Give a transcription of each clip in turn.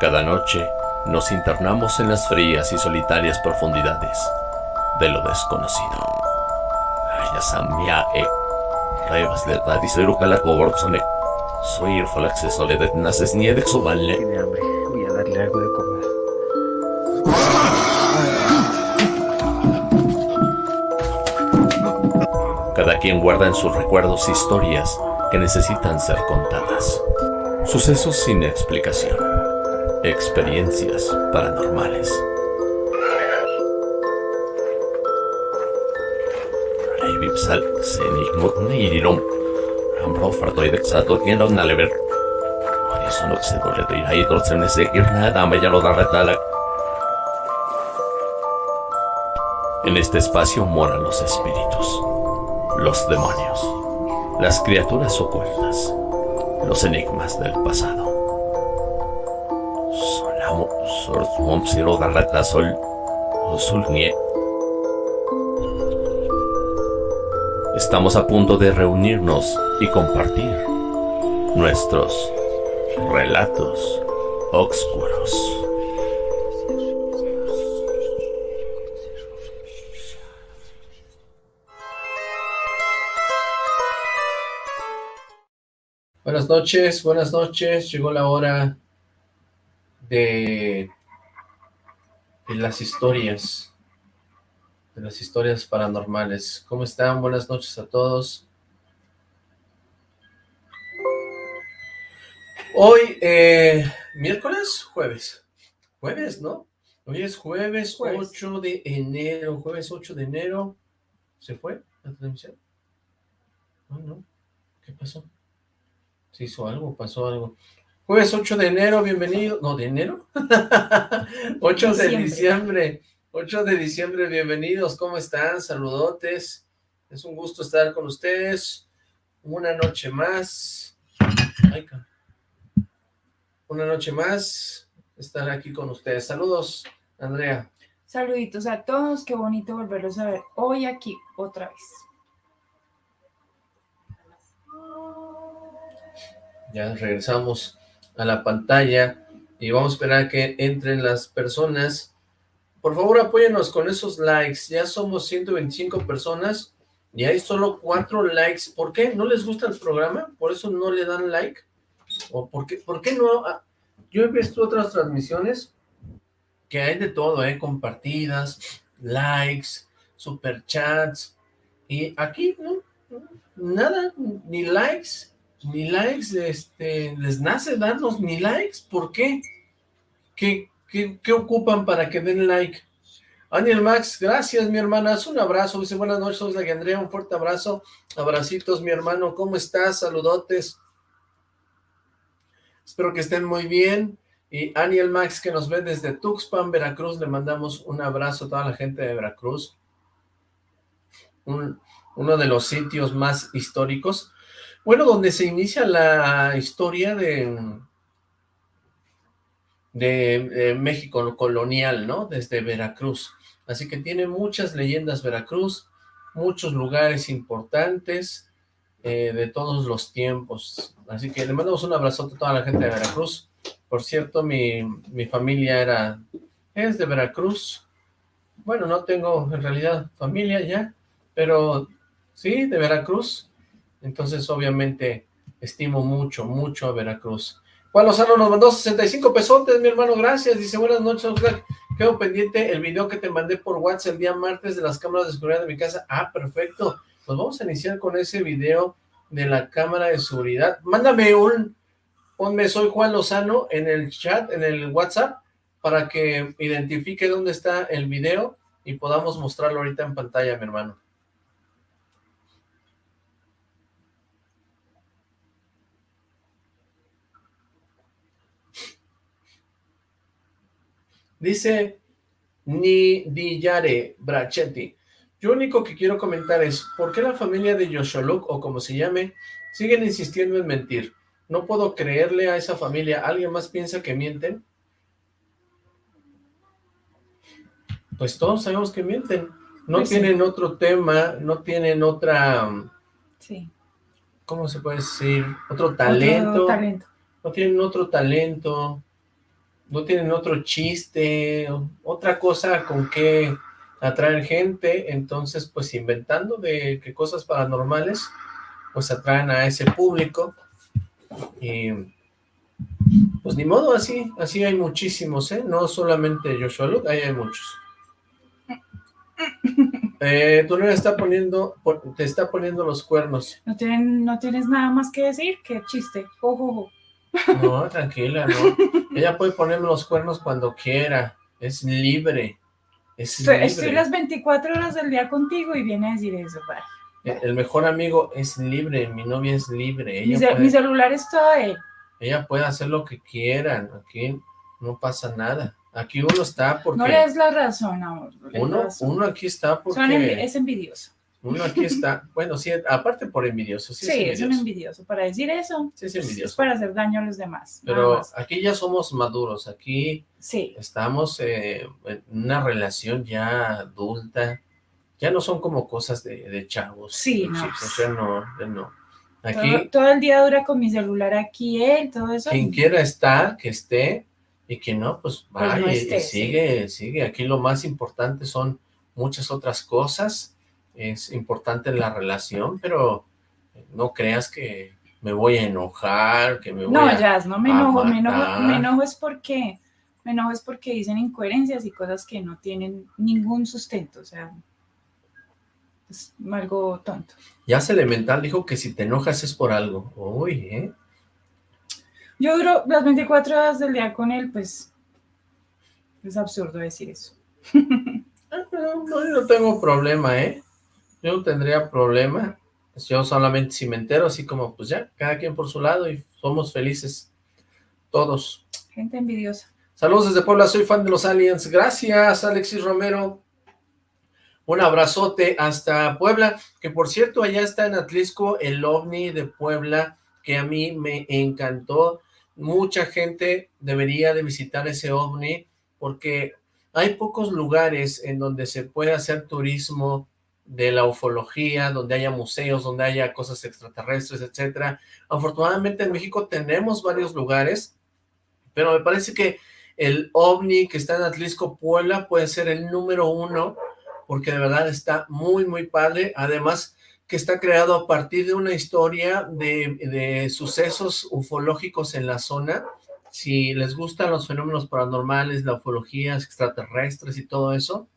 Cada noche nos internamos en las frías y solitarias profundidades de lo desconocido. E Calacoborzone. Soy Soballe. Tiene hambre. Voy a darle algo de comer. Cada quien guarda en sus recuerdos historias que necesitan ser contadas. Sucesos sin explicación. Experiencias paranormales. Vipsal, Senig, Nidirum. Ambro fartoide sato tienda un alever. Eso no se dole de ir ahí, se me se ir nada, me ya lo da retala. En este espacio moran los espíritus, los demonios, las criaturas ocultas, los enigmas del pasado. Swamp, garrata, sol, nie. Estamos a punto de reunirnos y compartir nuestros relatos oscuros. Buenas noches, buenas noches. Llegó la hora de, de las historias, de las historias paranormales. ¿Cómo están? Buenas noches a todos. Hoy, eh, miércoles, jueves. Jueves, ¿no? Hoy es jueves, Jueves. 8 de enero. Jueves 8 de enero. ¿Se fue la transmisión? No, no. ¿Qué pasó? ¿Se hizo algo? ¿Pasó algo? Jueves 8 de enero, bienvenido. No, ¿de enero? 8 de Diciembre. diciembre. 8 de diciembre, bienvenidos. ¿Cómo están? Saludotes. Es un gusto estar con ustedes. Una noche más. Una noche más. Estar aquí con ustedes. Saludos, Andrea. Saluditos a todos, qué bonito volverlos a ver hoy aquí otra vez. Ya regresamos a la pantalla y vamos a esperar a que entren las personas. Por favor, apóyenos con esos likes. Ya somos 125 personas y hay solo 4 likes. ¿Por qué? ¿No les gusta el programa? ¿Por eso no le dan like? ¿O por qué, por qué no? Ah, Yo he visto otras transmisiones que hay de todo, ¿eh? Compartidas, likes, superchats. Y aquí. Nada, ni likes, ni likes, este, les nace darnos ni likes, ¿por qué? ¿Qué, qué, qué ocupan para que den like? Daniel Max, gracias mi hermana, un abrazo, dice buenas noches, soy la Andrea, un fuerte abrazo, abracitos mi hermano, ¿cómo estás? Saludotes. Espero que estén muy bien, y Aniel Max que nos ve desde Tuxpan, Veracruz, le mandamos un abrazo a toda la gente de Veracruz, un- uno de los sitios más históricos, bueno, donde se inicia la historia de, de, México colonial, ¿no? Desde Veracruz. Así que tiene muchas leyendas Veracruz, muchos lugares importantes eh, de todos los tiempos. Así que le mandamos un abrazote a toda la gente de Veracruz. Por cierto, mi, mi familia era, es de Veracruz. Bueno, no tengo en realidad familia ya, pero sí, de Veracruz. Entonces, obviamente, estimo mucho, mucho a Veracruz. Juan Lozano nos mandó 65 pesotes, mi hermano, gracias. Dice, buenas noches, Oxlack. Quedo pendiente el video que te mandé por WhatsApp el día martes de las cámaras de seguridad de mi casa. Ah, perfecto. Pues vamos a iniciar con ese video de la cámara de seguridad. Mándame un, ponme soy Juan Lozano en el chat, en el WhatsApp, para que identifique dónde está el video y podamos mostrarlo ahorita en pantalla, mi hermano. Dice Nidillare Brachetti. Yo único que quiero comentar es, ¿por qué la familia de Yosholuk, o como se llame, siguen insistiendo en mentir? No puedo creerle a esa familia. ¿Alguien más piensa que mienten? Pues todos sabemos que mienten. No Pues sí. tienen otro tema, no tienen otra, Sí. ¿cómo se puede decir? Otro talento. Otro talento. no tienen otro talento, no tienen otro chiste, otra cosa con que atraer gente, entonces pues inventando de que cosas paranormales pues atraen a ese público y pues ni modo, así, así hay muchísimos, ¿eh? No solamente Joshua Luke, ahí hay muchos. Eh, tú está poniendo, te está poniendo los cuernos. ¿No, tienen, ¿No tienes nada más que decir? ¿Qué chiste? Ojo, No, tranquila, no. Ella puede ponerme los cuernos cuando quiera. Es libre. Es estoy, libre. estoy, las 24 horas del día contigo y viene a decir eso. Vale. El mejor amigo es libre, mi novia es libre. Ella mi, puede, mi celular es todo él. Ella puede hacer lo que quieran, aquí no pasa nada. Aquí uno está porque... No le des la razón, amor. No uno, razón. uno aquí está porque... Envi es envidioso. Uno aquí está, bueno, sí, aparte por envidioso. Sí, sí es, envidioso. es un envidioso. Para decir eso, sí, es, envidioso. es para hacer daño a los demás. Pero aquí ya somos maduros, aquí sí. estamos eh, en una relación ya adulta, ya no son como cosas de, de chavos. Sí, no. Chicos, ya no, ya no. Aquí, todo, todo, el día dura con mi celular aquí, él, todo eso. Quien quiera estar, que esté, y quien no, pues vaya pues no esté, y sigue, sí. sigue. Aquí lo más importante son muchas otras cosas, es importante la relación, pero no creas que me voy a enojar, que me voy no, a No, Jazz, no me enojo, me enojo, me enojo es porque, me enojo es porque dicen incoherencias y cosas que no tienen ningún sustento, o sea, es algo tonto. Ya Elemental dijo que si te enojas es por algo. Uy, ¿eh? Yo duro las 24 horas del día con él, pues es absurdo decir eso. no, no, no tengo problema, ¿eh? Yo no tendría problema. Yo solamente si me entero, así como, pues ya, cada quien por su lado y somos felices todos. Gente envidiosa. Saludos desde Puebla, soy fan de los Aliens. Gracias, Alexis Romero. Un abrazote hasta Puebla, que por cierto, allá está en Atlisco el OVNI de Puebla, que a mí me encantó. Mucha gente debería de visitar ese OVNI, porque hay pocos lugares en donde se puede hacer turismo de la ufología, donde haya museos, donde haya cosas extraterrestres, etcétera. Afortunadamente en México tenemos varios lugares, pero me parece que el OVNI que está en Atlisco, Puebla, puede ser el número uno, porque de verdad está muy, muy padre. Además, que está creado a partir de una historia de, de, sucesos ufológicos en la zona. Si les gustan los fenómenos paranormales, la ufología, extraterrestres y todo eso,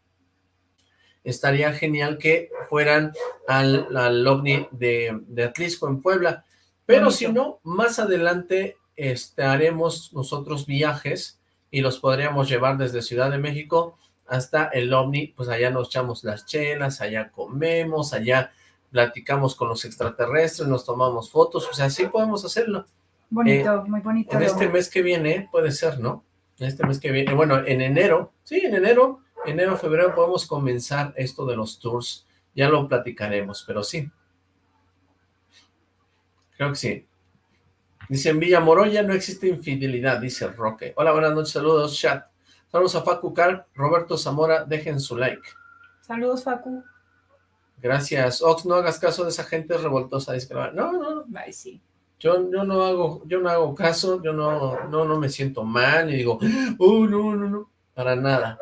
estaría genial que fueran al, al OVNI de, de Atlisco en Puebla. Pero si no, más adelante este, haremos nosotros viajes y los podríamos llevar desde Ciudad de México hasta el OVNI, pues allá nos echamos las chelas, allá comemos, allá platicamos con los extraterrestres, nos tomamos fotos, o sea, sí podemos hacerlo. Bonito, eh, muy bonito. En este mes que viene, puede ser, ¿no? En este mes que viene, bueno, en enero, sí, en enero, enero, febrero podemos comenzar esto de los tours, ya lo platicaremos, pero sí. Creo que sí. Dice, en Villa Moroya no existe infidelidad, dice Roque. Hola, buenas noches, saludos, chat. Saludos a Facu Car, Roberto Zamora, dejen su like. Saludos, Facu. Gracias. Ox, no hagas caso de esa gente revoltosa. Dice no, no, no. Ay, sí. Yo, yo no hago, yo no hago caso, yo no, no, no me siento mal y digo, oh, no, no, no, para nada.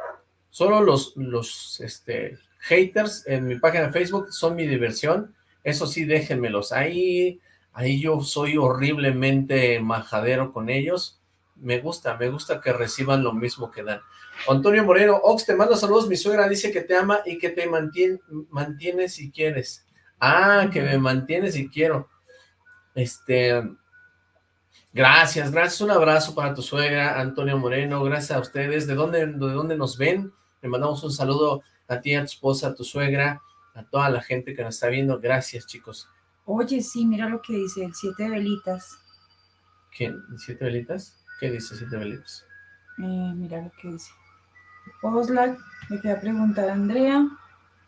Solo los, los, este, haters en mi página de Facebook son mi diversión. Eso sí, déjenmelos ahí. Ahí yo soy horriblemente majadero con ellos. Me gusta, me gusta que reciban lo mismo que dan. Antonio Moreno, Ox, te mando saludos, mi suegra dice que te ama y que te mantiene, mantiene si quieres. Ah, que me mantiene si quiero. Este, gracias, gracias, un abrazo para tu suegra, Antonio Moreno, gracias a ustedes. ¿De dónde, de dónde nos ven? Le mandamos un saludo a ti, a tu esposa, a tu suegra, a toda la gente que nos está viendo. Gracias, chicos. Oye, sí, mira lo que dice, el siete velitas. ¿Quién? ¿Siete velitas? ¿Qué dice siete velitas? Eh, mira lo que dice. Oslac, le queda preguntar a Andrea,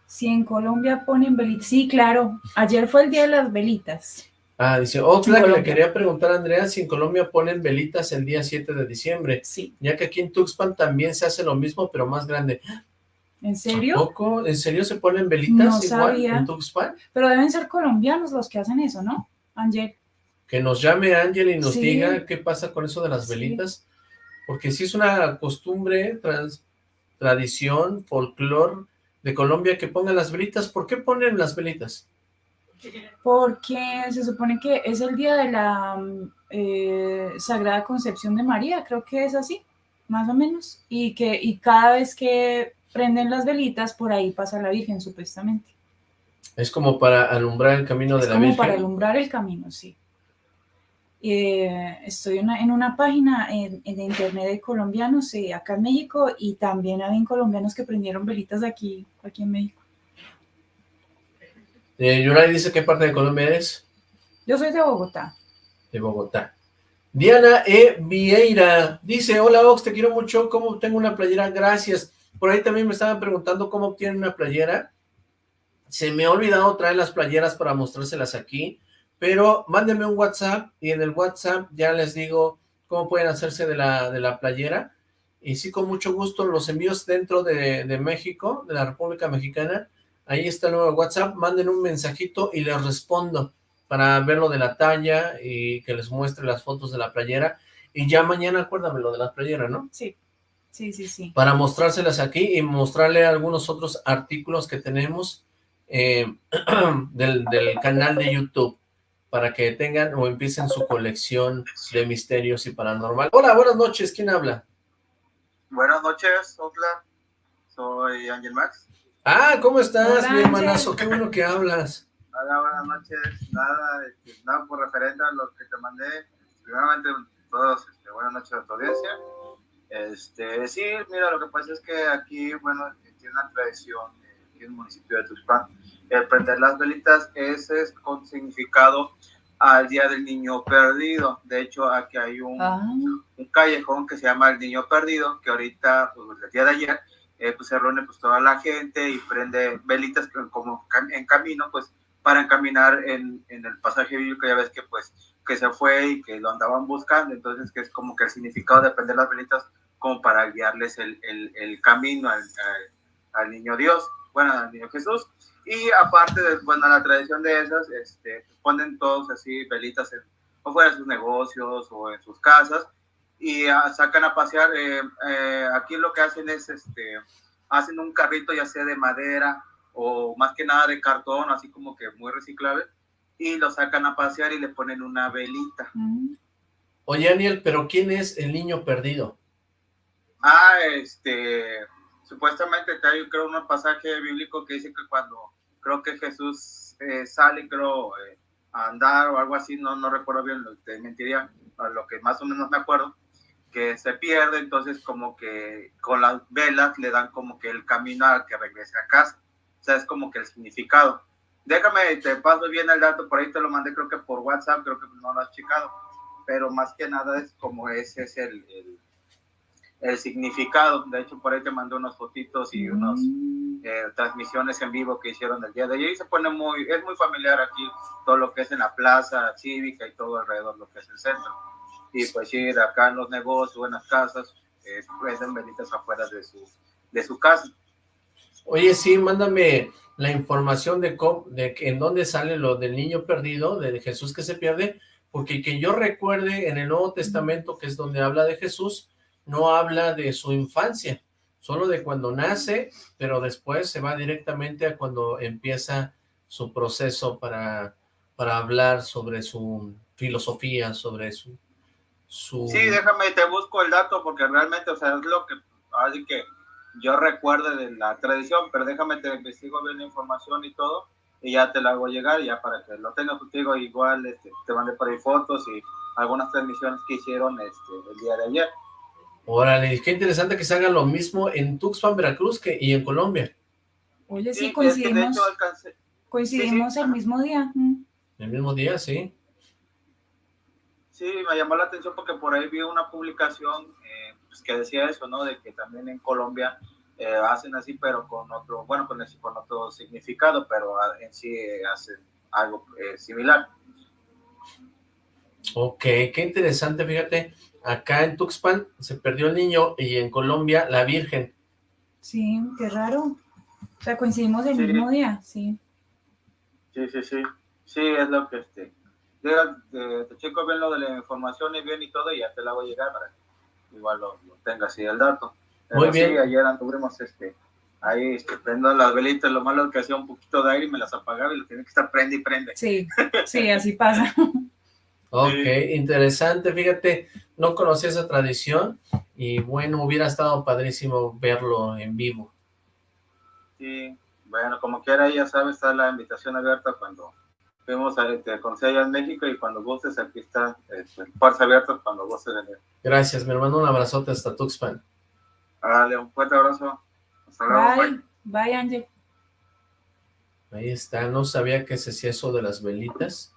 si en Colombia ponen velitas. Sí, claro, ayer fue el día de las velitas. Ah, dice Oxlack, le quería preguntar a Andrea si en Colombia ponen velitas el día 7 de diciembre. Sí. Ya que aquí en Tuxpan también se hace lo mismo, pero más grande. ¿En serio? poco? ¿En serio se ponen velitas no igual sabía. en Tuxpan? Pero deben ser colombianos los que hacen eso, ¿no? Ángel. Que nos llame Ángel y nos Sí. diga qué pasa con eso de las Sí. velitas. porque sí es una costumbre, tradición, folclore de Colombia que pongan las velitas. ¿Por qué ponen las velitas? Porque se supone que es el día de la eh, Sagrada Concepción de María, creo que es así, más o menos, y que y cada vez que prenden las velitas, por ahí pasa la Virgen, supuestamente. Es como para alumbrar el camino de la Virgen. como para alumbrar el camino, sí. Eh, estoy en una página en, internet de colombianos eh, acá en México y también hay colombianos que prendieron velitas aquí, aquí en México. Eh, Yuray dice, ¿qué parte de Colombia eres? Yo soy de Bogotá. De Bogotá. Diana E. Vieira dice, hola Ox, te quiero mucho, ¿cómo tengo una playera? Gracias. Por ahí también me estaban preguntando cómo obtienen una playera. Se me ha olvidado traer las playeras para mostrárselas aquí pero mándenme un WhatsApp y en el WhatsApp ya les digo cómo pueden hacerse de la, de la playera. Y sí, con mucho gusto, los envíos dentro de, México, de la República Mexicana. Ahí está el nuevo WhatsApp. Manden un mensajito y les respondo para ver lo de la talla y que les muestre las fotos de la playera. Y ya mañana acuérdame lo de la playera, ¿no? Sí, sí, sí, sí. Para mostrárselas aquí y mostrarle algunos otros artículos que tenemos eh, del, del canal de YouTube para que tengan o empiecen su colección de misterios y paranormal. Hola, buenas noches, ¿quién habla? Buenas noches, Otla. Soy Ángel Max. Ah, ¿cómo estás, mi hermanazo? Qué bueno que hablas. Hola, buenas noches. Nada, este, nada por referente a lo que te mandé. Primeramente, todos, este, buenas noches a tu audiencia. Este, sí, mira, lo que pasa es que aquí, bueno, tiene una tradición, aquí en el municipio de Tuxpan, el prender las velitas, ese es con significado al Día del Niño Perdido. De hecho, aquí hay un, ah. un callejón que se llama el Niño Perdido, que ahorita, pues el día de ayer, eh, pues se reúne pues toda la gente y prende velitas como en camino, pues para encaminar en, en el pasaje bíblico, ya ves que pues que se fue y que lo andaban buscando, entonces que es como que el significado de prender las velitas como para guiarles el, el, el camino al, al, niño Dios, bueno, al niño Jesús. Y aparte de bueno, la tradición de esas, este, ponen todos así velitas o fuera de sus negocios o en sus casas y ah, sacan a pasear. Eh, eh, aquí lo que hacen es, este, hacen un carrito ya sea de madera o más que nada de cartón, así como que muy reciclable, y lo sacan a pasear y le ponen una velita. Oye, Daniel, pero ¿quién es el niño perdido? Ah, este, supuestamente hay creo un pasaje bíblico que dice que cuando creo que Jesús eh, sale, creo, eh, a andar o algo así, no, no recuerdo bien, te mentiría, a lo que más o menos me acuerdo, que se pierde, entonces como que con las velas le dan como que el camino al que regrese a casa, o sea, es como que el significado. Déjame, te paso bien el dato, por ahí te lo mandé creo que por WhatsApp, creo que no lo has checado, pero más que nada es como ese es el, el el significado. De hecho, por ahí te mandé unos fotitos y unas mm. eh, transmisiones en vivo que hicieron el día de ayer. Y se pone muy, es muy familiar aquí todo lo que es en la plaza cívica y todo alrededor lo que es el centro. Y pues ir acá en los negocios, en las casas, eh, prenden velitas afuera de su, de su casa. Oye, sí, mándame la información de, de en dónde sale lo del niño perdido, de Jesús que se pierde, porque que yo recuerde en el Nuevo Testamento, que es donde habla de Jesús, no habla de su infancia, solo de cuando nace, pero después se va directamente a cuando empieza su proceso para, para hablar sobre su filosofía, sobre su, su... Sí, déjame, te busco el dato porque realmente, o sea, es lo que, así que yo recuerdo de la tradición, pero déjame, te investigo bien la información y todo, y ya te la hago llegar, ya para que lo tengas contigo, igual este, te mandé por ahí fotos y algunas transmisiones que hicieron este, el día de ayer. Órale, qué interesante que se haga lo mismo en Tuxpan, Veracruz que, y en Colombia. Oye, sí, coincidimos, coincidimos el mismo día. El mismo día, sí. Sí, me llamó la atención porque por ahí vi una publicación eh, pues, que decía eso, ¿no? De que también en Colombia eh, hacen así, pero con otro, bueno, con, con otro significado, pero en sí hacen algo eh, similar. Ok, qué interesante, fíjate acá en Tuxpan se perdió el niño y en Colombia la Virgen. Sí, qué raro. O sea, coincidimos el mismo día, sí. Sí, sí, sí. Sí, es lo que este. Te, te, checo bien lo de la información y bien y todo y ya te la voy a llegar para igual lo, lo tenga así el dato. Pero Muy bien. Sí, ayer anduvimos este, ahí este, prendo las velitas, lo malo que hacía un poquito de aire y me las apagaba y lo tenía que estar prende y prende. Sí, sí, así pasa. Ok, interesante, fíjate, no conocía esa tradición y bueno, hubiera estado padrísimo verlo en vivo. Sí, bueno, como quiera, ya sabes, está la invitación abierta cuando fuimos a te conocí allá en México y cuando gustes, aquí está, este, puertas abiertas cuando gustes venir. Gracias, mi hermano, un abrazote hasta Tuxpan. Dale, un fuerte abrazo. Hasta luego, Bye, bye. bye, Ángel. Ahí está, no sabía que se hacía eso de las velitas.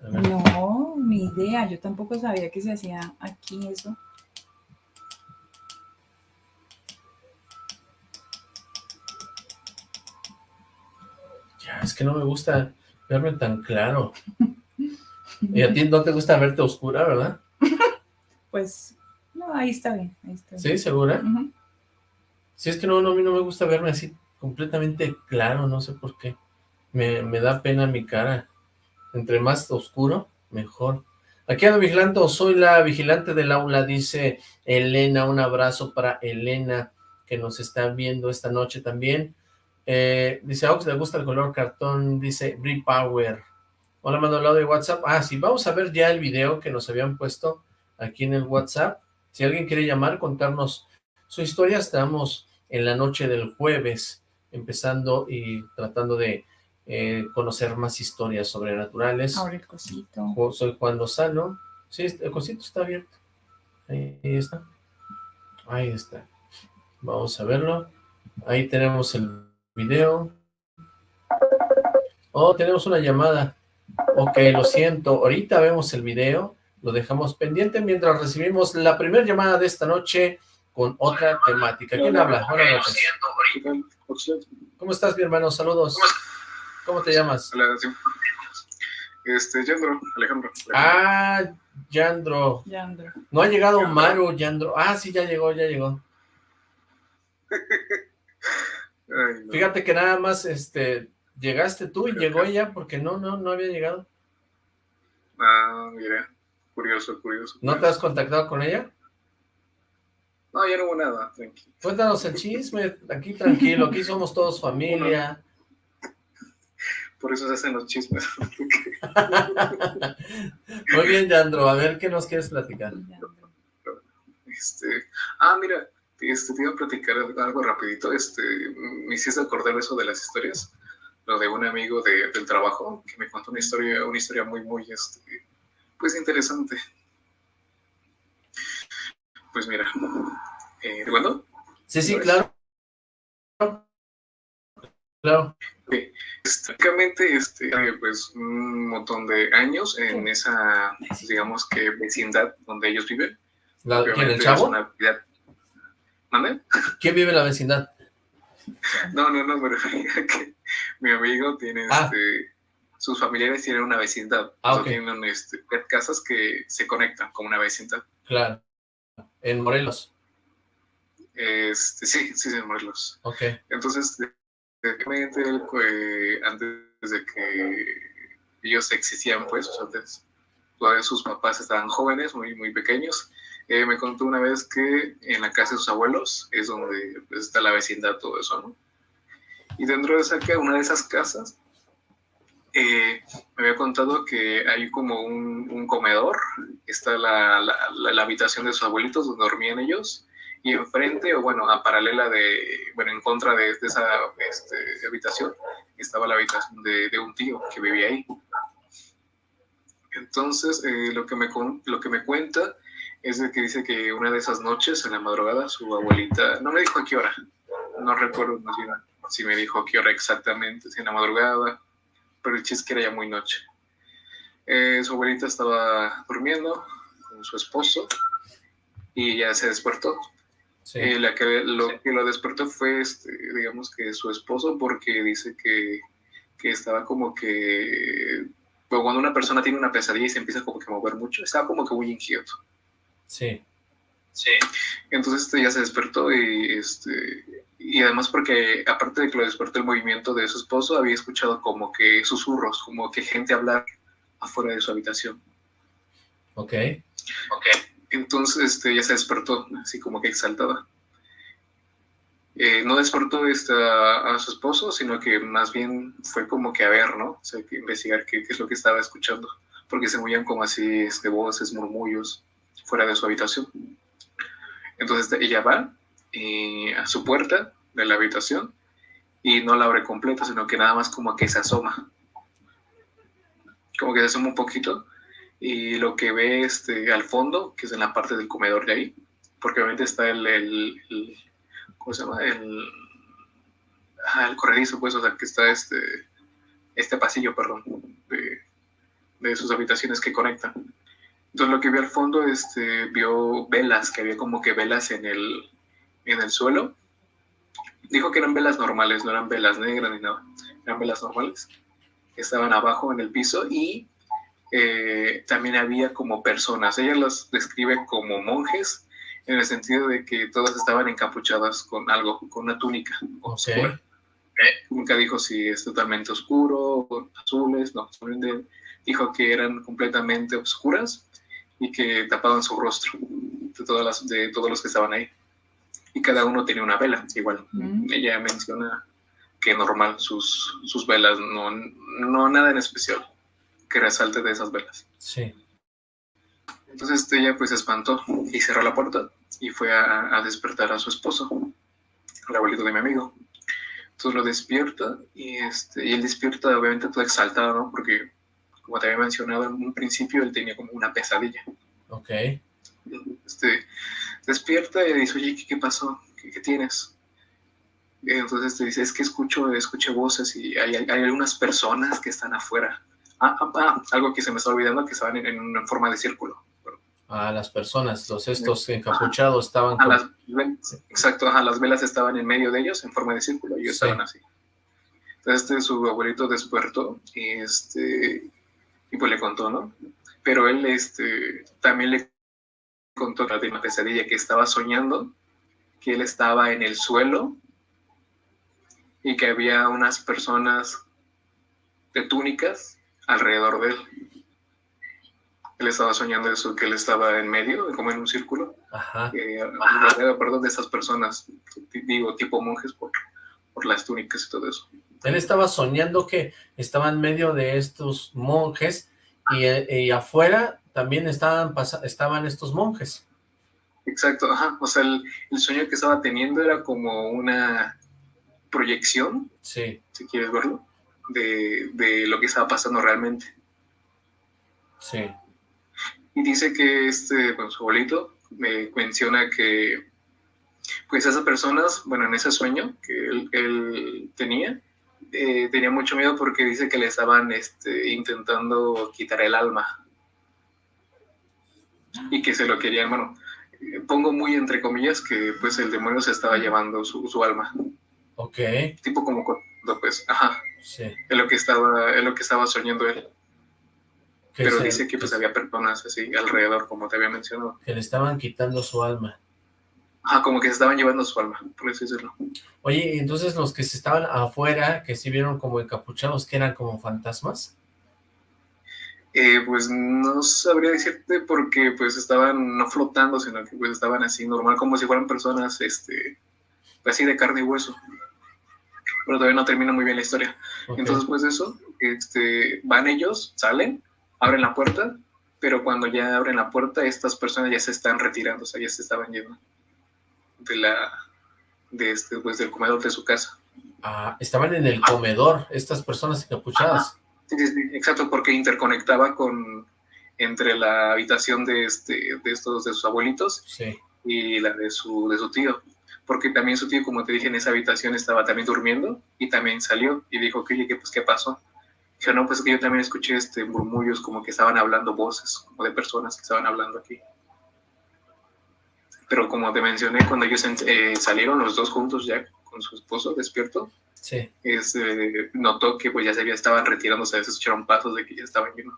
No, ni idea. Yo tampoco sabía que se hacía aquí eso. Ya, es que no me gusta verme tan claro. Y a ti no te gusta verte oscura, ¿verdad? Pues, no, ahí está bien. Ahí está bien. ¿Sí? ¿Segura? Ujú. Sí, es que no, no, a mí no me gusta verme así completamente claro, no sé por qué. Me, me da pena mi cara. Entre más oscuro, mejor. Aquí ando vigilando, soy la vigilante del aula, dice Elena. Un abrazo para Elena, que nos está viendo esta noche también. Eh, dice, a Ox le gusta el color cartón, dice Brie Power. Hola, mando el audio de WhatsApp. Ah, sí, vamos a ver ya el video que nos habían puesto aquí en el WhatsApp. Si alguien quiere llamar, contarnos su historia, estamos en la noche del jueves, empezando y tratando de eh, conocer más historias sobrenaturales. Ahora el cosito. Soy Juan Lozano. Sí, el cosito está abierto. Ahí está. Ahí está. Vamos a verlo. Ahí tenemos el video. Oh, tenemos una llamada. Ok, lo siento. Ahorita vemos el video. Lo dejamos pendiente mientras recibimos la primera llamada de esta noche con otra temática. ¿Quién habla? Buenas noches. ¿Cómo estás, mi hermano? Saludos. ¿Cómo te llamas? Hola, sí. Este, Yandro, Alejandro. Ah, Yandro. Yandro. No ha llegado Maru, Yandro. Ah, sí, ya llegó, ya llegó. Ay, no. Fíjate que nada más, este, llegaste tú y llegó ella porque no, no, no había llegado. Ah, mira, curioso, curioso. ¿No te has contactado con ella? No, ya no hubo nada, tranquilo. Cuéntanos el chisme, aquí tranquilo, aquí somos todos familia. Por eso se hacen los chismes. Muy bien, Yandro, a ver qué nos quieres platicar. Este, ah, mira, este, te iba a platicar algo rapidito. Este, me hiciste acordar eso de las historias. Lo de un amigo de- del trabajo que me contó una historia, una historia muy, muy, este, pues interesante. Pues mira, eh, ¿de cuándo? Sí, sí, claro. Claro. Prácticamente, este, pues, un montón de años en esa, digamos que vecindad donde ellos viven. La- ¿Quién, el es chavo? una vida- ¿Mande? ¿Quién vive en la vecindad? No, no, no, a que mi amigo tiene, Ah. este, sus familiares tienen una vecindad. Ah. Tienen, este, casas que se conectan como una vecindad. Claro. En Morelos. Este, sí, sí, en Morelos. Ok. Entonces, él, eh, antes de que ellos existían, pues, antes, todavía sus papás estaban jóvenes, muy, muy pequeños, eh, me contó una vez que en la casa de sus abuelos es donde pues, está la vecindad, todo eso, ¿no? Y dentro de esa una de esas casas, eh, me había contado que hay como un, un comedor, está la, la, la- la habitación de sus abuelitos donde dormían ellos, y enfrente, o bueno, a paralela de, bueno, en contra de, de esa este, habitación, estaba la habitación de, de un tío que vivía ahí. Entonces, eh, lo, que me, lo que me cuenta es de que dice que una de esas noches, en la madrugada, su abuelita, no me dijo a qué hora, no recuerdo más bien si me dijo a qué hora exactamente, si en la madrugada, pero el chiste es que era ya muy noche. Eh, su abuelita estaba durmiendo con su esposo y ya se despertó. Sí. Eh, la que lo que lo despertó fue, este, digamos que su esposo, porque dice que, que estaba como que, bueno, cuando una persona tiene una pesadilla y se empieza como que a mover mucho, estaba como que muy inquieto. Sí. Sí. Entonces este, ya se despertó y, este, y además porque aparte de que lo despertó el movimiento de su esposo, había escuchado como que susurros, como que gente hablar afuera de su habitación. Ok. Ok. Entonces este, ella se despertó, así como que exaltada. Eh, no despertó esta, a su esposo, sino que más bien fue como que a ver, ¿no? O sea, que investigar qué, qué es lo que estaba escuchando, porque se movían como así este, voces, murmullos fuera de su habitación. Entonces ella va eh, a su puerta de la habitación y no la abre completa, sino que nada más como que se asoma. Como que se asoma un poquito y lo que ve este, al fondo, que es en la parte del comedor de ahí, porque obviamente está el, el, ¿cómo se llama? El, el corredizo, pues, o sea, que está este, este pasillo, perdón, de, de sus habitaciones que conectan. Entonces lo que vio al fondo, este, vio velas, que había como que velas en el, en el suelo. Dijo que eran velas normales, no eran velas negras ni nada, eran velas normales. Estaban abajo en el piso y eh, también había como personas. Ella las describe como monjes en el sentido de que todas estaban encapuchadas con algo, con una túnica oscura. Nunca dijo si es totalmente oscuro, azules, no, dijo que eran completamente oscuras y que tapaban su rostro de, todas las, de todos los que estaban ahí. Y cada uno tenía una vela, igual. Mm. Ella menciona que normal sus, sus velas, no, no nada en especial que resalte de esas velas. Sí. Entonces ella pues se espantó y cerró la puerta y fue a, a, despertar a su esposo, el abuelito de mi amigo. Entonces lo despierta y, este, y él despierta obviamente todo exaltado, ¿no? Porque como te había mencionado en un principio, él tenía como una pesadilla. Ok. Este, despierta y dice, oye, ¿qué, pasó? ¿Qué, tienes? entonces te dice, es que escucho, escucho voces y hay, hay, algunas personas que están afuera. Ah, ah, ah, algo que se me está olvidando, que estaban en, en una forma de círculo. Ah, las personas, los estos encapuchados estaban... Con... Las, exacto, ajá, las velas estaban en medio de ellos, en forma de círculo, y ellos sí. estaban así. Entonces este, su abuelito despertó y, este, y pues le contó, ¿no? Pero él este, también le contó la última pesadilla que estaba soñando, que él estaba en el suelo y que había unas personas de túnicas alrededor de él. Él estaba soñando eso, que él estaba en medio, como en un círculo, Ajá. Eh, alrededor, perdón, de esas personas, digo, tipo monjes por, por las túnicas y todo eso. Él estaba soñando que estaba en medio de estos monjes y, y afuera también estaban, estaban estos monjes. Exacto, ajá. O sea, el, el, sueño que estaba teniendo era como una proyección, sí. si quieres verlo, de, de lo que estaba pasando realmente. Sí. Y dice que este, bueno, su abuelito me menciona que pues esas personas, bueno, en ese sueño que él, él tenía, eh, tenía mucho miedo porque dice que le estaban este, intentando quitar el alma y que se lo querían, bueno, pongo muy entre comillas que pues el demonio se estaba llevando su, su alma. Ok. Tipo como cuando pues, ajá, sí. es lo que estaba, es lo que estaba soñando él. Pero dice que pues había personas así alrededor, como te había mencionado. Que le estaban quitando su alma. Ah, como que se estaban llevando su alma, por así decirlo. Oye, entonces los que se estaban afuera, que sí vieron como encapuchados, que eran como fantasmas? Eh, pues no sabría decirte porque pues estaban no flotando, sino que pues estaban así normal, como si fueran personas, este, pues, así de carne y hueso. Pero todavía no termina muy bien la historia. Okay. Entonces, pues eso, este, van ellos, salen, abren la puerta, pero cuando ya abren la puerta, estas personas ya se están retirando, o sea, ya se estaban yendo de la de este pues del comedor de su casa. Ah, estaban en el comedor estas personas encapuchadas. Sí, sí, sí, exacto, porque interconectaba con entre la habitación de este de estos de sus abuelitos sí. y la de su de su tío, porque también su tío, como te dije, en esa habitación estaba también durmiendo y también salió y dijo que oye, ¿qué, pues qué pasó? Dijo, no, pues que yo también escuché este murmullos como que estaban hablando voces, como de personas que estaban hablando aquí pero como te mencioné, cuando ellos eh, salieron los dos juntos ya con su esposo despierto, sí. es, eh, notó que pues ya se estaban retirándose, se escucharon pasos de que ya estaban llenos.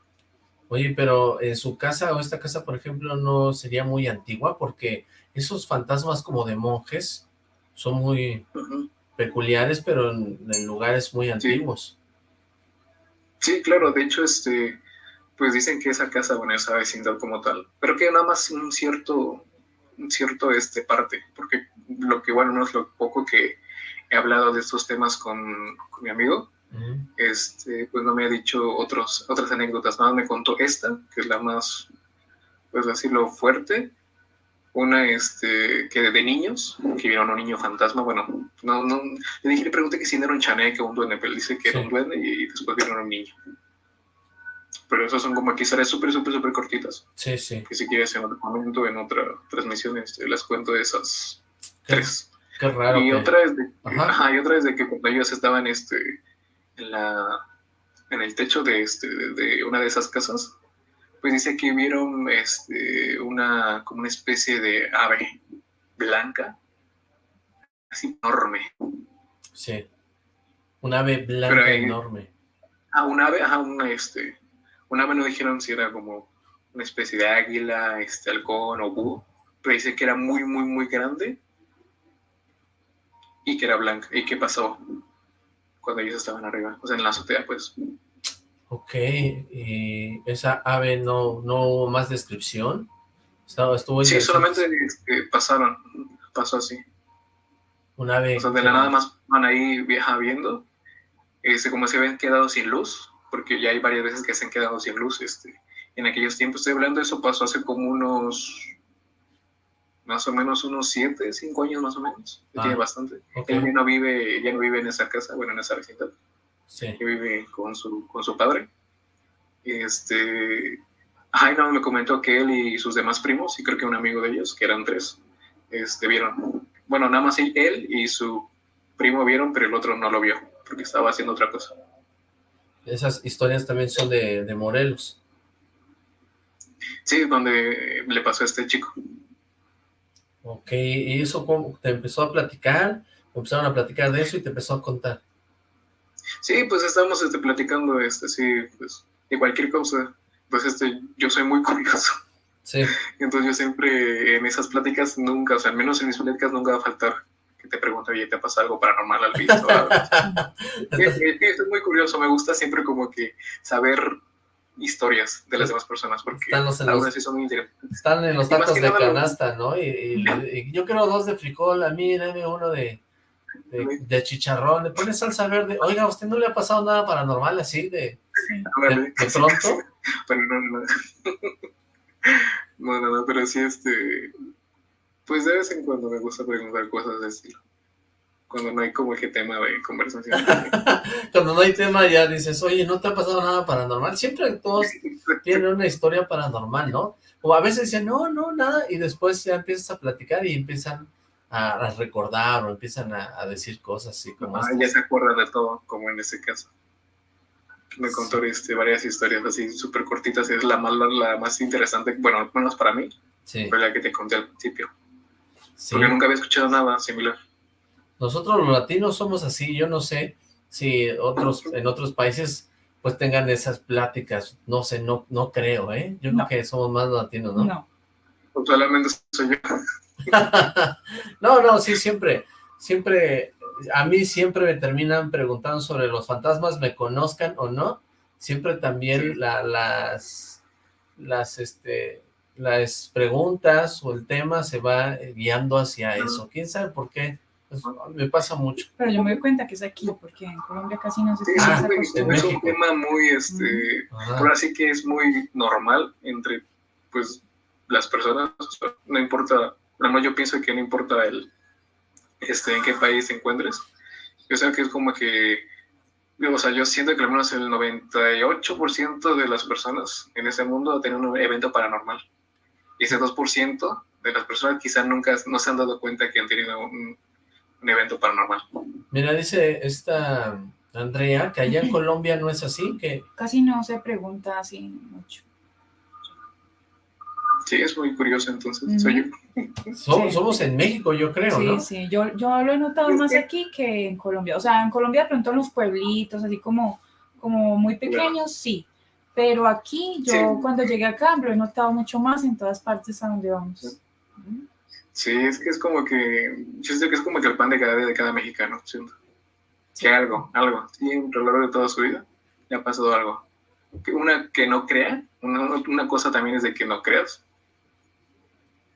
Oye, pero en su casa o esta casa, por ejemplo, no sería muy antigua porque esos fantasmas como de monjes son muy uh -huh. peculiares, pero en, en, lugares muy antiguos. Sí. sí, claro, de hecho, este, pues dicen que esa casa, bueno, esa vecindad como tal, pero que nada más un cierto, cierto este parte, porque lo que, bueno, no es lo poco que he hablado de estos temas con, con mi amigo, este, pues no me ha dicho otros, otras anécdotas, nada me contó esta, que es la más, pues decirlo, fuerte, una este, que de niños, que vieron a un niño fantasma, bueno, no, no, le dije, le pregunté que si era un chaneque o un duende, pero él dice que era un duende y después vieron a un niño. Pero esas son como aquí historias súper, súper, súper cortitas. Sí, sí. Que si quieres en otro momento, en otra transmisión, este, les cuento de esas tres. Qué raro. Y que- otra es de, Ajá. ajá, y otra es de que cuando ellos estaban este, en, la, en el techo de, este, de, de una de esas casas, pues dice que vieron este, una, como una especie de ave blanca, así enorme. Sí. Un ave blanca ahí- enorme. Ah, un ave, ajá, una, este, un ave no dijeron si era como una especie de águila, este, halcón o búho, pero dice que era muy, muy, muy grande y que era blanca. ¿Y qué pasó cuando ellos estaban arriba? O sea, en la azotea, pues. Ok, y esa ave no, no hubo más descripción. Estaba, estuvo Sí, solamente este, pasaron, pasó así. Un ave. O sea, de la nada más van ahí viaja viendo, este, como se habían quedado sin luz, porque ya hay varias veces que se han quedado sin luz, este, en aquellos tiempos, estoy hablando, eso pasó hace como unos, más o menos unos siete, cinco años más o menos, Ah. tiene bastante. Ok, Él ya no vive, ya no vive en esa casa, bueno, en esa vecindad, sí. que vive con su, con su padre. Este, ay, no, me comentó que él y sus demás primos, y creo que un amigo de ellos, que eran tres, este, vieron, bueno, nada más él y su primo vieron, pero el otro no lo vio, porque estaba haciendo otra cosa. Esas historias también son de, de Morelos. Sí, donde le pasó a este chico. Ok, ¿y eso cómo te empezó a platicar? Empezaron a platicar de eso y te empezó a contar. Sí, pues estábamos este, platicando, este, sí, pues, de cualquier cosa. Pues este, yo soy muy curioso. Sí, Entonces yo siempre en esas pláticas nunca, o sea, al menos en mis pláticas nunca va a faltar que te pregunte, oye, ¿te pasa algo paranormal al visto? Sí, sí, sí, soy muy curioso, me gusta siempre como que saber historias de las demás personas, porque Están los- en los- algunas sí son muy interesantes. están en los tacos de canasta, ¿no? Y, y y yo quiero dos de frijol, a mí dame uno de, de, de chicharrón, le pones salsa verde. Oiga, ¿a usted no le ha pasado nada paranormal así de, de, de pronto? Pero no, no. No, no, no, pero sí, este. Pues de vez en cuando me gusta preguntar cosas de estilo. Cuando no hay como que tema de conversación. Cuando no hay tema ya dices, oye, ¿no te ha pasado nada paranormal? Siempre todos tienen una historia paranormal, ¿no? O a veces dicen, no, no, nada, y después ya empiezas a platicar y empiezan a, a recordar o empiezan a, a decir cosas así como Ah, ya se acuerdan de todo, como en este caso. Me contó este, varias historias así súper cortitas. Es la más, la más interesante, bueno, al menos para mí, Sí, fue la que te conté al principio. Sí. Porque nunca había escuchado nada similar. Nosotros los latinos somos así, yo no sé si otros en otros países pues tengan esas pláticas, no sé, no no creo, ¿eh? Yo No. creo que somos más latinos, ¿no? No. Pues solamente soy yo. no, no, sí, siempre, siempre, a mí siempre me terminan preguntando sobre los fantasmas, me conozcan o no, siempre también Sí. la- las, las, este, las preguntas o el tema se va guiando hacia eso, quién sabe por qué, Pues, me pasa mucho. Pero yo me doy cuenta que es aquí, porque en Colombia casi no se Sí, Ah, es, costumbre. es un tema muy, este, Ajá. ahora sí que es muy normal entre, pues, las personas, o sea, no importa, no, yo pienso que no importa el, este, en qué país te encuentres, yo sé que es como que, o sea, yo siento que al menos el 98% de las personas en ese mundo tienen un evento paranormal, ese 2% de las personas quizás nunca no se han dado cuenta que han tenido un, un evento paranormal. Mira, dice esta Andrea que allá en Colombia no es así, que Casi no se pregunta así mucho. Sí, es muy curioso entonces, soy yo. Sí. somos en México, yo creo, Sí, ¿no? sí, yo, yo lo he notado más aquí que en Colombia. O sea, en Colombia de pronto en los pueblitos, así como, como muy pequeños, sí. Pero aquí, yo Sí. cuando llegué acá, lo he notado mucho más en todas partes a donde vamos. Sí, es que es como que, yo siento que es como que el pan de cada día de cada mexicano, siento. Sí. Que algo, algo, siempre a lo largo de toda su vida le ha pasado algo. una que no crea, una, una cosa también es de que no creas.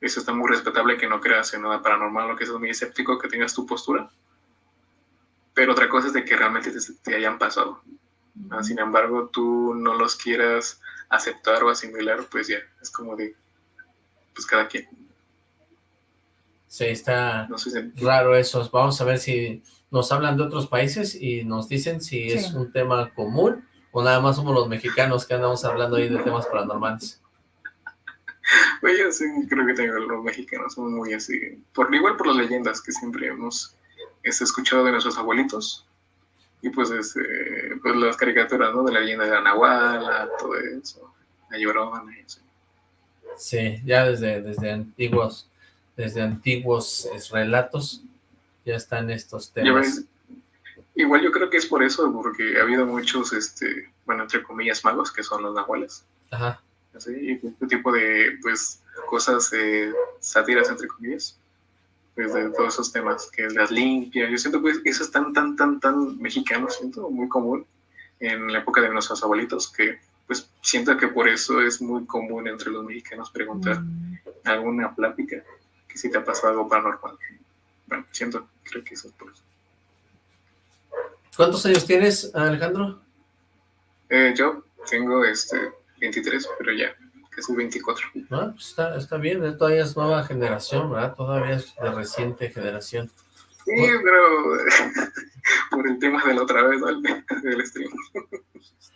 Eso está muy respetable que no creas en nada paranormal o que seas muy escéptico, que tengas tu postura. Pero otra cosa es de que realmente te, te hayan pasado. Ah, Sin embargo, tú no los quieras aceptar o asimilar, pues ya, es como de, pues cada quien. Sí, está No sé si- raro eso. Vamos a ver si nos hablan de otros países y nos dicen si es Sí. un tema común o nada más somos los mexicanos que andamos hablando ahí de temas paranormales. Pues yo sí creo que tengo los mexicanos, somos muy así, por, igual por las leyendas que siempre hemos este, escuchado de nuestros abuelitos, y pues, este, pues las caricaturas, ¿no? De la leyenda de la Nahuala, todo eso, la Llorona y eso. Sí, ya desde, desde antiguos, desde antiguos es, relatos ya están estos temas. ves, igual yo creo que es por eso, porque ha habido muchos, este, bueno, entre comillas, magos, que son los nahuales, Ajá, así, y este tipo de, pues, cosas, eh, sátiras, entre comillas, pues, de todos esos temas, que es las limpias, yo siento que eso es tan, tan, tan, tan mexicano, siento, muy común en la época de nuestros abuelitos, que, pues, siento que por eso es muy común entre los mexicanos preguntar Mm, alguna plática, que si te ha pasado algo paranormal. Bueno, siento, creo que eso es por eso. ¿Cuántos años tienes, Alejandro? Eh, yo tengo este 23, pero ya casi 24. Ah, pues está, está bien, ¿eh? todavía es nueva generación, ¿verdad? Todavía es de reciente generación. Sí, pero por el tema de la otra vez, ¿no? El- del stream.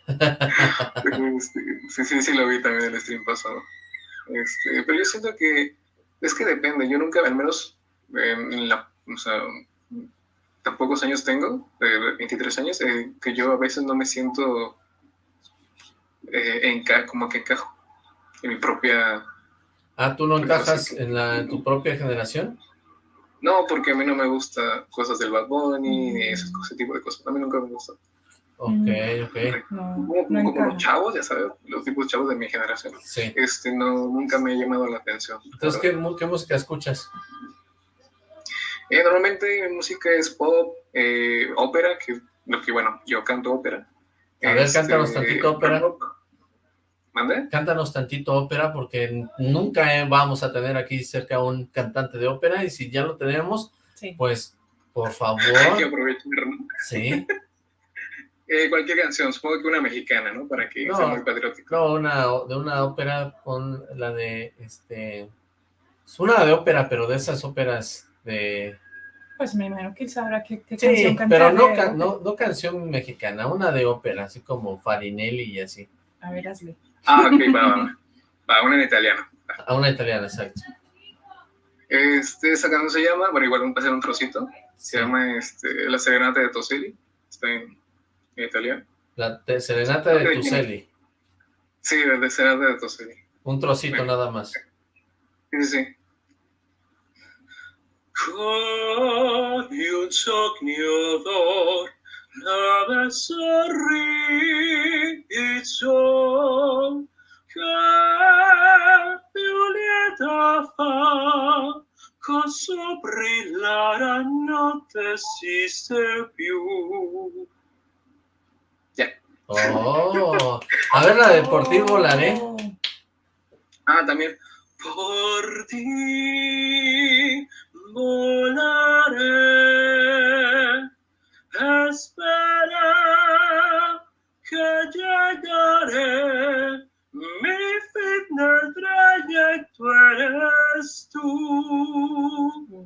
Este, sí, sí, sí lo vi también el stream pasado. Este, pero yo siento que es que depende. Yo nunca, al menos en la, o sea, tan pocos años tengo, eh, 23 años, eh, que yo a veces no me siento eh, enca como que encajo en mi propia Ah, ¿tú no encajas en, la, en tu propia generación? No, porque a mí no me gusta cosas del Bad Bunny, ni ese, ese tipo de cosas. A mí nunca me gusta. Ok, Mm. ok, No, Como, no como los chavos, ya sabes, los tipos chavos de mi generación. sí. Este, no, nunca me ha llamado la atención. Entonces, ¿qué, música escuchas? Eh, normalmente mi música es pop, eh, ópera, que lo que, bueno, yo canto ópera. A ver, cántanos tantito ópera. rock. ¿Mande? Cántanos tantito ópera, porque nunca eh, vamos a tener aquí cerca un cantante de ópera, y si ya lo tenemos, Sí. pues, por Hay que favor, aprovechar, ¿no? sí. Eh, cualquier canción, supongo que una mexicana, ¿no? Para que No. sea muy patriótico. No, una, de una ópera con la de, este, es una de ópera, pero de esas óperas de... Pues me imagino que él sabrá qué, qué Sí, canción cantar. pero no, de- ca- no, no canción mexicana, una de ópera, así como Farinelli y así. A ver, hazle. Ah, ok, va, va, va. Una en italiano. A una italiana, exacto. Este, esa canción se llama, bueno, igual vamos a hacer un trocito. Sí. Se llama este, La Serenata de Toselli. Está en, en italiano. La te- serenata de. Tuceli. Sí, de Serenata de Toselli. Un trocito nada más. Sí, sí, sí. Nave sorriso, che Violeta fa, cosa brillare a notte esiste più. Oh, a ver la de Por ti volaré. Oh, Ah, también. Por ti volaré. Espera que llegaré. Mi del trayecto eres tú.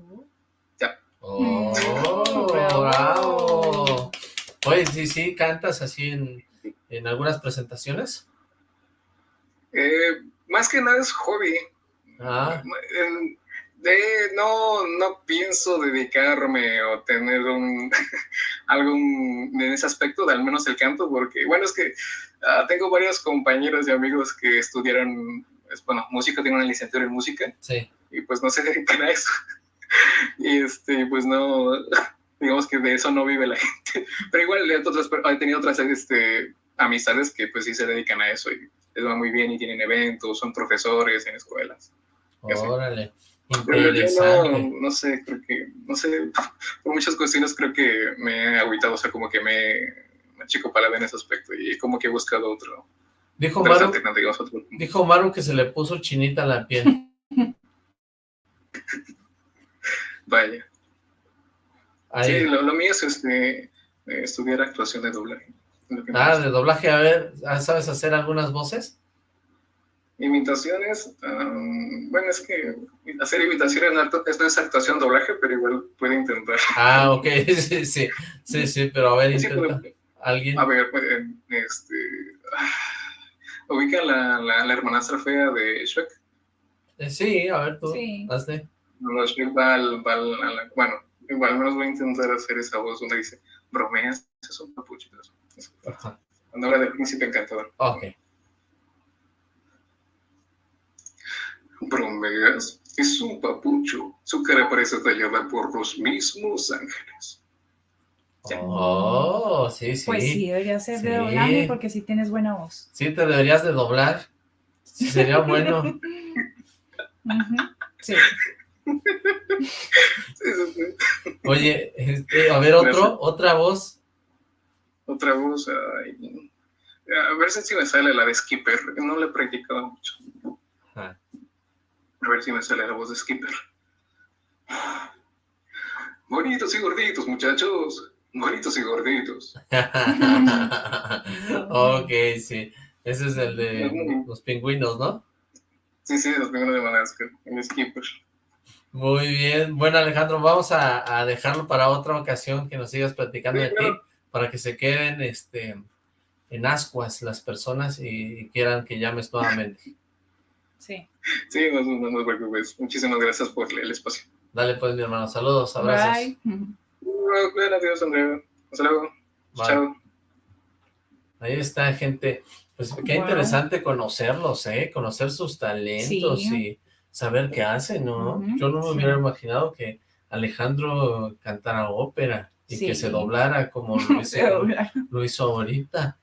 Oh, Bravo. bravo. Oye, sí, sí, cantas así en, en algunas presentaciones. Eh, más que nada es hobby. Ah, En- de- no, no pienso dedicarme o tener un algún en ese aspecto, de al menos el canto, porque bueno, es que ah, tengo varios compañeros y amigos que estudiaron, es, bueno, música, tengo una licenciatura en música sí. y pues no se dedican a eso. y este, pues no, digamos que de eso no vive la gente. Pero igual he, tenido otras este, amistades que pues sí se dedican a eso y les va muy bien y tienen eventos, son profesores en escuelas. Sé. Pero yo no, no sé, creo que, no sé, por muchas cuestiones creo que me he agüitado, o sea, como que me, me chico palada en ese aspecto y como que he buscado otro, Dijo Maru, otro- dijo Maru que se le puso chinita la piel. Vaya. Ahí. Sí, lo, lo mío es este, eh, estudiar actuación de doblaje. Ah, de doblaje, a ver, ¿sabes hacer algunas voces? Imitaciones, am, bueno, es que hacer imitaciones no esto es actuación doblaje, pero igual puede intentar. Ah, ok, sí, sí, sí, sí, pero a ver, Sí, intenta. puede- ¿Alguien? a ver, pues, eh, este, ah, ubica la, la, la hermanastra fea de Shrek. Eh, sí, a ver tú, Sí. hazte. Cuando Shrek va al, va al- a la- bueno, igual al menos voy a intentar hacer esa voz donde dice, bromeas, es un papuchito. Ajá, Cuando habla del príncipe encantador. ok. Bromeas, es un papucho. Su cara parece tallada por los mismos ángeles. Oh, sí, sí. Pues sí, debería ser de doblaje porque sí tienes buena voz. Sí, te deberías de doblar. Sí, sería bueno. Sí. Oye, este, a ver, otro, otra voz. Otra voz, ay, a ver si me sale la de Skipper. No la he practicado mucho. Ajá. A ver si me sale la voz de Skipper. Bonitos y gorditos, muchachos. Bonitos y gorditos. ok, sí. Ese es el de los pingüinos, ¿no? Sí, sí, los primeros de Madagascar. El Skipper. Muy bien. Bueno, Alejandro, vamos a, a dejarlo para otra ocasión que nos sigas platicando Sí, de ti, para que se queden este, en ascuas las personas y, y quieran que llames nuevamente. Sí. Sí, no, no, no te preocupes. Muchísimas gracias por el espacio. Dale pues, mi hermano. Saludos, abrazos. Bye. Adiós, Andrea. Hasta luego. Bye. Chao. Ahí está, gente. Pues qué Wow. interesante conocerlos, ¿eh? Conocer sus talentos Sí. y saber qué hacen, ¿no? Yo no me sí. hubiera imaginado que Alejandro cantara ópera y que se doblara como lo hizo, lo hizo ahorita.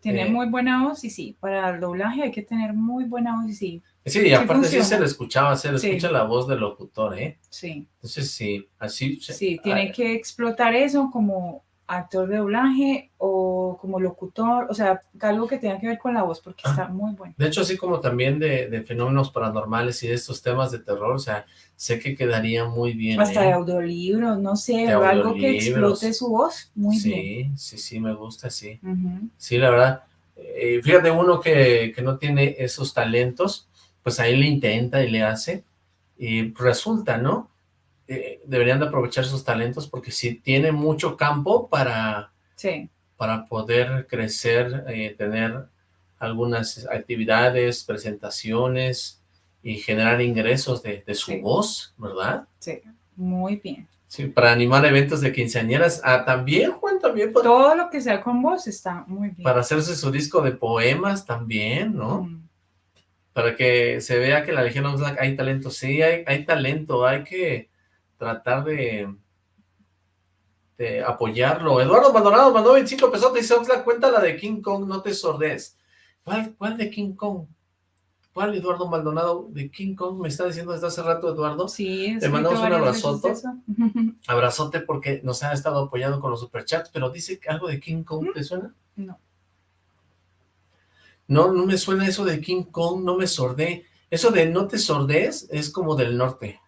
Tiene Eh. muy buena voz y sí, para el doblaje hay que tener muy buena voz y sí, Sí, y aparte sí se le escuchaba, se le Sí. escucha la voz del locutor, ¿eh? sí. Entonces sí, así... se- Sí, tiene ah, que explotar eso como actor de doblaje o como locutor, o sea, algo que tenga que ver con la voz porque Ah. está muy bueno. De hecho, así como también de, de fenómenos paranormales y de estos temas de terror, o sea, sé que quedaría muy bien. Hasta ¿eh? de audiolibros, no sé, De o algo que explote su voz, muy sí, bien. sí, sí, me gusta, sí. Sí, la verdad. Eh, fíjate, uno que, que no tiene esos talentos, pues ahí le intenta y le hace, y resulta, ¿no? Eh, deberían de aprovechar sus talentos porque sí tiene mucho campo para, Sí, para poder crecer, eh, tener algunas actividades, presentaciones y generar ingresos de, de su Sí. voz, ¿verdad? sí, muy bien. Sí, para animar eventos de quinceañeras. Ah, también, Juan, también para, Todo lo que sea con voz está muy bien. para hacerse su disco de poemas también, ¿no? Mm, Para que se vea que la Legión Oxlack hay talento. Sí, hay, hay talento, hay que tratar de, de apoyarlo. Eduardo Maldonado mandó 25 pesos, dice Oxlack, cuenta la de King Kong, no te sordes. ¿Cuál, ¿Cuál de King Kong? ¿Cuál Eduardo Maldonado de King Kong? Me está diciendo desde hace rato, Eduardo. Sí, Te mandamos un abrazote. Abrazote porque nos ha estado apoyando con los superchats, pero dice algo de King Kong, ¿te suena? No. No, no me suena eso de King Kong, no me sordé. Eso de no te sordes es como del norte.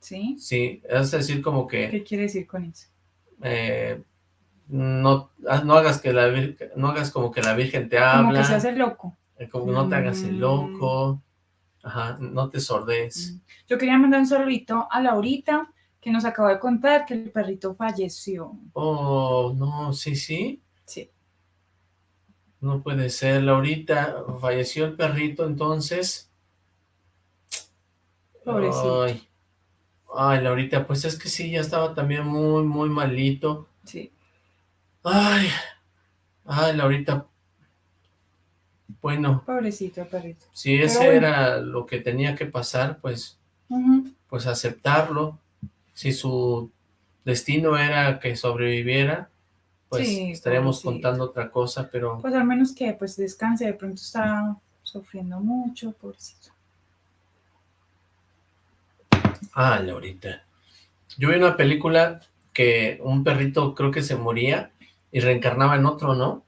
¿Sí? Sí, es decir, como que ¿Qué quiere decir con eso? eh, no, ah, no hagas que la no hagas como que la Virgen te Como habla, que se hace loco. eh, como que no te hagas el Mm. loco, ajá, no te sordes. Mm. Yo quería mandar un saludito a Laurita, que nos acaba de contar que el perrito falleció. Oh, no, sí, sí, Sí. No puede ser, Laurita, falleció el perrito, entonces. Pobrecito. Ay, ay, Laurita, pues es que sí, ya estaba también muy, muy malito. Sí. Ay, ay, Laurita. Bueno, Pobrecito perrito. si ese bueno. era lo que tenía que pasar, pues, pues aceptarlo. Si su destino era que sobreviviera, pues Sí, estaríamos pobrecito. contando otra cosa, pero Pues al menos que pues descanse, de pronto está sufriendo mucho, pobrecito. Ah, Laurita. Yo vi una película que un perrito creo que se moría y reencarnaba en otro, ¿no?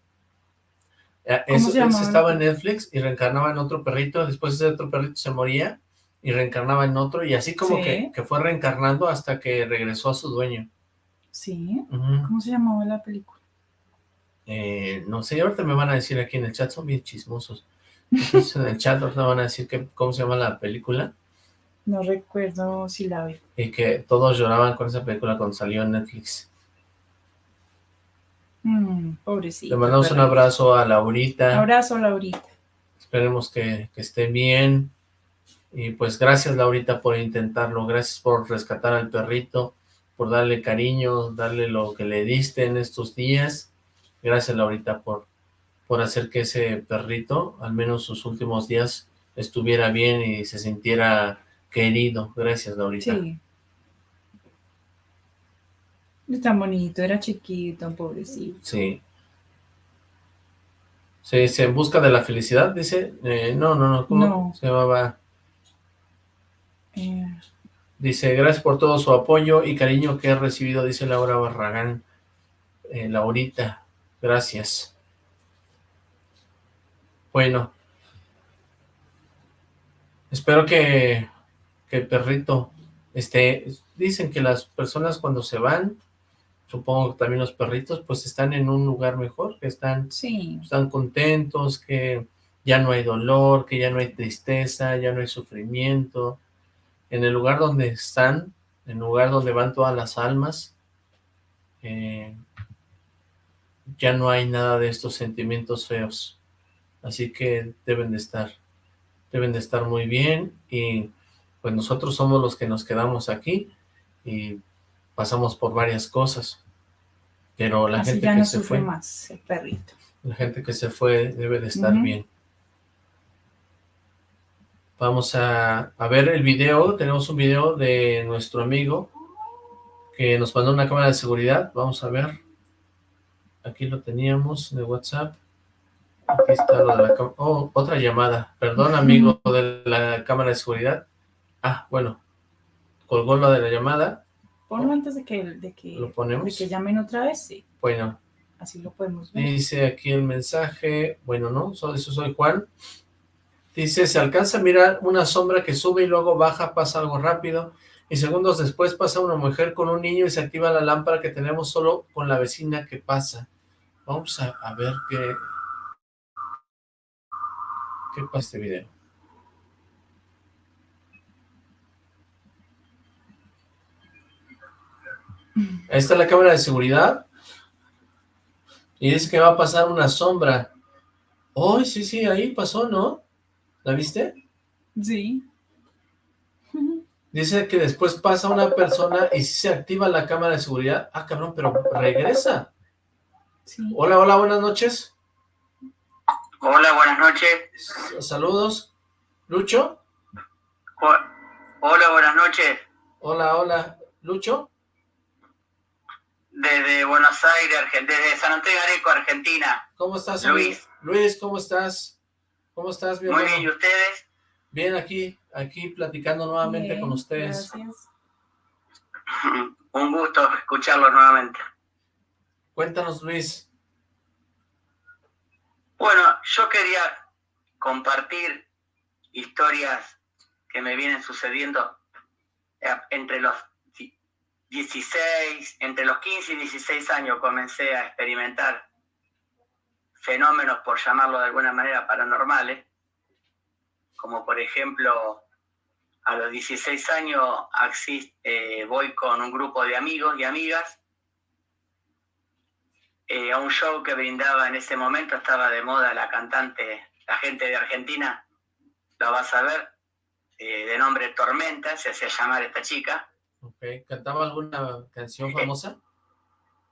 Eh, ¿Cómo Eso, se eso estaba en Netflix y reencarnaba en otro perrito, después ese otro perrito se moría y reencarnaba en otro, y así como Sí. que, que fue reencarnando hasta que regresó a su dueño. Sí. ¿Cómo se llamaba la película? Eh, no sé, ahorita me van a decir aquí en el chat, son bien chismosos. Entonces, en el chat ahorita van a decir que, cómo se llama la película No recuerdo si la vi. y que todos lloraban con esa película cuando salió en Netflix. Mm, pobrecito. Le mandamos un abrazo a Laurita. Abrazo, Laurita. Esperemos que, que esté bien. Y pues gracias, Laurita, por intentarlo. Gracias por rescatar al perrito, por darle cariño, darle lo que le diste en estos días. Gracias, Laurita, por, por hacer que ese perrito, al menos sus últimos días, estuviera bien y se sintiera querido. Gracias, Laurita. Sí. Es tan bonito, era chiquito, pobrecito. Sí. Se, se en busca de la felicidad, dice. Eh, no, no, no. ¿Cómo No. se llamaba? Eh, Dice, gracias por todo su apoyo y cariño que he recibido, dice Laura Barragán. Eh, Laurita, gracias. Bueno. Espero que, que el perrito esté... Dicen que las personas cuando se van, supongo que también los perritos, pues están en un lugar mejor, que están sí, están contentos, que ya no hay dolor, que ya no hay tristeza, ya no hay sufrimiento. En el lugar donde están, en el lugar donde van todas las almas, eh, ya no hay nada de estos sentimientos feos. Así que deben de estar, deben de estar muy bien y pues nosotros somos los que nos quedamos aquí y pasamos por varias cosas. Pero la así gente ya que se fue, más el perrito. la gente que se fue debe de estar bien. Vamos a, a ver el video. Tenemos un video de nuestro amigo que nos mandó una cámara de seguridad. Vamos a ver. Aquí lo teníamos de WhatsApp. Aquí está lo de la cámara. Oh, otra llamada. Perdón, amigo de la cámara de seguridad. Ah, bueno. Colgó lo de la llamada. Ponlo antes de que, de que, Lo ponemos. de que llamen otra vez, sí. Bueno, Así lo podemos ver. Dice aquí el mensaje, bueno, no, so- eso soy Juan. Dice, se alcanza a mirar una sombra que sube y luego baja, pasa algo rápido, y segundos después pasa una mujer con un niño y se activa la lámpara que tenemos solo con la vecina que pasa. Vamos a, a ver qué... ¿Qué pasa este video? Ahí está la cámara de seguridad. Y dice que va a pasar una sombra. Oh, sí, sí, ahí pasó, ¿no? ¿La viste? Sí. Dice que después pasa una persona y si se activa la cámara de seguridad. Ah, cabrón, pero regresa. Sí. Hola, hola, buenas noches. Hola, buenas noches. Saludos. ¿Lucho? Ho- Hola, buenas noches. Hola, hola. ¿Lucho? Desde Buenos Aires, desde San Antonio de Areco, Argentina. ¿Cómo estás, amigo? Luis. Luis, ¿cómo estás? ¿Cómo estás, mi Muy bien, ¿y ustedes? Bien, aquí, aquí platicando nuevamente Bien, con ustedes. Gracias. Un gusto escucharlos nuevamente. Cuéntanos, Luis. Bueno, yo quería compartir historias que me vienen sucediendo eh, entre los di- 16, entre los 15 y 16 años comencé a experimentar fenómenos, por llamarlo de alguna manera, paranormales, como por ejemplo, a los 16 años eh, voy con un grupo de amigos y amigas eh, a un show que brindaba en ese momento, estaba de moda la cantante, la gente de Argentina, la vas a ver, eh, de nombre Tormenta, se hacía llamar esta chica. Ok, ¿Cantaba alguna canción famosa?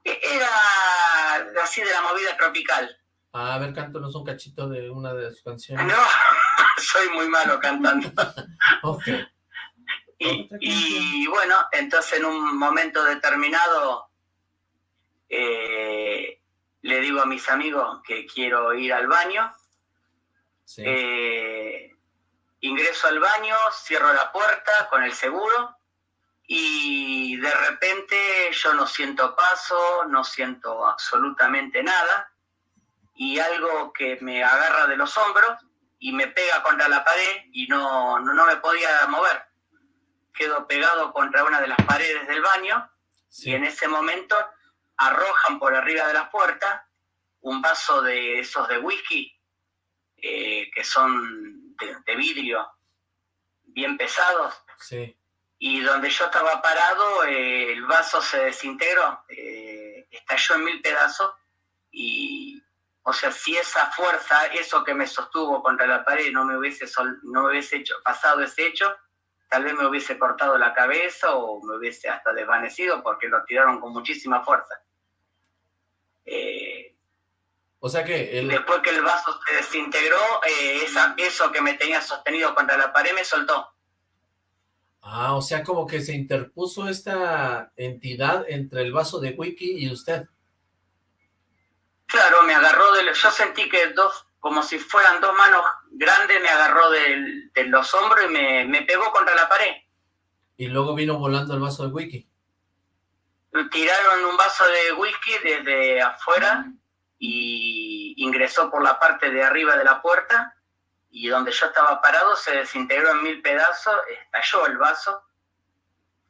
E- Era así de la movida tropical. Ah, a ver, cántanos un cachito de una de sus canciones. No, soy muy malo cantando. Ok, Y, Otra y bueno, entonces en un momento determinado eh, le digo a mis amigos que quiero ir al baño. sí. Eh, ingreso al baño, cierro la puerta con el seguro y de repente yo no siento paso, no siento absolutamente nada y algo que me agarra de los hombros y me pega contra la pared y no, no, me podía mover. Quedo pegado contra una de las paredes del baño y en ese momento arrojan por arriba de la puerta un vaso de esos de whisky eh, que son de, vidrio bien pesados. Y donde yo estaba parado, eh, el vaso se desintegró, eh, estalló en mil pedazos y, o sea, si esa fuerza, eso que me sostuvo contra la pared, no me hubiese, no me hubiese hecho, pasado ese hecho, tal vez me hubiese cortado la cabeza o me hubiese hasta desvanecido porque lo tiraron con muchísima fuerza. Eh, o sea que... Después que el vaso se desintegró, eh, esa, eso que me tenía sostenido contra la pared me soltó. Ah, o sea, como que se interpuso esta entidad entre el vaso de wiki y usted. Claro, me agarró de... Yo sentí que dos, como si fueran dos manos grandes, me agarró de, los hombros y me, pegó contra la pared. Y luego vino volando el vaso de whisky. Tiraron un vaso de whisky desde afuera y ingresó por la parte de arriba de la puerta y donde yo estaba parado se desintegró en mil pedazos, estalló el vaso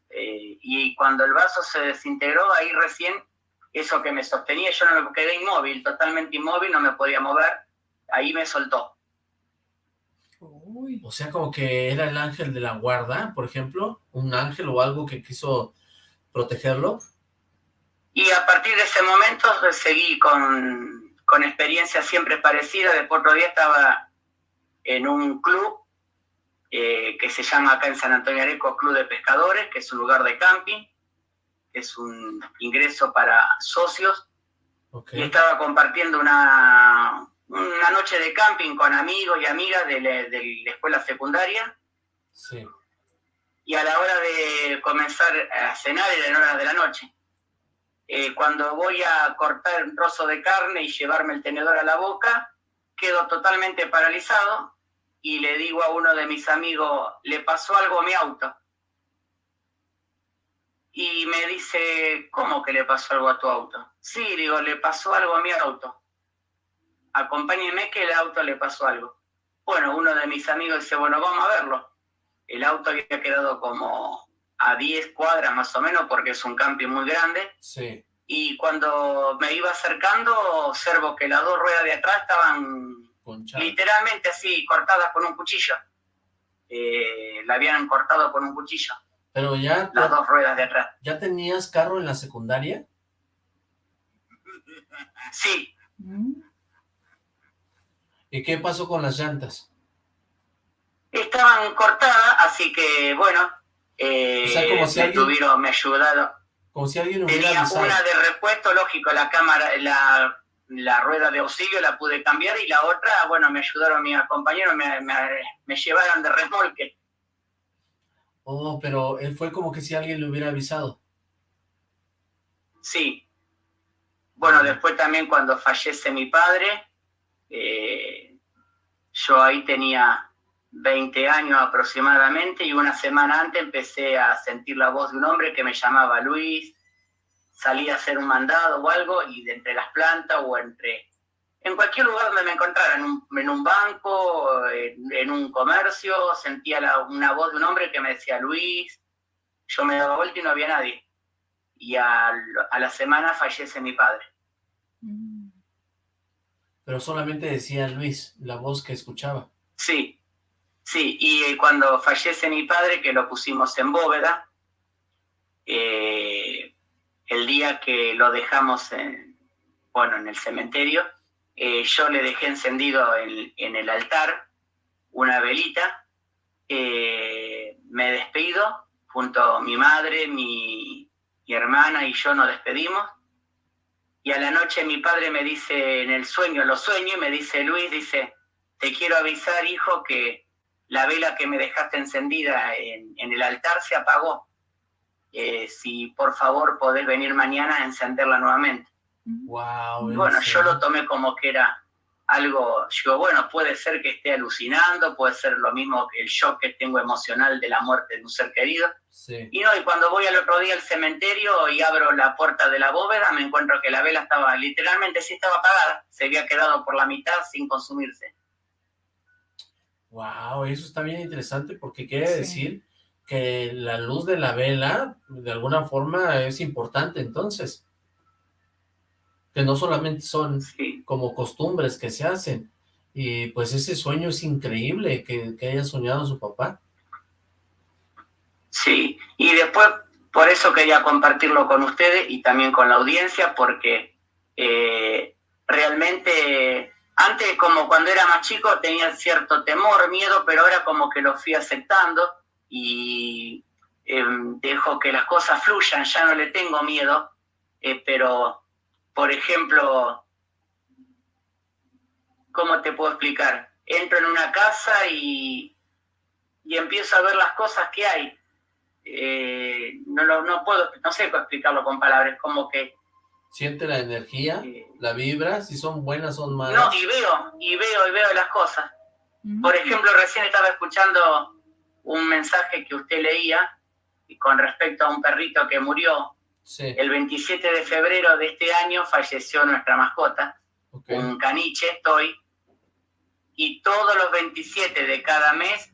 eh, y cuando el vaso se desintegró ahí recién eso que me sostenía, yo no me quedé inmóvil, totalmente inmóvil, no me podía mover, ahí me soltó. O sea, como que era el ángel de la guarda, por ejemplo, un ángel o algo que quiso protegerlo. Y a partir de ese momento seguí con, con experiencias siempre parecidas. Después otro día estaba en un club eh, que se llama acá en San Antonio Areco Club de Pescadores, que es un lugar de camping es un ingreso para socios. Y estaba compartiendo una, una noche de camping con amigos y amigas de, la, escuela secundaria. Y a la hora de comenzar a cenar era en horas de la noche. Eh, cuando voy a cortar un trozo de carne y llevarme el tenedor a la boca, quedo totalmente paralizado y le digo a uno de mis amigos, le pasó algo a mi auto y me dice, ¿cómo que le pasó algo a tu auto? Sí, digo, le pasó algo a mi auto. Acompáñeme que el auto le pasó algo. Bueno, uno de mis amigos dice, bueno, vamos a verlo. El auto había quedado como a 10 cuadras más o menos porque es un camping muy grande. Sí. Y cuando me iba acercando, observo que las dos ruedas de atrás estaban literalmente así, cortadas con un cuchillo. Eh, la habían cortado con un cuchillo. Pero ya... Las dos ruedas de atrás. ¿Ya tenías carro en la secundaria? Sí. ¿Y qué pasó con las llantas? Estaban cortadas, así que, bueno, eh, o sea, como si me alguien, tuvieron, me ayudaron. Como si alguien hubiera Tenía una de repuesto, lógico, la cámara, la, la rueda de auxilio la pude cambiar y la otra, bueno, me ayudaron mis compañeros, me, me, me llevaron de remolque. Oh, pero él fue como que si alguien le hubiera avisado. Sí. Bueno, después también cuando fallece mi padre, eh, yo ahí tenía 20 años aproximadamente y una semana antes empecé a sentir la voz de un hombre que me llamaba Luis, salía a hacer un mandado o algo y de entre las plantas o entre en cualquier lugar donde me encontrara, en un, en un banco, en, un comercio, sentía una voz de un hombre que me decía Luis, yo me daba vuelta y no había nadie. Y a, la semana fallece mi padre. Mm. Pero solamente decía Luis, la voz que escuchaba. Sí, sí, y cuando fallece mi padre, que lo pusimos en bóveda, eh, el día que lo dejamos en, bueno, en el cementerio, eh, yo le dejé encendido en, el altar una velita, eh, me despido, junto a mi madre, mi, hermana y yo nos despedimos, y a la noche mi padre me dice en el sueño, lo sueño, y me dice, Luis, dice, te quiero avisar, hijo, que la vela que me dejaste encendida en, el altar se apagó. Eh, si por favor podés venir mañana a encenderla nuevamente. Wow, bueno, yo lo tomé como que era algo, digo, bueno, puede ser que esté alucinando, puede ser lo mismo que el shock que tengo emocional de la muerte de un ser querido. Y no, y cuando voy al otro día al cementerio y abro la puerta de la bóveda, me encuentro que la vela estaba, literalmente sí estaba apagada, se había quedado por la mitad sin consumirse. Wow, eso está bien interesante porque quiere decir que la luz de la vela, de alguna forma, es importante entonces. Que no solamente son como costumbres que se hacen, y pues ese sueño es increíble que, haya soñado su papá. Sí, y después por eso quería compartirlo con ustedes y también con la audiencia, porque eh, realmente antes como cuando era más chico tenía cierto temor, miedo, pero ahora como que lo fui aceptando y em, dejo que las cosas fluyan, ya no le tengo miedo, eh, pero por ejemplo, ¿cómo te puedo explicar? Entro en una casa y, y empiezo a ver las cosas que hay. Eh, no, no puedo, no sé cómo explicarlo con palabras, como que... ¿Siente la energía? ¿La vibra? ¿Si son buenas o malas? No, y veo, y veo, y veo las cosas. Por ejemplo, recién estaba escuchando un mensaje que usted leía con respecto a un perrito que murió el 27 de febrero de este año falleció nuestra mascota, un caniche, Toy, y todos los 27 de cada mes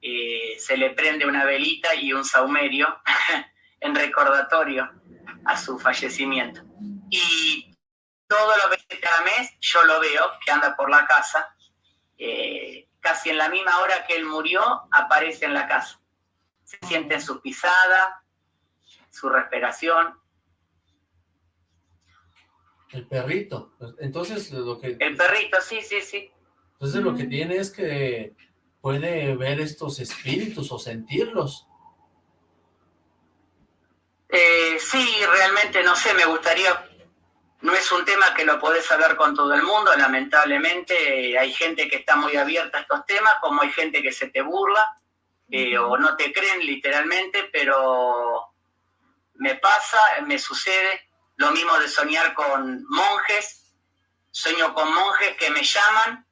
eh, se le prende una velita y un saumerio en recordatorio a su fallecimiento. Y todos los 27 de cada mes yo lo veo que anda por la casa, eh, casi en la misma hora que él murió, aparece en la casa. Se siente en su pisada, su respiración. El perrito. Entonces lo que... El perrito, sí, sí, sí. Entonces lo que tiene es que puede ver estos espíritus o sentirlos. Eh, sí, realmente no sé, me gustaría... No es un tema que lo podés hablar con todo el mundo, lamentablemente hay gente que está muy abierta a estos temas, como hay gente que se te burla, eh, o no te creen literalmente, pero me pasa, me sucede lo mismo de soñar con monjes, sueño con monjes que me llaman,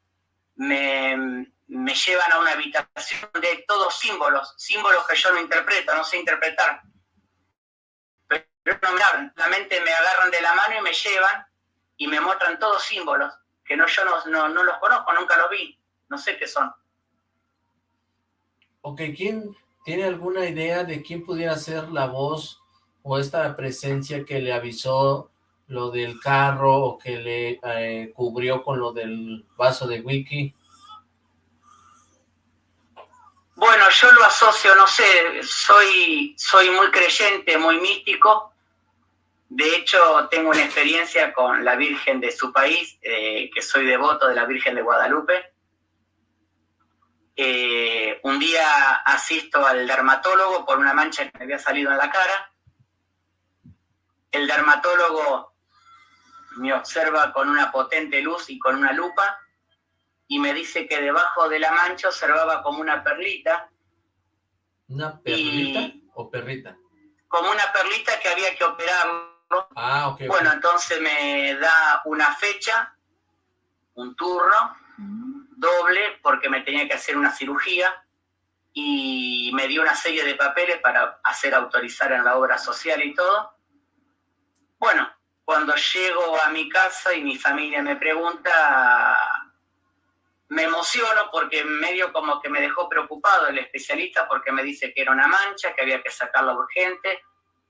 me, llevan a una habitación de todos símbolos, símbolos que yo no interpreto, no sé interpretar. No me hablan, mente me agarran de la mano y me llevan y me muestran todos símbolos, que no, yo no, no los conozco, nunca los vi, no sé qué son. Ok, ¿quién tiene alguna idea de quién pudiera ser la voz o esta presencia que le avisó lo del carro o que le eh, cubrió con lo del vaso de wiki? Bueno, yo lo asocio, no sé, soy, soy muy creyente, muy místico. De hecho, tengo una experiencia con la Virgen de su país, eh, que soy devoto de la Virgen de Guadalupe. Eh, un día asisto al dermatólogo por una mancha que me había salido en la cara el dermatólogo me observa con una potente luz y con una lupa y me dice que debajo de la mancha observaba como una perlita. ¿Una perlita o perrita? Como una perlita que había que operarlo. Ah, ok. Bueno, entonces me da una fecha, un turno, doble, porque me tenía que hacer una cirugía y me dio una serie de papeles para hacer autorizar en la obra social y todo. Bueno, cuando llego a mi casa y mi familia me pregunta, me emociono porque medio como que me dejó preocupado el especialista porque me dice que era una mancha, que había que sacarla urgente,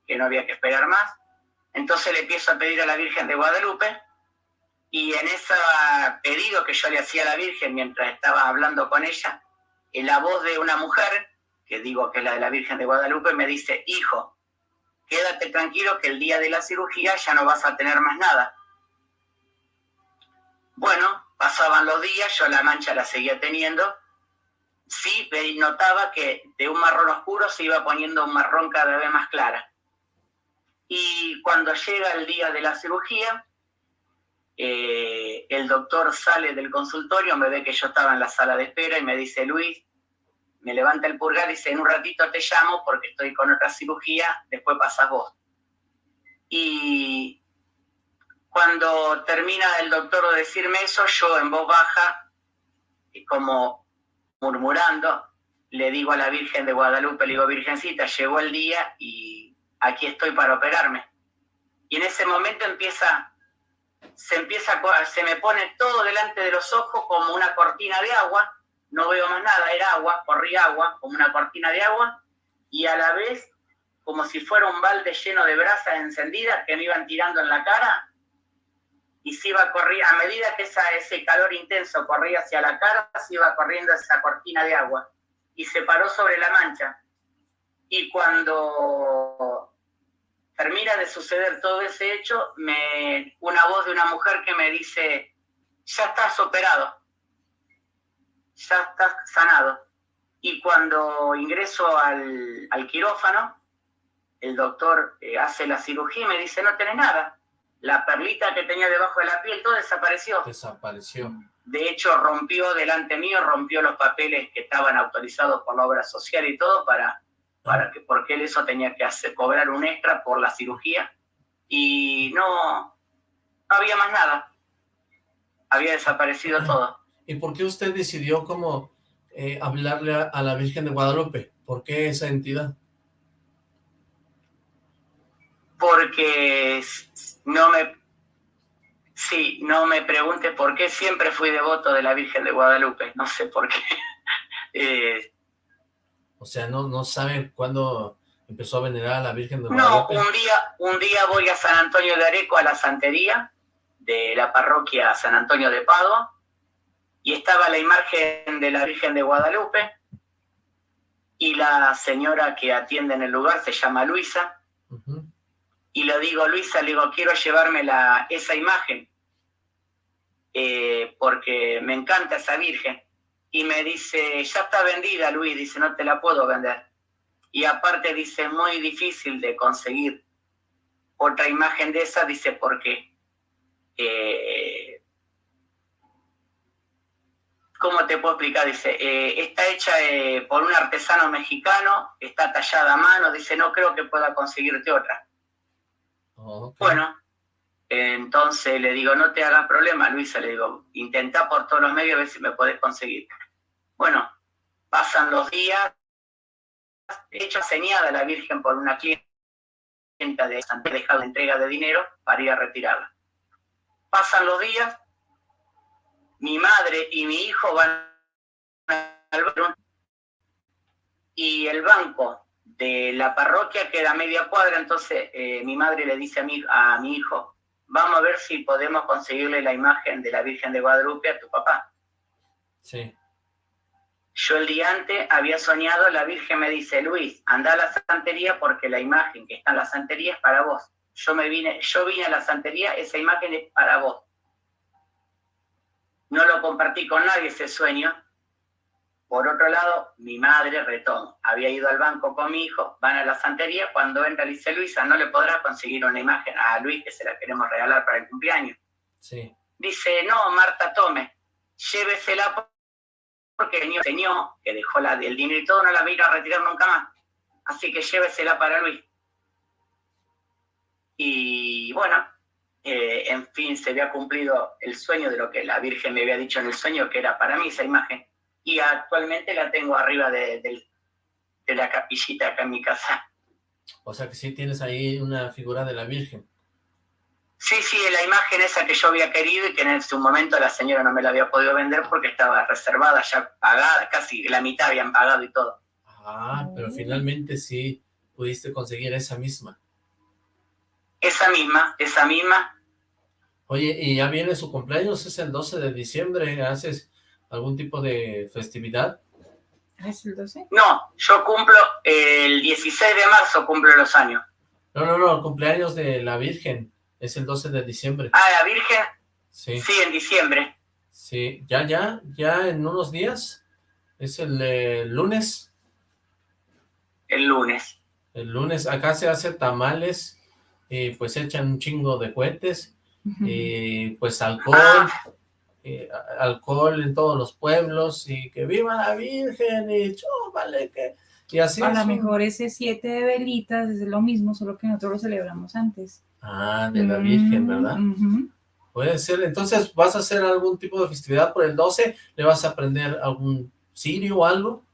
que no había que esperar más. Entonces le empiezo a pedir a la Virgen de Guadalupe y en ese pedido que yo le hacía a la Virgen mientras estaba hablando con ella, en la voz de una mujer, que digo que es la de la Virgen de Guadalupe, me dice, hijo, quédate tranquilo que el día de la cirugía ya no vas a tener más nada. Bueno, pasaban los días, yo la mancha la seguía teniendo. Sí, notaba que de un marrón oscuro se iba poniendo un marrón cada vez más clara. Y cuando llega el día de la cirugía, eh, el doctor sale del consultorio, me ve que yo estaba en la sala de espera y me dice, Luis, me levanta el pulgar y dice, en un ratito te llamo porque estoy con otra cirugía, después pasas vos. Y Cuando termina el doctor de decirme eso, yo en voz baja, como murmurando, le digo a la Virgen de Guadalupe, le digo, Virgencita, llegó el día y aquí estoy para operarme. Y en ese momento empieza, se empieza, se me pone todo delante de los ojos como una cortina de agua, no veo más nada, era agua, corría agua, como una cortina de agua, y a la vez como si fuera un balde lleno de brasas encendidas que me iban tirando en la cara, y se iba corriendo, a medida que esa, ese calor intenso corría hacia la cara, se iba corriendo esa cortina de agua, y se paró sobre la mancha. Y cuando termina de suceder todo ese hecho, me, una voz de una mujer que me dice, ya estás operado, ya estás sanado. Y cuando ingreso al, al quirófano, el doctor eh, hace la cirugía y me dice, no tenés nada. La perlita que tenía debajo de la piel, todo desapareció. Desapareció. De hecho, rompió delante mío, rompió los papeles que estaban autorizados por la obra social y todo para, para que, porque él eso tenía que hacer, cobrar un extra por la cirugía. Y no, no había más nada. Había desaparecido todo. ¿Y por qué usted decidió como eh, hablarle a la Virgen de Guadalupe? ¿Por qué esa entidad? porque no me, sí, no me pregunte por qué siempre fui devoto de la Virgen de Guadalupe, no sé por qué. Eh, o sea, no, no sabe cuándo empezó a venerar a la Virgen de Guadalupe. No, un día, un día voy a San Antonio de Areco, a la santería de la parroquia San Antonio de Padua, y estaba la imagen de la Virgen de Guadalupe, y la señora que atiende en el lugar se llama Luisa, y lo digo, Luisa, le digo, quiero llevarme la, esa imagen, eh, porque me encanta esa Virgen. Y me dice, ya está vendida, Luis, dice, no te la puedo vender. Y aparte dice, muy difícil de conseguir otra imagen de esa, dice, porque, eh, ¿cómo te puedo explicar? Dice, eh, está hecha por un artesano mexicano, está tallada a mano, dice, no creo que pueda conseguirte otra. Bueno, entonces le digo, no te hagas problema, Luisa, le digo, intenta por todos los medios a ver si me puedes conseguir. Bueno, pasan los días, hecha señada la Virgen por una clienta de Santa dejado entrega de dinero para ir a retirarla. Pasan los días, mi madre y mi hijo van al banco y el banco de la parroquia queda media cuadra, entonces eh, mi madre le dice a mi, a mi hijo, vamos a ver si podemos conseguirle la imagen de la Virgen de Guadalupe a tu papá. Sí. Yo el día antes había soñado, la Virgen me dice, Luis, anda a la santería porque la imagen que está en la santería es para vos. Yo me vine, yo vine a la santería, esa imagen es para vos. No lo compartí con nadie ese sueño, por otro lado, mi madre, Retón, había ido al banco con mi hijo, van a la santería, cuando entra dice Luisa, no le podrá conseguir una imagen a Luis que se la queremos regalar para el cumpleaños. Sí. Dice, no, Marta, tome, llévesela porque el señor que dejó la, el dinero y todo, no la vino a retirar nunca más. Así que llévesela para Luis. Y bueno, eh, en fin, se había cumplido el sueño de lo que la Virgen me había dicho en el sueño, que era para mí esa imagen y actualmente la tengo arriba de, la capillita acá en mi casa. O sea que sí tienes ahí una figura de la Virgen. Sí, sí, la imagen esa que yo había querido y que en su momento la señora no me la había podido vender porque estaba reservada, ya pagada, casi la mitad habían pagado y todo. Ah, pero finalmente sí pudiste conseguir esa misma. Esa misma, esa misma. Oye, y ya viene su cumpleaños, es el 12 de diciembre, haces algún tipo de festividad? ¿Es el 12? No, yo cumplo el 16 de marzo, cumplo los años. No, no, no, el cumpleaños de la Virgen es el 12 de diciembre. Ah, ¿la Virgen? Sí. Sí, en diciembre. Sí, ya, ya, ya en unos días. Es el lunes. El lunes. El lunes. Acá se hace tamales y pues echan un chingo de cohetes y pues alcohol. Ah. Eh, alcohol en todos los pueblos y que viva la Virgen y vale que... Y así A lo mejor ese siete de velitas es lo mismo, solo que nosotros lo celebramos antes. Ah, de la Virgen, ¿verdad? Puede ser. Entonces, ¿vas a hacer algún tipo de festividad por el 12? ¿Le vas a aprender algún sirio o algo?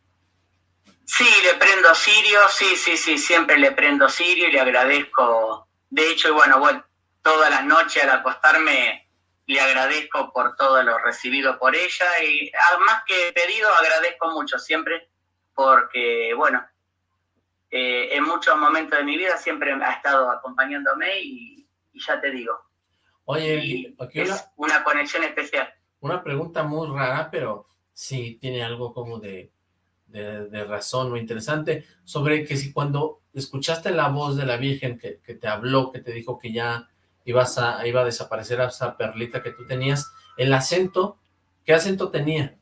Sí, le prendo sirio, sí, sí, sí, siempre le prendo sirio y le agradezco. De hecho, bueno, bueno, todas las noches al acostarme le agradezco por todo lo recibido por ella y más que pedido agradezco mucho siempre porque, bueno, eh, en muchos momentos de mi vida siempre ha estado acompañándome y, ya te digo. Oye, es una, conexión especial. Una pregunta muy rara, pero sí tiene algo como de, de, razón o interesante, sobre que si cuando escuchaste la voz de la Virgen que, que te habló, que te dijo que ya ibas a, iba a desaparecer esa perlita que tú tenías, el acento, ¿qué acento tenía?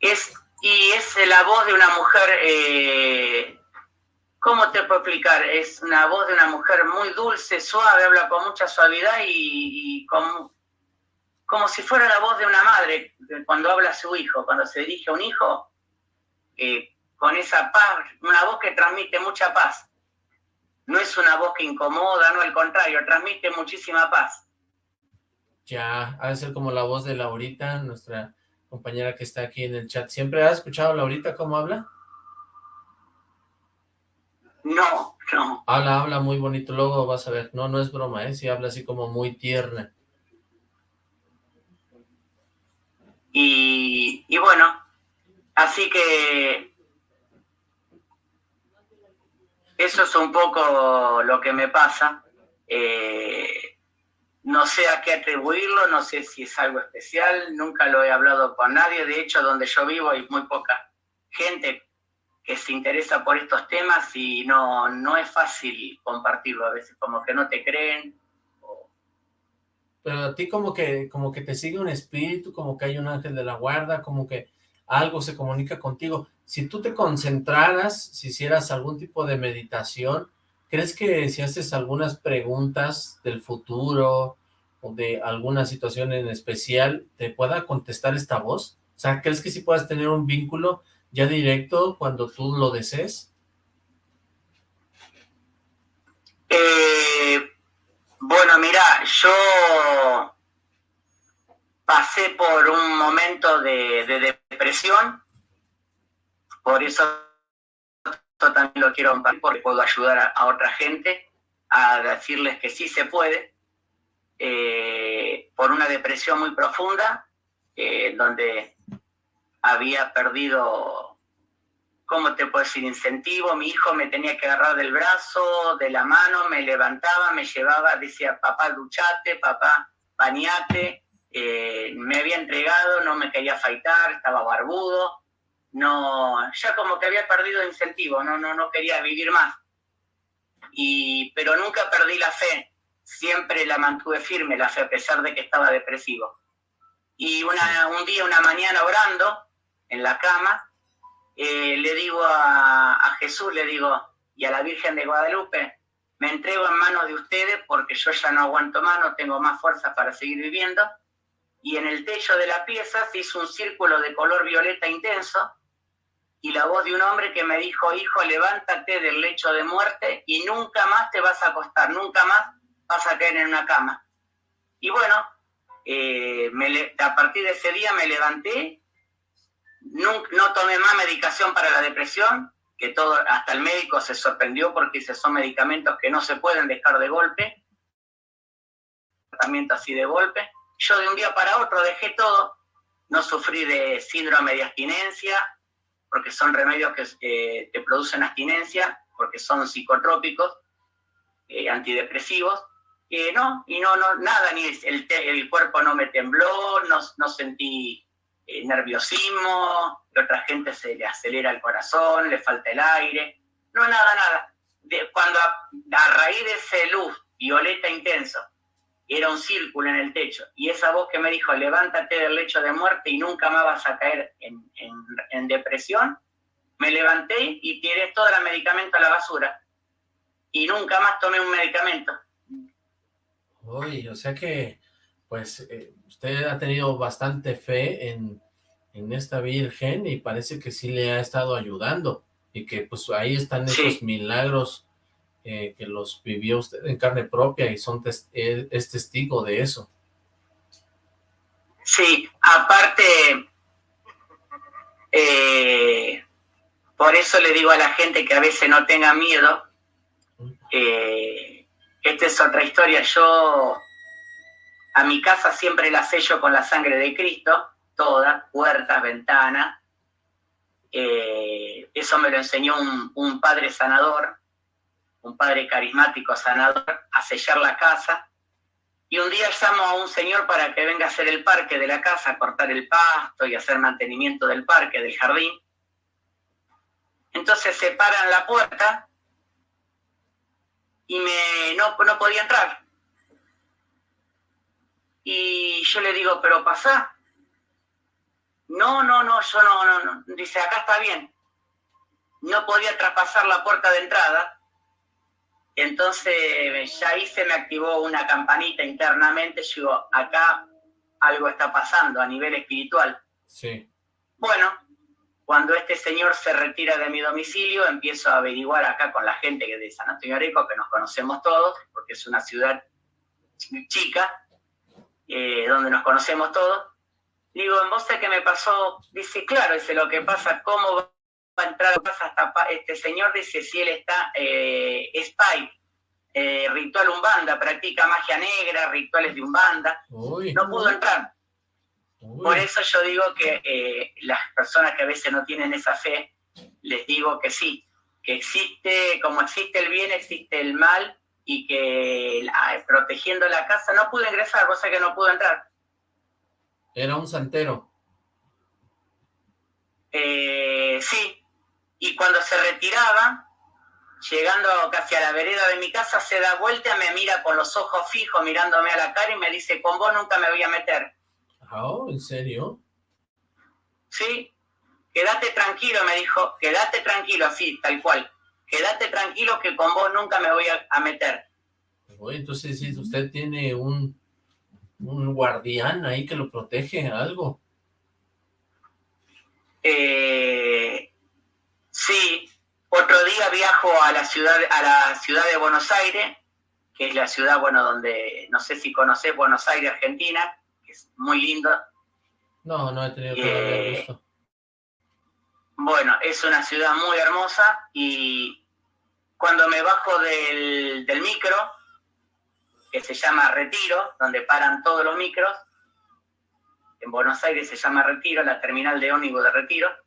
Es, y es la voz de una mujer, eh, ¿cómo te puedo explicar? Es una voz de una mujer muy dulce, suave, habla con mucha suavidad y, como, como si fuera la voz de una madre cuando habla a su hijo, cuando se dirige a un hijo, eh, con esa paz, una voz que transmite mucha paz no es una voz que incomoda, no, al contrario, transmite muchísima paz. Ya, ha de ser como la voz de Laurita, nuestra compañera que está aquí en el chat. ¿Siempre has escuchado a Laurita cómo habla? No, no. Habla, habla muy bonito, luego vas a ver. No, no es broma, ¿eh? Sí habla así como muy tierna. Y, y bueno, así que Eso es un poco lo que me pasa. Eh, no sé a qué atribuirlo, no sé si es algo especial, nunca lo he hablado con nadie. De hecho, donde yo vivo hay muy poca gente que se interesa por estos temas y no, no es fácil compartirlo. A veces como que no te creen. Pero a ti como que, como que te sigue un espíritu, como que hay un ángel de la guarda, como que algo se comunica contigo si tú te concentraras, si hicieras algún tipo de meditación, ¿crees que si haces algunas preguntas del futuro o de alguna situación en especial, te pueda contestar esta voz? O sea, ¿crees que sí puedas tener un vínculo ya directo cuando tú lo desees? Eh, bueno, mira, yo pasé por un momento de depresión por eso también lo quiero compartir, porque puedo ayudar a, otra gente a decirles que sí se puede, eh, por una depresión muy profunda, eh, donde había perdido, ¿cómo te puedo decir?, incentivo. Mi hijo me tenía que agarrar del brazo, de la mano, me levantaba, me llevaba, decía, papá, duchate, papá, bañate. Eh, me había entregado, no me quería afeitar, estaba barbudo no, ya como que había perdido incentivo, no, no, no quería vivir más. Y, pero nunca perdí la fe, siempre la mantuve firme la fe a pesar de que estaba depresivo. Y una, un día, una mañana orando en la cama, eh, le digo a, a Jesús, le digo, y a la Virgen de Guadalupe, me entrego en manos de ustedes porque yo ya no aguanto más, no tengo más fuerza para seguir viviendo. Y en el techo de la pieza se hizo un círculo de color violeta intenso y la voz de un hombre que me dijo, hijo, levántate del lecho de muerte y nunca más te vas a acostar, nunca más vas a caer en una cama. Y bueno, eh, a partir de ese día me levanté, no, no, tomé más medicación para la depresión, que todo, hasta el médico se sorprendió porque dice, son medicamentos que no se pueden dejar de golpe, tratamiento así de golpe. Yo de un día para otro dejé todo, no sufrí de síndrome de abstinencia, porque son remedios que eh, te producen abstinencia, porque son psicotrópicos, eh, antidepresivos, eh, no, y no, no, nada, ni el, el cuerpo no me tembló, no, no sentí eh, nerviosismo, a otra gente se le acelera el corazón, le falta el aire, no, nada, nada. De, cuando a, a raíz de ese luz violeta intenso, era un círculo en el techo, y esa voz que me dijo, levántate del lecho de muerte y nunca más vas a caer en, en, depresión, me levanté y tiré todo el medicamento a la basura. Y nunca más tomé un medicamento. Uy, o sea que, pues, eh, usted ha tenido bastante fe en, en, esta Virgen y parece que sí le ha estado ayudando. Y que, pues, ahí están esos milagros eh, que los vivió usted en carne propia y son eh, es testigo de eso. Sí, aparte, eh, por eso le digo a la gente que a veces no tenga miedo. esta es otra historia. Yo a mi casa siempre la sello con la sangre de Cristo, toda, puertas, ventanas. eso me lo enseñó un padre sanador un padre carismático sanador, a sellar la casa. Y un día llamo a un señor para que venga a hacer el parque de la casa, a cortar el pasto y hacer mantenimiento del parque, del jardín. Entonces se paran la puerta y me, no, no podía entrar. Y yo le digo, pero pasa. No, no, no, yo no, no, no. Dice, acá está bien. No podía traspasar la puerta de entrada entonces ya ahí se me activó una campanita internamente, yo digo, acá algo está pasando a nivel espiritual. Sí. Bueno, cuando este señor se retira de mi domicilio, empiezo a averiguar acá con la gente de San Antonio Areco, que nos conocemos todos, porque es una ciudad chica, eh, donde nos conocemos todos. Digo, en voz de que me pasó, dice, claro, dice, lo que pasa, ¿cómo a entrar hasta este señor dice si él está eh, spy, eh, ritual umbanda, practica magia negra, rituales de umbanda, no pudo entrar. Por eso yo digo que eh, las personas que a veces no tienen esa fe, les digo que sí, que existe, como existe el bien, existe el mal, y que protegiendo la casa no pudo ingresar, cosa que no pudo entrar. Era un santero. Eh, sí, y cuando se retiraba, llegando casi a la vereda de mi casa, se da vuelta, me mira con los ojos fijos, mirándome a la cara y me dice, con vos nunca me voy a meter. Oh, ¿en serio? Sí, quédate tranquilo, me dijo, quédate tranquilo, así, tal cual. Quédate tranquilo que con vos nunca me voy a, meter. entonces si usted tiene un, un guardián ahí que lo protege, algo. Eh, Sí, otro día viajo a la ciudad, a la ciudad de Buenos Aires, que es la ciudad, bueno, donde, no sé si conoces Buenos Aires, Argentina, que es muy lindo. No, no he tenido que eh, Bueno, es una ciudad muy hermosa y cuando me bajo del, del micro, que se llama Retiro, donde paran todos los micros, en Buenos Aires se llama Retiro, la terminal de ómnibus de Retiro,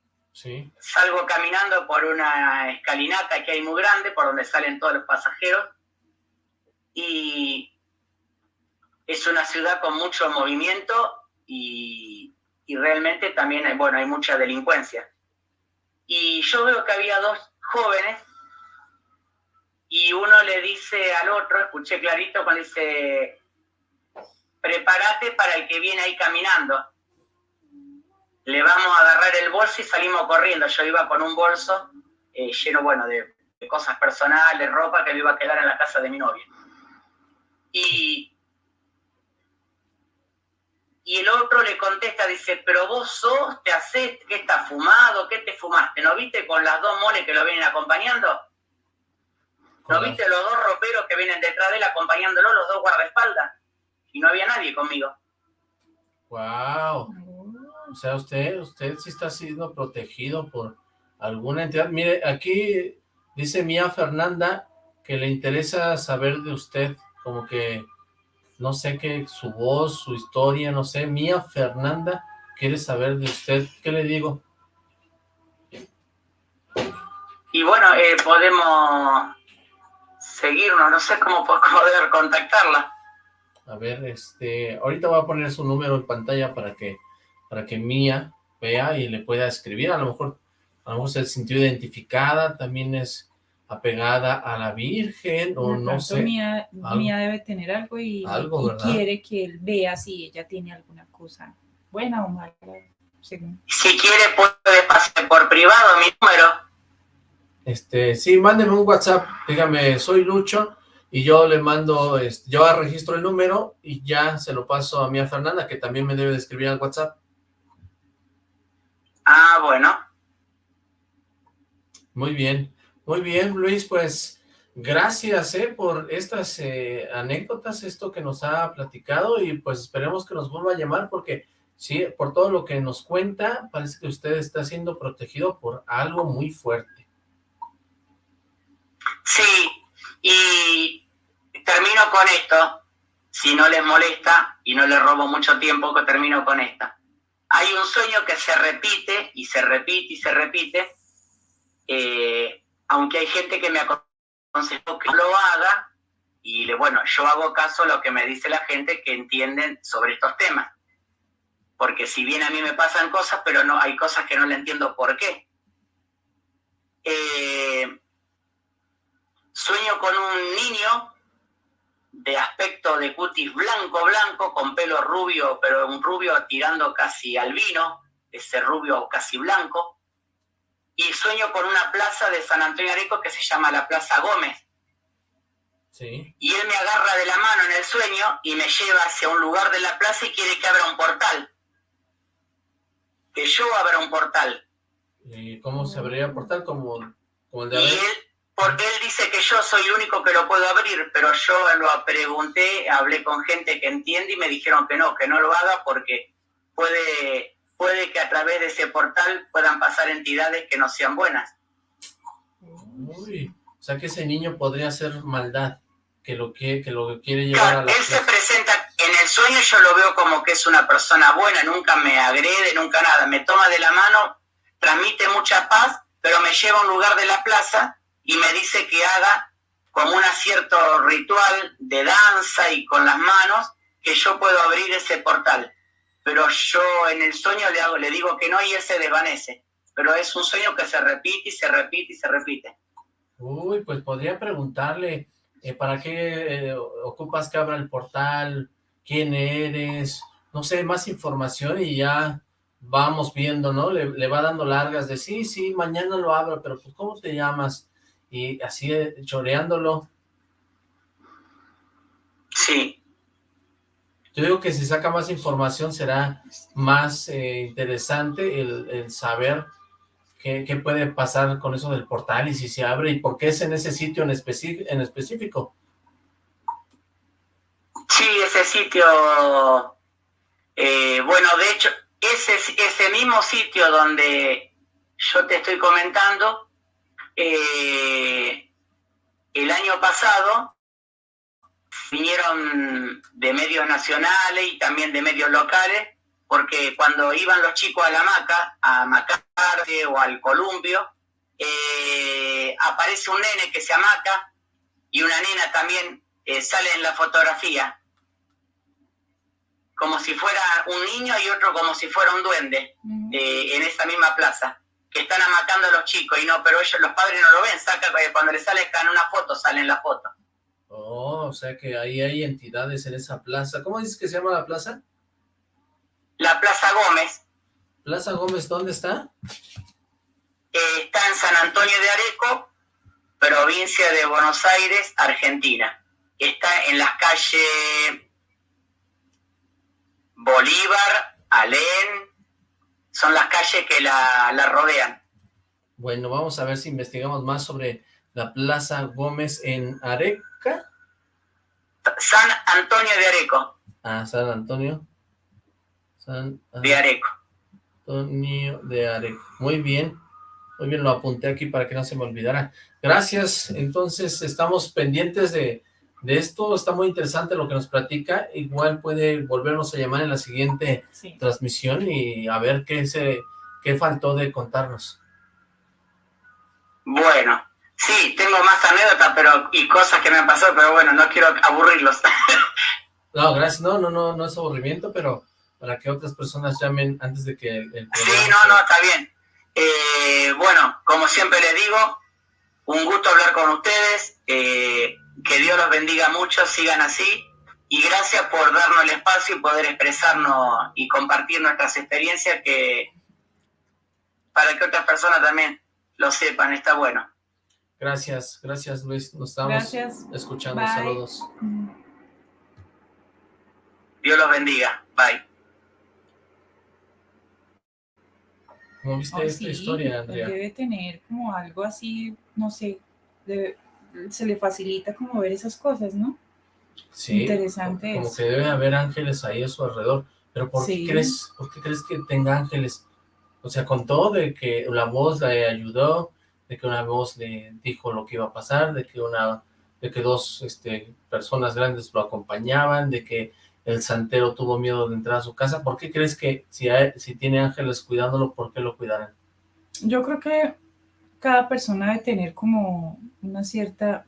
Salgo caminando por una escalinata que hay muy grande, por donde salen todos los pasajeros. Y es una ciudad con mucho movimiento y, realmente también hay, bueno, hay mucha delincuencia. Y yo veo que había dos jóvenes y uno le dice al otro, escuché clarito, cuando dice, prepárate para el que viene ahí caminando le vamos a agarrar el bolso y salimos corriendo. Yo iba con un bolso eh, lleno, bueno, de, cosas personales, ropa que me iba a quedar en la casa de mi novia. Y, y el otro le contesta, dice, pero vos sos, te haces, ¿qué estás fumado? ¿Qué te fumaste? ¿No viste con las dos moles que lo vienen acompañando? ¿No viste los dos roperos que vienen detrás de él acompañándolo, los dos guardaespaldas? Y no había nadie conmigo. Wow. O sea, usted, usted sí está siendo protegido por alguna entidad. Mire, aquí dice Mía Fernanda que le interesa saber de usted, como que, no sé qué, su voz, su historia, no sé. Mía Fernanda quiere saber de usted. ¿Qué le digo? Y bueno, eh, podemos seguirnos, no sé cómo poder contactarla. A ver, este, ahorita voy a poner su número en pantalla para que para que Mía vea y le pueda escribir, a lo mejor, a lo mejor se sintió identificada, también es apegada a la Virgen, o no sé. Mía, Mía, debe tener algo y, quiere que él vea si ella tiene alguna cosa buena o mala. Si quiere puede pasar por privado mi número. Este, sí, mándeme un WhatsApp, dígame, soy Lucho, y yo le mando, este, yo registro el número y ya se lo paso a Mía Fernanda, que también me debe de escribir al WhatsApp. Ah, bueno. Muy bien, muy bien, Luis, pues gracias eh, por estas eh, anécdotas, esto que nos ha platicado y pues esperemos que nos vuelva a llamar porque sí, por todo lo que nos cuenta, parece que usted está siendo protegido por algo muy fuerte. Sí, y termino con esto, si no les molesta y no les robo mucho tiempo, que termino con esta. Hay un sueño que se repite y se repite y se repite, eh, aunque hay gente que me aconsejó que lo haga, y bueno, yo hago caso a lo que me dice la gente que entienden sobre estos temas. Porque si bien a mí me pasan cosas, pero no hay cosas que no le entiendo por qué. Eh, sueño con un niño de aspecto de cutis blanco, blanco, con pelo rubio, pero un rubio tirando casi al vino, ese rubio casi blanco. Y sueño con una plaza de San Antonio Areco que se llama la Plaza Gómez. Y él me agarra de la mano en el sueño y me lleva hacia un lugar de la plaza y quiere que abra un portal. Que yo abra un portal. ¿Y cómo se abriría el portal? Como, el de y porque él dice que yo soy el único que lo puedo abrir, pero yo lo pregunté, hablé con gente que entiende y me dijeron que no, que no lo haga porque puede, puede que a través de ese portal puedan pasar entidades que no sean buenas. Uy, o sea que ese niño podría hacer maldad, que lo que, que lo quiere llevar a la Él se presenta, en el sueño yo lo veo como que es una persona buena, nunca me agrede, nunca nada, me toma de la mano, transmite mucha paz, pero me lleva a un lugar de la plaza y me dice que haga como un cierto ritual de danza y con las manos, que yo puedo abrir ese portal. Pero yo en el sueño le, hago, le digo que no y él se desvanece. Pero es un sueño que se repite y se repite y se repite. Uy, pues podría preguntarle, eh, ¿para qué eh, ocupas que abra el portal? ¿Quién eres? No sé, más información y ya vamos viendo, ¿no? Le, le va dando largas de, sí, sí, mañana lo abro, pero pues, ¿cómo te llamas? Y así eh, choreándolo. Sí. Yo digo que si saca más información será más eh, interesante el, saber qué, puede pasar con eso del portal y si se abre y por qué es en ese sitio en, en específico. Sí, ese sitio, eh, bueno, de hecho, ese, ese mismo sitio donde yo te estoy comentando, eh, el año pasado vinieron de medios nacionales y también de medios locales, porque cuando iban los chicos a la maca, a Macarte o al Columbio, eh, aparece un nene que se amaca y una nena también eh, sale en la fotografía, como si fuera un niño y otro como si fuera un duende, en esa misma plaza que están amatando a los chicos y no, pero ellos, los padres no lo ven, saca eh, cuando le sale en una foto, sale en la foto. Oh, o sea que ahí hay entidades en esa plaza. ¿Cómo dices que se llama la plaza? La Plaza Gómez. ¿Plaza Gómez dónde está? Eh, está en San Antonio de Areco, provincia de Buenos Aires, Argentina. Está en las calles Bolívar, Alén, son las calles que la, rodean. Bueno, vamos a ver si investigamos más sobre la Plaza Gómez en Areca. San Antonio de Areco. Ah, San Antonio. San de Areco. Antonio de Areco. Muy bien. Muy bien, lo apunté aquí para que no se me olvidara. Gracias. Entonces, estamos pendientes de de esto. Está muy interesante lo que nos platica. Igual puede volvernos a llamar en la siguiente transmisión y a ver qué, se, qué faltó de contarnos. Bueno, sí, tengo más anécdotas pero y cosas que me han pasado, pero bueno, no quiero aburrirlos. no, gracias. No, no, no, no es aburrimiento, pero para que otras personas llamen antes de que el, Sí, no, no, está bien. Eh, bueno, como siempre les digo, un gusto hablar con ustedes. Eh, que Dios los bendiga mucho, sigan así. Y gracias por darnos el espacio y poder expresarnos y compartir nuestras experiencias que para que otras personas también lo sepan, está bueno. Gracias, gracias Luis, nos estamos escuchando, saludos. Dios los bendiga, bye. ¿Cómo viste esta historia, Andrea? Debe tener como algo así, no sé, se le facilita como ver esas cosas, ¿no? Sí, Interesante como eso. que debe haber ángeles ahí a su alrededor. Pero ¿por Sí. qué crees, por qué crees que tenga ángeles? O sea, contó de que la voz le ayudó, de que una voz le dijo lo que iba a pasar, de que una, de que dos este, personas grandes lo acompañaban, de que el santero tuvo miedo de entrar a su casa. ¿Por qué crees que si, hay- si tiene ángeles cuidándolo, por qué lo cuidarán? Yo creo que cada persona debe tener como una cierta,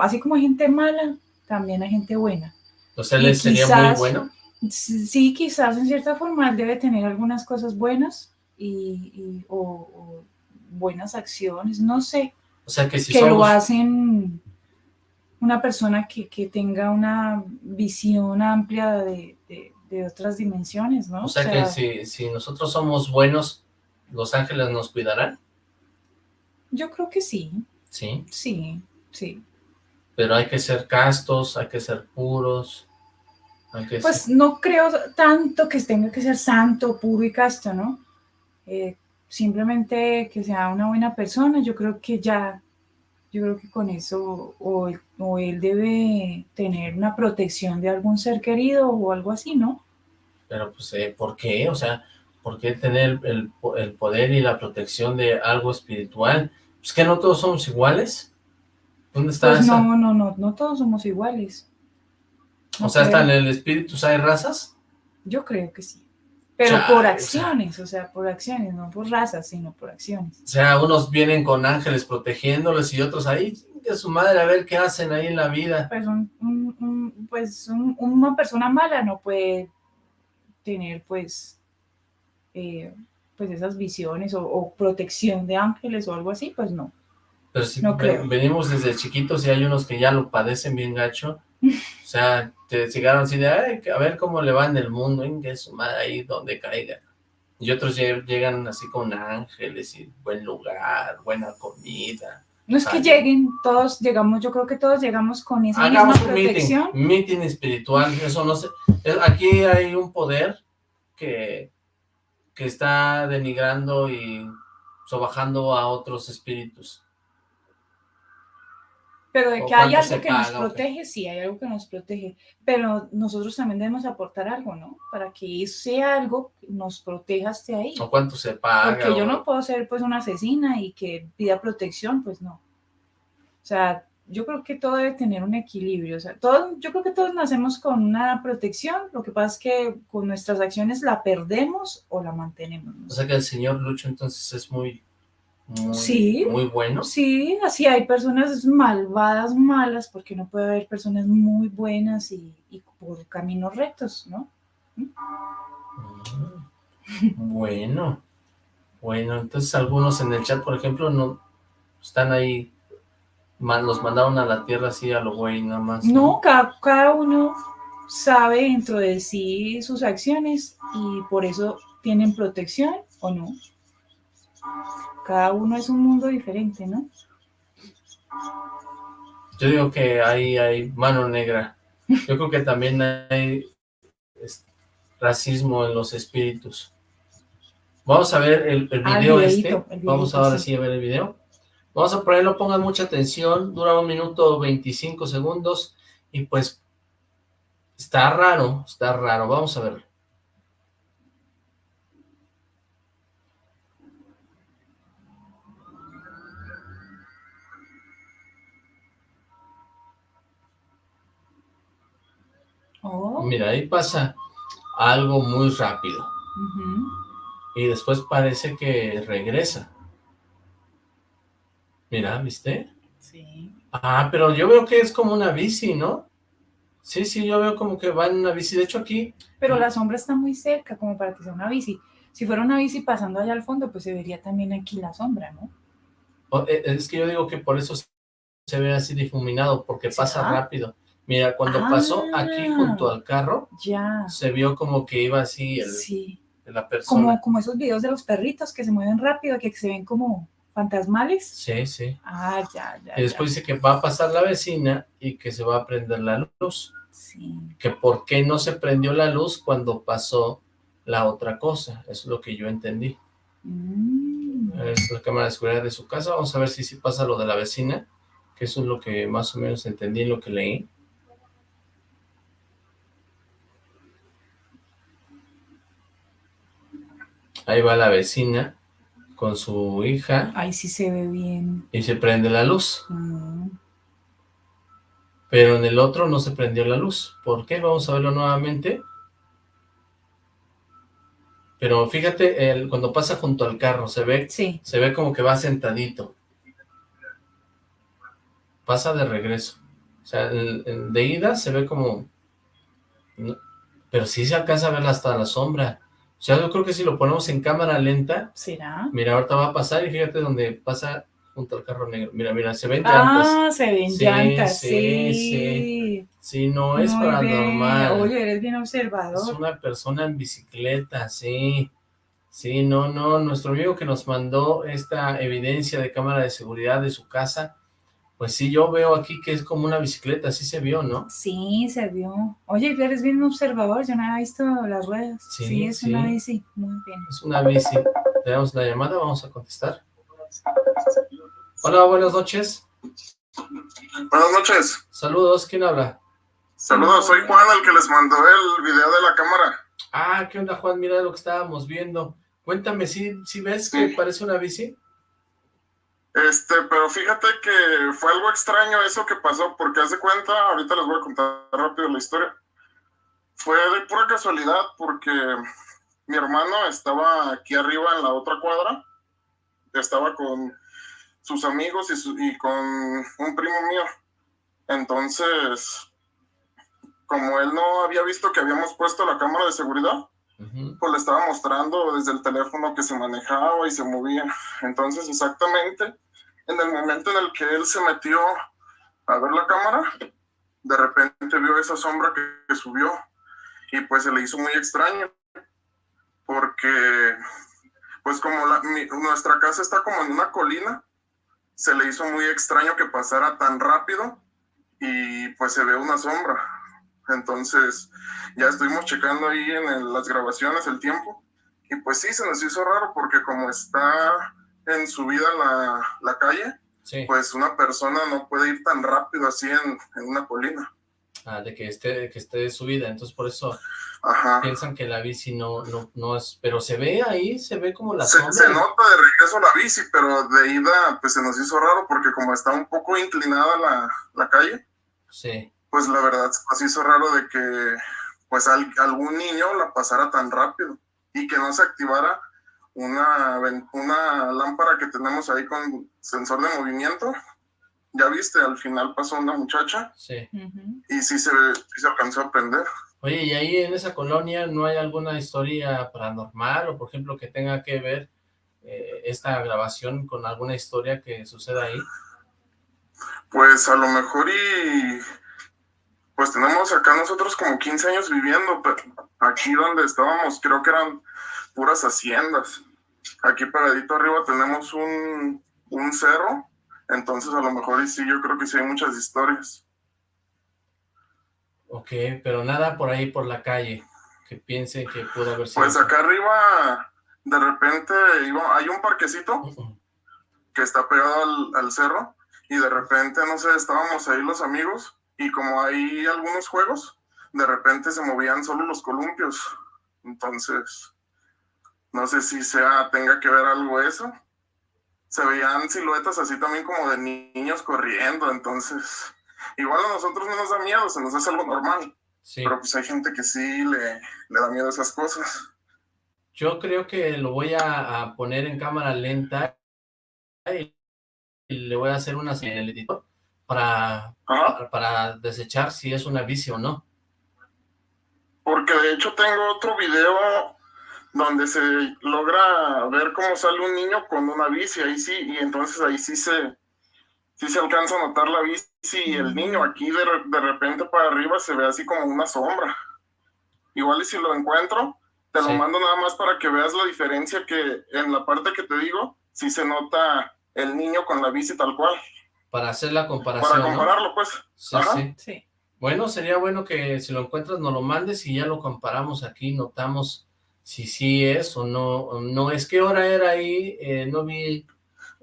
así como hay gente mala, también hay gente buena. O sea, Y él sería muy quizás- bueno. Sí, quizás en cierta forma él debe tener algunas cosas buenas y, y- o, o buenas acciones, no sé, O sea, que si que lo hacen una persona que, que tenga una visión amplia de, de- de otras dimensiones, ¿no? O sea, que si, si nosotros somos buenos, los ángeles nos cuidarán, Yo creo que sí, ¿sí? sí, sí. Pero hay que ser castos, hay que ser puros, hay que Pues ser... no creo tanto que tenga que ser santo, puro y casto, ¿no? Eh, simplemente que sea una buena persona, yo creo que ya, yo creo que con eso, o, él- o él debe tener una protección de algún ser querido o algo así, ¿no? Pero pues, eh, ¿por qué? O sea, ¿por qué tener el, el poder y la protección de algo espiritual? Pues que no todos somos iguales. ¿Dónde está Pues esa? no, no, no, no todos somos iguales. No o sea, ¿hasta en creo. el espíritu hay razas? Yo creo que sí. Pero por o sea. acciones, o sea, por acciones, no por razas, sino por acciones. O sea, unos vienen con ángeles protegiéndoles y otros ahí, de su madre, a ver qué hacen ahí en la vida. pues, un, un- un- pues un- una persona mala no puede tener pues eh, pues esas visiones o, o protección de ángeles o algo así, pues no. Pero si No creo. venimos desde chiquitos y hay unos que ya lo padecen bien gacho, o sea, te llegaron así de, "Ay, a ver cómo le va en el mundo, ahí donde caiga. Y otros lle- llegan así con ángeles y buen lugar, buena comida. No es que lleguen, todos llegamos, yo creo que todos llegamos con esa Hagamos misma un meeting, protección. meeting espiritual, eso no sé. Aquí hay un poder que, que está denigrando y sobajando a otros espíritus. Pero de ¿O que hay algo que nos protege, sí, hay algo que nos protege. Pero nosotros también debemos aportar algo, ¿no? Para que ese algo nos proteja hasta ahí. ¿O cuánto se paga? Porque yo o- no puedo ser pues una asesina y que pida protección, pues no. O sea, yo creo que todo debe tener un equilibrio. O sea, todos, yo creo que todos nacemos con una protección. Lo que pasa es que con nuestras acciones la perdemos o la mantenemos. O sea que el señor Lucho entonces es muy, muy, Sí. muy bueno. Sí, así hay personas malvadas, malas, porque no puede haber personas muy buenas y, y por caminos rectos, ¿no? Mm. Bueno, bueno, entonces algunos en el chat, por ejemplo, no están ahí, los mandaron a la tierra así a lo güey, nada más. No, cada, cada uno sabe dentro de sí sus acciones y por eso tienen protección o no. Cada uno es un mundo diferente, ¿no? Yo digo que ahí hay mano negra. Yo creo que también hay racismo en los espíritus. Vamos a ver el, el Ah, el video este. el Vamos ahora sí. sí a ver el video. Vamos a ponerlo, pongan mucha atención. Dura un minuto 25 segundos. Y pues está raro, está raro. Vamos a verlo. Oh, Mira, ahí pasa algo muy rápido. Y después parece que regresa. Mira, ¿viste? Sí. Ah, pero yo veo que es como una bici, ¿no? Sí, sí, yo veo como que va en una bici. De hecho, aquí, Pero la sombra está muy cerca como para que sea una bici. Si fuera una bici pasando allá al fondo, pues se vería también aquí la sombra, ¿no? o- eh, es que yo digo que por eso se ve así difuminado, porque pasa ¿Será? rápido. Mira, cuando pasó aquí Ah. junto al carro, Ya. se vio como que iba así el, Sí. la persona. Como, como esos videos de los perritos que se mueven rápido, que se ven como fantasmales. Sí, sí. Ah, ya, ya. Y después dice que va a pasar la vecina y que se va a prender la luz. Sí. que por qué no se prendió la luz cuando pasó la otra cosa, eso es lo que yo entendí. Mm. Es la cámara de seguridad de su casa, vamos a ver si sí pasa lo de la vecina, que eso es lo que más o menos entendí en lo que leí. Ahí va la vecina con su hija. Ahí sí se ve bien. Y se prende la luz. Mm. Pero en el otro no se prendió la luz. ¿Por qué? Vamos a verlo nuevamente. Pero fíjate, el, cuando pasa junto al carro, se ve, Sí. se ve como que va sentadito. Pasa de regreso. O sea, el- el de ida se ve como... pero sí se alcanza a ver hasta la sombra. O sea, yo creo que si lo ponemos en cámara lenta, ¿Será? mira, ahorita va a pasar y fíjate donde pasa junto al carro negro. Mira, mira, se ven llantas. Ah, se ven Sí, llantas, sí, sí. sí. Sí, no es Muy paranormal. bien. Oye, eres bien Es observador. una persona en bicicleta, sí. Sí, no, no. Nuestro amigo que nos mandó esta evidencia de cámara de seguridad de su casa, pues sí, yo veo aquí que es como una bicicleta, sí se vio, ¿no? Sí, se vio. Oye, eres bien observador, yo no había visto las ruedas. Sí, Sí, es una bici. Muy bien. Es una bici. Tenemos una llamada, vamos a contestar. Hola, buenas noches. Buenas noches. Saludos, ¿quién habla? Saludos, soy Juan, el que les mandó el video de la cámara. Ah, ¿qué onda, Juan? Mira lo que estábamos viendo. Cuéntame, ¿sí, sí ves que Sí. parece una bici? Este, pero fíjate que fue algo extraño eso que pasó, porque hace cuenta, ahorita les voy a contar rápido la historia. Fue de pura casualidad, porque mi hermano estaba aquí arriba en la otra cuadra, estaba con sus amigos y, su- y con un primo mío. Entonces, como él no había visto que habíamos puesto la cámara de seguridad, pues le estaba mostrando desde el teléfono que se manejaba y se movía. Entonces, exactamente en el momento en el que él se metió a ver la cámara, de repente vio esa sombra que, que subió y pues se le hizo muy extraño porque pues como la- mi- nuestra casa está como en una colina, se le hizo muy extraño que pasara tan rápido y pues se ve una sombra. Entonces, ya estuvimos checando ahí en el- las grabaciones el tiempo y pues sí, se nos hizo raro porque como está en subida la, la calle, Sí. pues una persona no puede ir tan rápido así en, en una colina. Ah, de que esté, que esté subida, entonces por eso Ajá. piensan que la bici no, no, no es, pero se ve ahí, se ve como la Se, sombra. se nota de regreso la bici, pero de ida pues se nos hizo raro porque como está un poco inclinada la, la calle, Sí, pues la verdad se nos hizo raro de que pues al- algún niño la pasara tan rápido y que no se activara una, una lámpara que tenemos ahí con sensor de movimiento. Ya viste, al final pasó una muchacha sí. Y sí se, sí se alcanzó a prender. Oye, ¿y ahí en esa colonia no hay alguna historia paranormal o por ejemplo que tenga que ver eh, esta grabación con alguna historia que suceda ahí? Pues a lo mejor y pues tenemos acá nosotros como 15 años viviendo, pero aquí donde estábamos creo que eran puras haciendas. Aquí pegadito arriba tenemos un, un cerro, entonces a lo mejor y sí, yo creo que sí hay muchas historias. Ok, pero nada por ahí por la calle que piense que pudo haber sido. Pues acá arriba de repente iba, hay un parquecito que está pegado al, al cerro y de repente, no sé, estábamos ahí los amigos y como hay algunos juegos, de repente se movían solo los columpios. Entonces, no sé si sea, tenga que ver algo eso. Se veían siluetas así también como de niños corriendo, entonces, igual a nosotros no nos da miedo, se nos hace algo normal, Sí, pero pues hay gente que sí le, le da miedo a esas cosas. yo creo que lo voy a, a poner en cámara lenta y, y le voy a hacer una señal al editor para, para, para desechar si es una bici o no. Porque de hecho tengo otro video donde se logra ver cómo sale un niño con una bici, ahí sí, y entonces ahí sí se, sí se alcanza a notar la bici y el niño aquí de, de repente para arriba se ve así como una sombra. Igual y si lo encuentro, te lo Sí. mando nada más para que veas la diferencia que en la parte que te digo, sí se nota el niño con la bici tal cual. Para hacer la comparación, Para ¿no? compararlo, pues. Sí, Ajá. sí. Sí. Bueno, sería bueno que si lo encuentras nos lo mandes y ya lo comparamos aquí, notamos si sí es o no. no es qué hora era ahí, Eh, no vi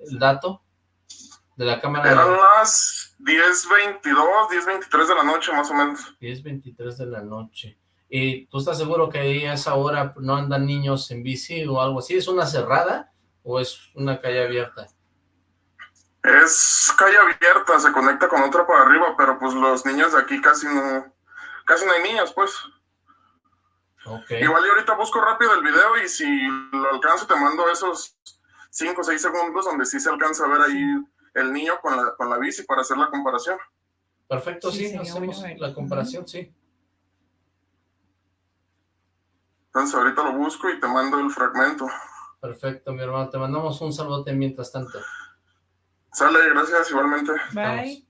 el dato. de la cámara. Eran las 10.22, 10.23 de la noche más o menos. 10.23 de la noche. ¿Y tú estás seguro que ahí a esa hora no andan niños en bici o algo así? ¿Es una cerrada o es una calle abierta? Es calle abierta, se conecta con otra por arriba, pero pues los niños de aquí casi no, casi no hay niños, pues. Okay. Igual yo ahorita busco rápido el video y si lo alcanzo te mando esos 5 o 6 segundos donde sí se alcanza a ver ahí el niño con la, con la bici para hacer la comparación. Perfecto, sí, Sí, hacemos la comparación, sí. Entonces ahorita lo busco y te mando el fragmento. Perfecto, mi hermano. Te mandamos un saludote mientras tanto. Sale, gracias igualmente. Bye.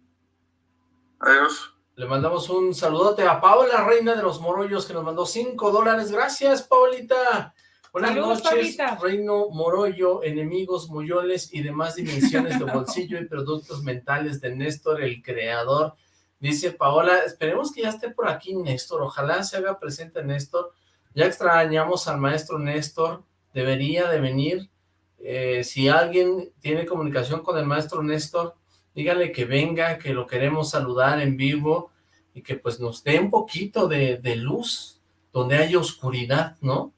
Adiós. Le mandamos un saludote a Paola, reina de los morollos, que nos mandó 5 dólares. Gracias, Paulita. Buenas Saludos, noches, Paulita. Reino Morollo, enemigos, moyoles y demás dimensiones de bolsillo y productos mentales de Néstor, el creador. Dice Paola, esperemos que ya esté por aquí Néstor, ojalá se haga presente Néstor. Ya extrañamos al maestro Néstor, debería de venir. Eh, si alguien tiene comunicación con el maestro Néstor, dígale que venga, que lo queremos saludar en vivo y que pues nos dé un poquito de, de luz donde haya oscuridad, ¿no?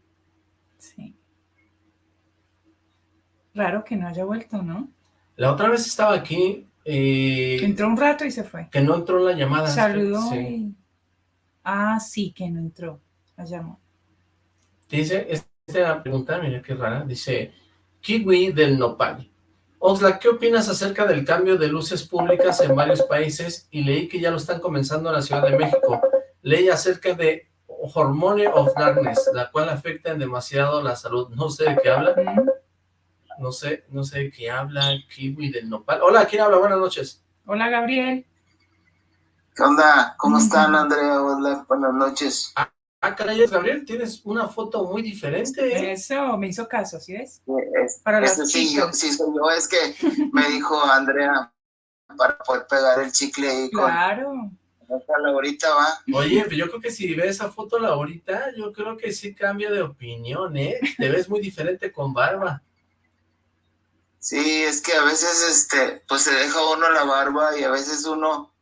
Sí. Raro que no haya vuelto, ¿no? La otra vez estaba aquí, eh, Entró un rato y se fue. que no entró la llamada. Saludó Sí. y... Ah, sí, que no entró. La llamó. Dice, esta pregunta, mira qué rara, dice, Kiwi del Nopal. Oxlack, ¿qué opinas acerca del cambio de luces públicas en varios países? Y leí que ya lo están comenzando en la Ciudad de México. Leí acerca de Hormone of Darkness, la cual afecta en demasiado la salud. No sé de qué habla, no sé, no sé de qué habla Kiwi del Nopal. Hola, ¿quién habla? Buenas noches. Hola, Gabriel. ¿Qué onda? ¿Cómo están, Andrea? Hola, buenas noches. Ah, caray, Gabriel, tienes una foto muy diferente, ¿eh? Eso, me hizo caso, ¿sí ves? Es- Para las sí, yo, sí, soy yo. Es que me dijo Andrea para poder pegar el chicle ahí Claro. con esta Laurita, ¿va? Oye, yo creo que si ves esa foto Laurita, yo creo que sí cambia de opinión, ¿eh? Te ves muy diferente con barba. Sí, es que a veces, este, pues se deja uno la barba y a veces uno,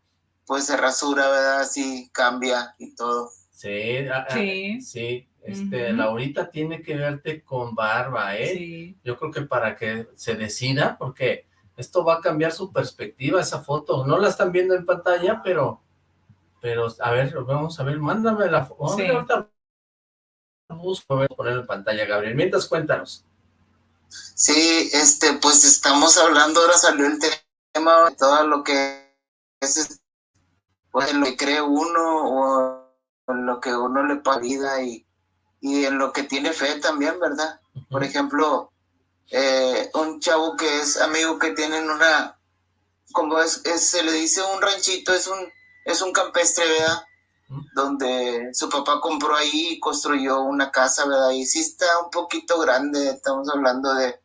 pues se rasura, ¿verdad? Así cambia y todo. Sí, ah, ah, Sí. sí, este, Ujú. Laurita tiene que verte con barba, ¿eh? Sí. Yo creo que para que se decida, porque esto va a cambiar su perspectiva, esa foto. No la están viendo en pantalla, pero, pero, a ver, vamos a ver, mándame la foto. Sí. Ahorita busco, voy a poner en pantalla, Gabriel. Mientras, cuéntanos. Sí, este, pues estamos hablando, ahora salió el tema de todo lo que es, pues, lo que cree uno o en lo que uno le pasa vida y, y en lo que tiene fe también, ¿verdad? Por ejemplo, eh, un chavo que es amigo que tienen una, como es, es- se le dice un ranchito, es un, es un campestre, ¿verdad? Donde su papá compró ahí y construyó una casa, ¿verdad? Y sí está un poquito grande, estamos hablando de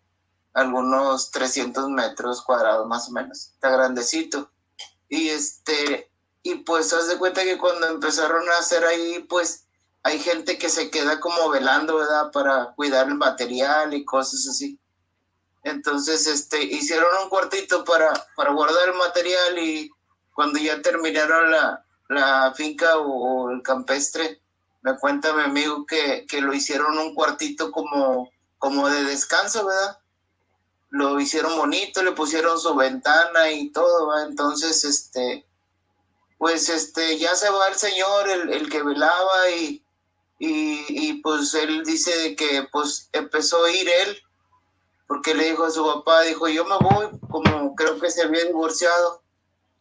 algunos 300 metros cuadrados más o menos, está grandecito. Y este, y pues haz de cuenta que cuando empezaron a hacer ahí, pues hay gente que se queda como velando, ¿verdad? Para cuidar el material y cosas así. Entonces, este, hicieron un cuartito para, para guardar el material y cuando ya terminaron la, la finca o, el campestre, me cuenta mi amigo que, que lo hicieron un cuartito como, como de descanso, ¿verdad? Lo hicieron bonito, le pusieron su ventana y todo, ¿va? Entonces, este, pues, este, ya se va el señor, el, el que velaba y, y, y, pues él dice que pues empezó a ir él porque le dijo a su papá, dijo yo me voy, como creo que se había divorciado,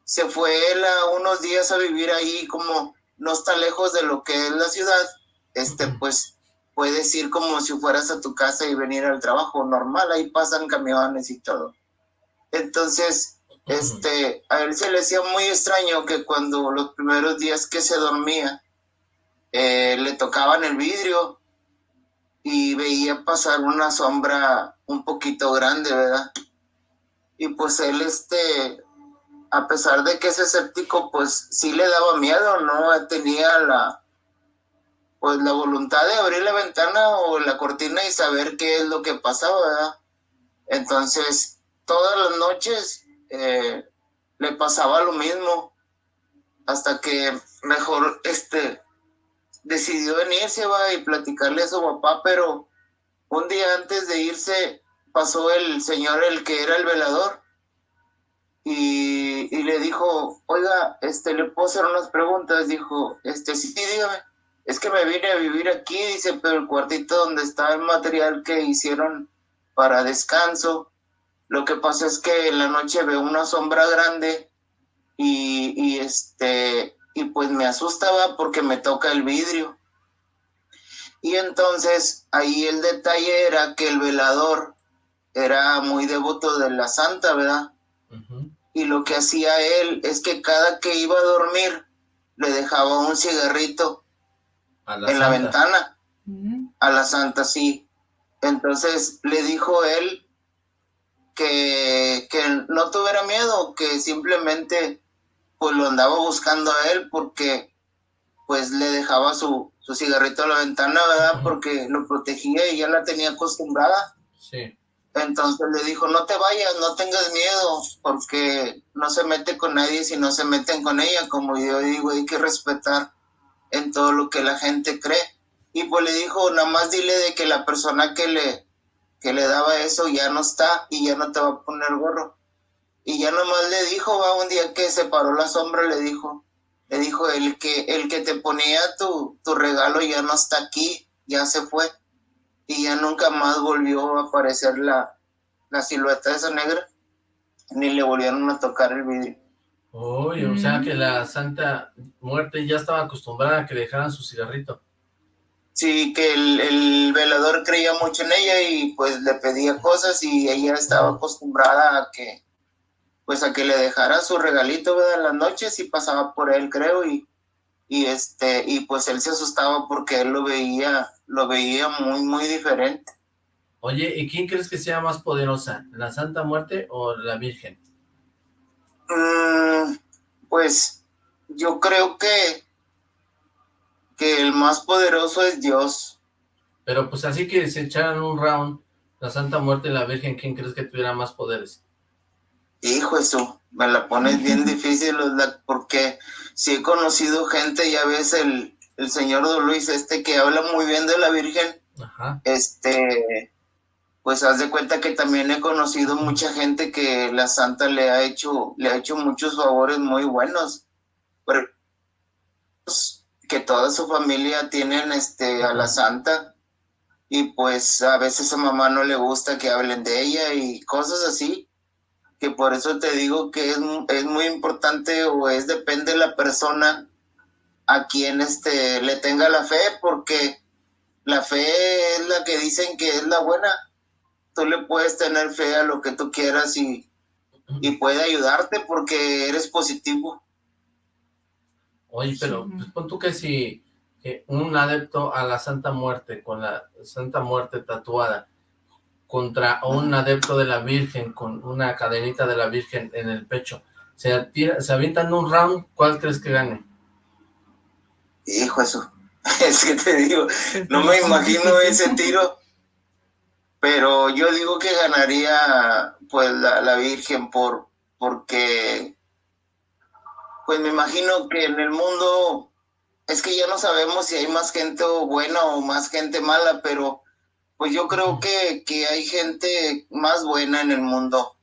se fue él a unos días a vivir ahí como no está lejos de lo que es la ciudad, este pues puedes ir como si fueras a tu casa y venir al trabajo normal, ahí pasan camiones y todo. Entonces, este, a él se le hacía muy extraño que cuando los primeros días que se dormía, eh, le tocaban el vidrio y veía pasar una sombra un poquito grande, ¿verdad? Y pues él, este, a pesar de que es escéptico, pues sí le daba miedo, ¿no? Tenía la, pues la voluntad de abrir la ventana o la cortina y saber qué es lo que pasaba, ¿verdad? Entonces, todas las noches eh, le pasaba lo mismo, hasta que mejor este decidió venirse va y platicarle a su papá, pero un día antes de irse pasó el señor el que era el velador y, y, le dijo, oiga, este, le puedo hacer unas preguntas, dijo, este, sí, dígame, es que me vine a vivir aquí, dice, pero el cuartito donde está el material que hicieron para descanso, lo que pasa es que en la noche veo una sombra grande y, y este, y pues me asustaba porque me toca el vidrio. Y entonces ahí el detalle era que el velador era muy devoto de la santa, ¿verdad? Y lo que hacía él es que cada que iba a dormir le dejaba un cigarrito en la ventana. A la santa, sí. Entonces le dijo él que, que no tuviera miedo, que simplemente pues lo andaba buscando a él porque pues le dejaba su, su cigarrito a la ventana, ¿verdad? Porque lo protegía y ya la tenía acostumbrada. Sí. Entonces le dijo, no te vayas, no tengas miedo, porque no se mete con nadie si no se meten con ella. Como yo digo, hay que respetar en todo lo que la gente cree. Y pues le dijo, nada más dile de que la persona que le, que le daba eso ya no está y ya no te va a poner gorro. Y ya nomás le dijo, va, un día que se paró la sombra, le dijo, le dijo, el que, el que te ponía tu, tu regalo ya no está aquí, ya se fue y ya nunca más volvió a aparecer la, la silueta de esa negra, ni le volvieron a tocar el vidrio. Uy, o sea que la Santa Muerte ya estaba acostumbrada a que dejaran su cigarrito. Sí, que el, el, velador creía mucho en ella y pues le pedía cosas y ella estaba acostumbrada a que pues a que le dejara su regalito ¿verdad? en las noches y pasaba por él creo y, y este y pues él se asustaba porque él lo veía lo veía muy, muy diferente. Oye, ¿y quién crees que sea más poderosa? ¿La Santa Muerte o la Virgen? Mm, pues yo creo que que el más poderoso es Dios. Pero pues así que se echaran un round, la Santa Muerte y la Virgen, ¿quién crees que tuviera más poderes? Hijo, eso, me la pones bien difícil, porque si he conocido gente, ya ves el, el señor Don Luis este que habla muy bien de la Virgen, este, pues haz de cuenta que también he conocido mucha gente que la Santa le ha hecho, le ha hecho muchos favores muy buenos, pero que toda su familia tienen este a la Santa y pues a veces a mamá no le gusta que hablen de ella y cosas así, que por eso te digo que es, es muy importante o es depende de la persona a quien este, le tenga la fe, porque la fe es la que dicen que es la buena. Tú le puedes tener fe a lo que tú quieras y, y puede ayudarte porque eres positivo. Oye, pero pues, pon tú que si un adepto a la Santa Muerte, con la Santa Muerte tatuada, contra un adepto de la Virgen, con una cadenita de la Virgen en el pecho, se, se avientan un round, ¿cuál crees que gane? Hijo, eso, es que te digo, no me imagino ese tiro, pero yo digo que ganaría pues la, la Virgen por porque pues me imagino que en el mundo es que ya no sabemos si hay más gente buena o más gente mala, pero pues yo creo que, que hay gente más buena en el mundo,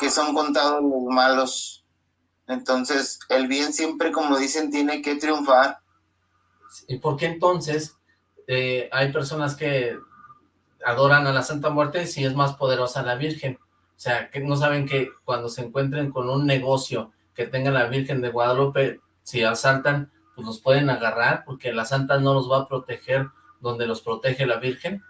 que son contados los malos. Entonces, el bien siempre, como dicen, tiene que triunfar. ¿Y por qué entonces eh, hay personas que adoran a la Santa Muerte si es más poderosa la Virgen? O sea, que no saben que cuando se encuentren con un negocio que tenga la Virgen de Guadalupe, si asaltan, pues los pueden agarrar, porque la Santa no los va a proteger donde los protege la Virgen.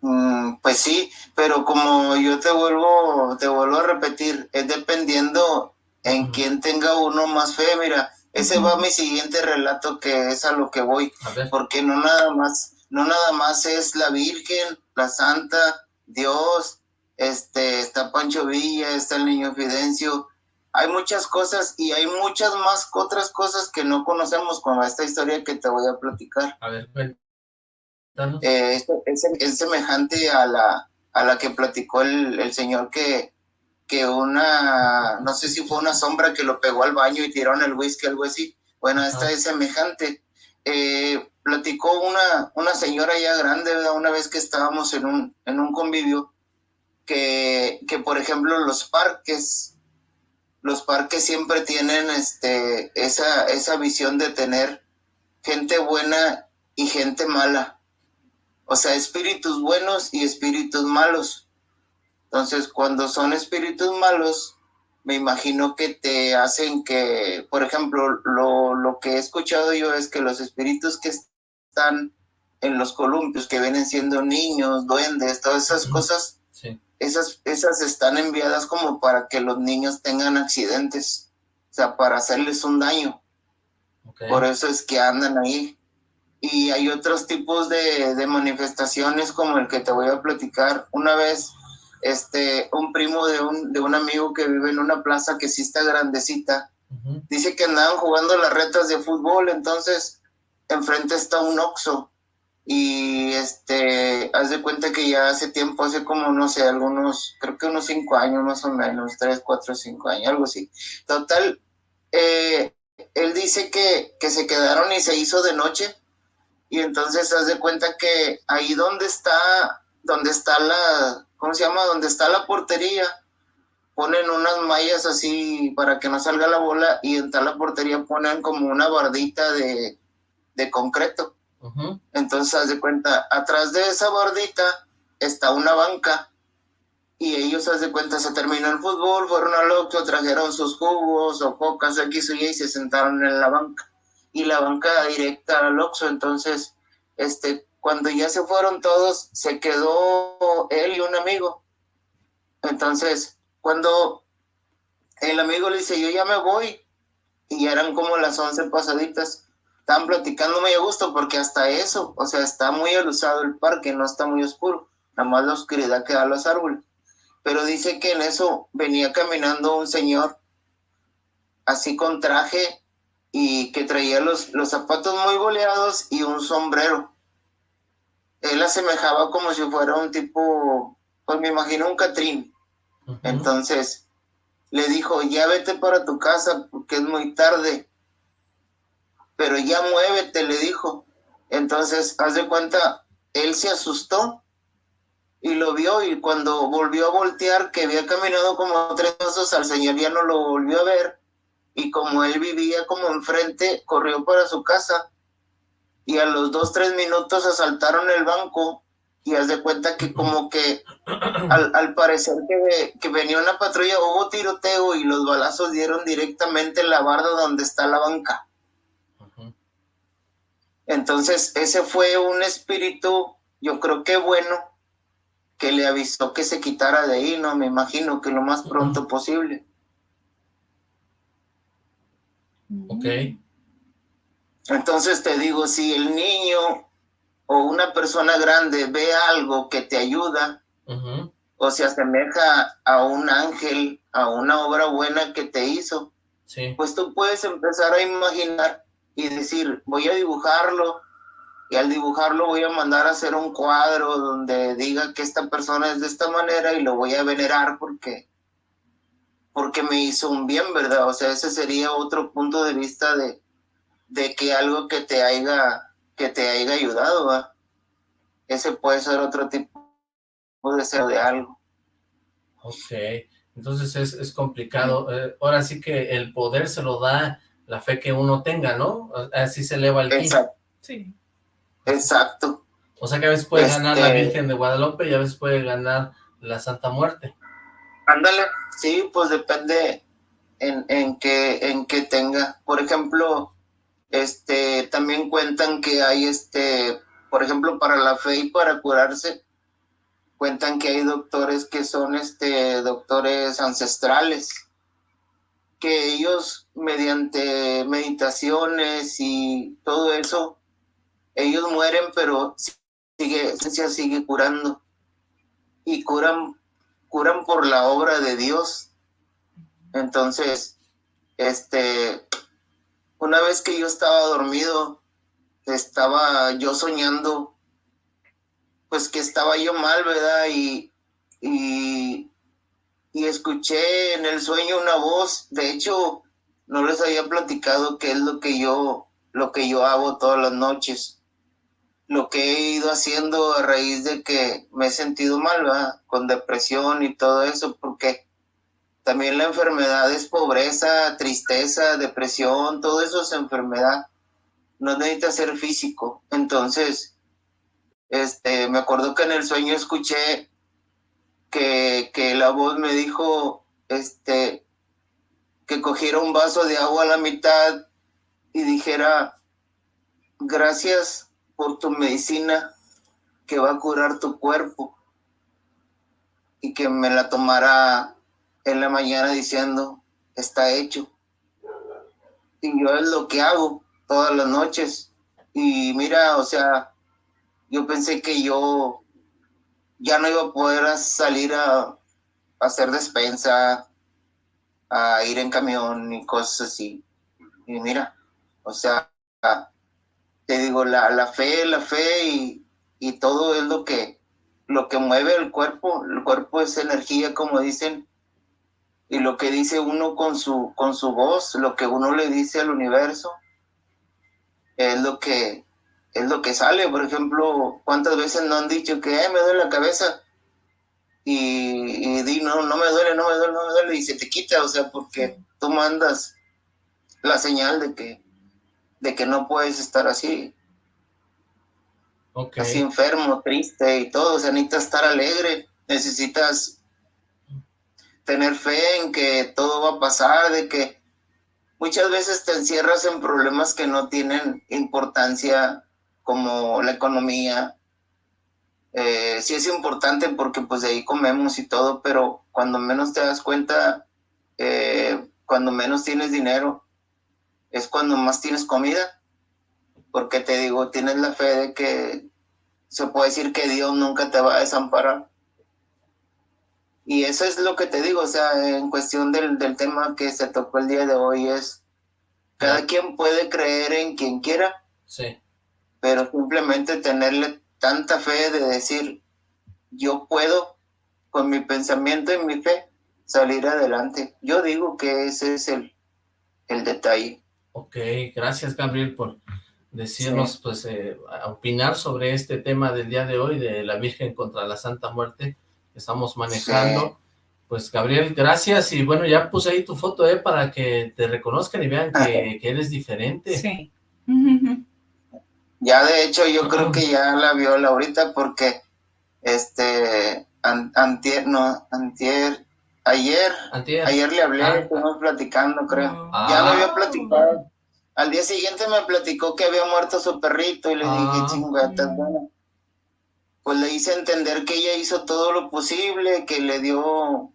Mm, pues sí, pero como yo te vuelvo, te vuelvo a repetir, es dependiendo en quién tenga uno más fe, mira, ese va mi siguiente relato que es a lo que voy, porque no nada más, no nada más es la Virgen, la Santa, Dios, este, está Pancho Villa, está el niño Fidencio, hay muchas cosas y hay muchas más otras cosas que no conocemos como esta historia que te voy a platicar. A ver, eh, es, es, semejante a la, a la que platicó el, el señor que, que una, no sé si fue una sombra que lo pegó al baño y tiraron el whisky, algo así. Bueno, esta es semejante. Eh, platicó una, una señora ya grande, ¿verdad? una vez que estábamos en un, en un convivio, que, que por ejemplo los parques, los parques siempre tienen este, esa, esa visión de tener gente buena y gente mala. O sea, espíritus buenos y espíritus malos. Entonces, cuando son espíritus malos, me imagino que te hacen que, por ejemplo, lo, lo que he escuchado yo es que los espíritus que están en los columpios, que vienen siendo niños, duendes, todas esas cosas, esas, esas están enviadas como para que los niños tengan accidentes, o sea, para hacerles un daño. Por eso es que andan ahí. Y hay otros tipos de, de manifestaciones como el que te voy a platicar. Una vez este, un primo de un, de un amigo que vive en una plaza que sí está grandecita, dice que andaban jugando las retas de fútbol, entonces enfrente está un Oxxo y este, haz de cuenta que ya hace tiempo, hace como, no sé, algunos, creo que unos cinco años más o menos, tres, cuatro, cinco años, algo así. Total, eh, él dice que, que se quedaron y se hizo de noche y entonces haz de cuenta que ahí donde está, donde está la, ¿cómo se llama? Donde está la portería, ponen unas mallas así para que no salga la bola y en tal la portería ponen como una bardita de, concreto. Entonces, haz de cuenta, atrás de esa bardita está una banca y ellos, haz de cuenta, se terminó el fútbol, fueron al otro, trajeron sus jugos o cocas, aquí y y se sentaron en la banca. Y la banca directa al Oxxo, entonces, este, cuando ya se fueron todos, se quedó él y un amigo. Entonces, cuando el amigo le dice, yo ya me voy, y eran como las once pasaditas, estaban platicando muy a gusto, porque hasta eso, o sea, está muy alusado el parque, no está muy oscuro, nada más la oscuridad que da los árboles. Pero dice que en eso venía caminando un señor, así con traje, y que traía los, los zapatos muy boleados y un sombrero él asemejaba como si fuera un tipo, pues me imagino un Catrín. Entonces le dijo, ya vete para tu casa porque es muy tarde. Pero ya muévete, le dijo. Entonces, haz de cuenta, él se asustó y lo vio y cuando volvió a voltear, que había caminado como tres pasos, al señor ya no lo volvió a ver. Y como él vivía como enfrente, corrió para su casa y a los dos, tres minutos asaltaron el banco y haz de cuenta que como que al, parecer que, que, venía una patrulla hubo tiroteo y los balazos dieron directamente en la barda donde está la banca. Entonces ese fue un espíritu, yo creo que bueno, que le avisó que se quitara de ahí, no me imagino que lo más pronto posible. Ok. Entonces te digo, si el niño o una persona grande ve algo que te ayuda o se asemeja a un ángel, a una obra buena que te hizo, pues tú puedes empezar a imaginar y decir, voy a dibujarlo y al dibujarlo voy a mandar a hacer un cuadro donde diga que esta persona es de esta manera y lo voy a venerar porque porque me hizo un bien, ¿verdad? O sea, ese sería otro punto de vista de, de que algo que te haya, que te haya ayudado, ese puede ser otro tipo de ser de algo. Ok, entonces es, es complicado. Eh, ahora sí que el poder se lo da la fe que uno tenga, ¿no? Así se eleva el Exacto. Sí. Exacto. O sea que a veces puede ganar la este Virgen de Guadalupe y a veces puede ganar la Santa Muerte. Ándale, sí, pues depende en, en, que, en que tenga. Por ejemplo, este, también cuentan que hay, este, por ejemplo, para la fe y para curarse, cuentan que hay doctores que son, este, doctores ancestrales, que ellos mediante meditaciones y todo eso, ellos mueren, pero sigue, se sigue curando y curan, curan por la obra de Dios. Entonces, este, una vez que yo estaba dormido, estaba yo soñando, pues que estaba yo mal, ¿verdad? Y, y escuché en el sueño una voz, de hecho, no les había platicado qué es lo que yo, lo que yo hago todas las noches. Lo que he ido haciendo a raíz de que me he sentido mal, ¿verdad? con depresión y todo eso, porque también la enfermedad es pobreza, tristeza, depresión, todo eso es enfermedad. No necesita ser físico. Entonces, este, me acuerdo que en el sueño escuché que, que la voz me dijo, este, que cogiera un vaso de agua a la mitad y dijera, gracias por tu medicina que va a curar tu cuerpo y que me la tomara en la mañana diciendo, está hecho. Y yo es lo que hago todas las noches. Y mira, o sea, yo pensé que yo ya no iba a poder salir a, hacer despensa, a ir en camión y cosas así. Y mira, o sea, te digo, la, la fe, la fe y, y, todo es lo que, lo que mueve el cuerpo. El cuerpo es energía, como dicen, y lo que dice uno con su, con su voz, lo que uno le dice al universo, es lo que, es lo que sale. Por ejemplo, ¿cuántas veces no han dicho que me duele la cabeza? Y, y di, no, no me duele, no me duele, no me duele, y se te quita, o sea, porque tú mandas la señal de que, de que no puedes estar así. Así enfermo, triste y todo, o sea, necesitas estar alegre, necesitas tener fe en que todo va a pasar, de que muchas veces te encierras en problemas que no tienen importancia como la economía. Eh, sí es importante porque pues de ahí comemos y todo, pero cuando menos te das cuenta, eh, cuando menos tienes dinero, es cuando más tienes comida. Porque te digo, tienes la fe de que se puede decir que Dios nunca te va a desamparar. Y eso es lo que te digo, o sea, en cuestión del, del tema que se tocó el día de hoy es, cada quien puede creer en quien quiera. Sí pero simplemente tenerle tanta fe de decir, yo puedo con mi pensamiento y mi fe salir adelante. Yo digo que ese es el, el detalle. Ok, gracias Gabriel por decirnos, pues, eh, opinar sobre este tema del día de hoy, de la Virgen contra la Santa Muerte que estamos manejando. Pues Gabriel, gracias, y bueno, ya puse ahí tu foto, eh, para que te reconozcan y vean que, que eres diferente. Sí. Ya de hecho yo creo que ya la vio Laurita porque este antier, no, antier, ayer, ayer le hablé, ah. estuvimos platicando creo, ya lo había platicado. Al día siguiente me platicó que había muerto su perrito y le dije, ah. chingada, bueno. Pues le hice entender que ella hizo todo lo posible, que le dio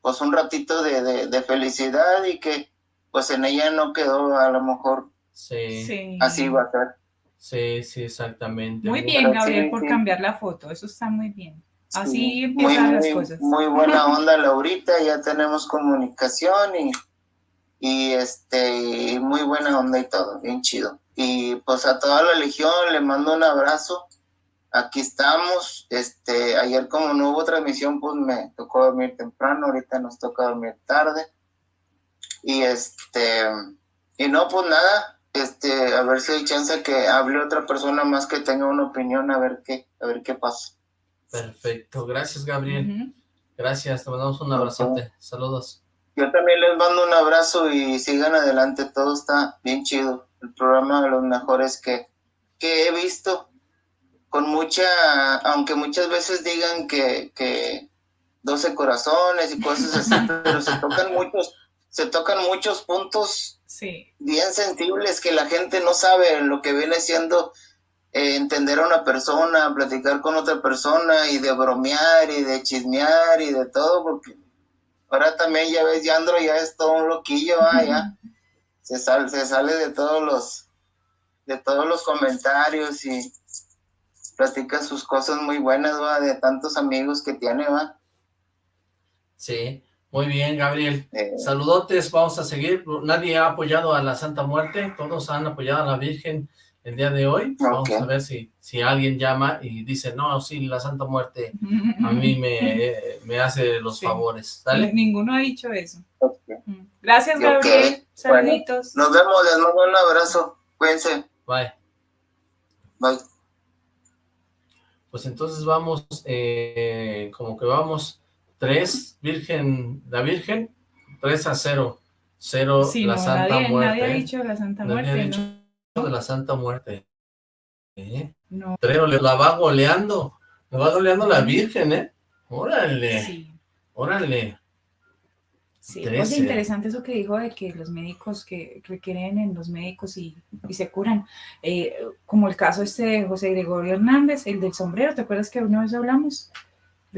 pues un ratito de, de, felicidad y que pues en ella no quedó a lo mejor sí. así va a ser. Sí, sí, exactamente. Muy bien, Gabriel, por cambiar la foto, eso está muy bien. Así empiezan las cosas. Muy buena onda, Laurita, ya tenemos comunicación y, y este, muy buena onda y todo, bien chido. Y pues a toda la legión le mando un abrazo. Aquí estamos, este, ayer como no hubo transmisión, pues me tocó dormir temprano, ahorita nos toca dormir tarde. Y este, y no, pues nada, este, a ver si hay chance que hable otra persona más que tenga una opinión, a ver qué, a ver qué pasa. Perfecto, gracias Gabriel. Gracias, te mandamos un abrazote. Saludos. Yo también les mando un abrazo y sigan adelante, todo está bien chido. El programa de los mejores que, que he visto, con mucha, aunque muchas veces digan que, que 12 corazones y cosas así, pero se tocan muchos, se tocan muchos puntos bien sensibles que la gente no sabe lo que viene siendo eh, entender a una persona, platicar con otra persona y de bromear y de chismear y de todo, porque ahora también ya ves, Yandro ya es todo un loquillo, ya. Se sale, se sale de todos los de todos los comentarios y platica sus cosas muy buenas, va, de tantos amigos que tiene, va. Sí, muy bien, Gabriel. Eh. Saludotes, vamos a seguir. Nadie ha apoyado a la Santa Muerte, todos han apoyado a la Virgen el día de hoy. Vamos a ver si, si alguien llama y dice, no, sí, la Santa Muerte a mí me, me hace los favores. ¿Dale? Ninguno ha dicho eso. Mm. Gracias, Gabriel. Saluditos. nos vemos, les mando un abrazo. Cuídense. Bye. Bye. Pues entonces vamos, eh, como que vamos tres, Virgen, la Virgen, tres a cero. Cero, la Santa Muerte. Nadie ha dicho la Santa Muerte, nadie ha dicho de la Santa Muerte. ¿Eh? No. Pero la va goleando, la va goleando la Virgen, ¿eh? Órale, sí. órale. Sí, es interesante eso que dijo de que los médicos que requieren en los médicos y, se curan, eh, como el caso este de José Gregorio Hernández, el del sombrero, ¿te acuerdas que una vez hablamos?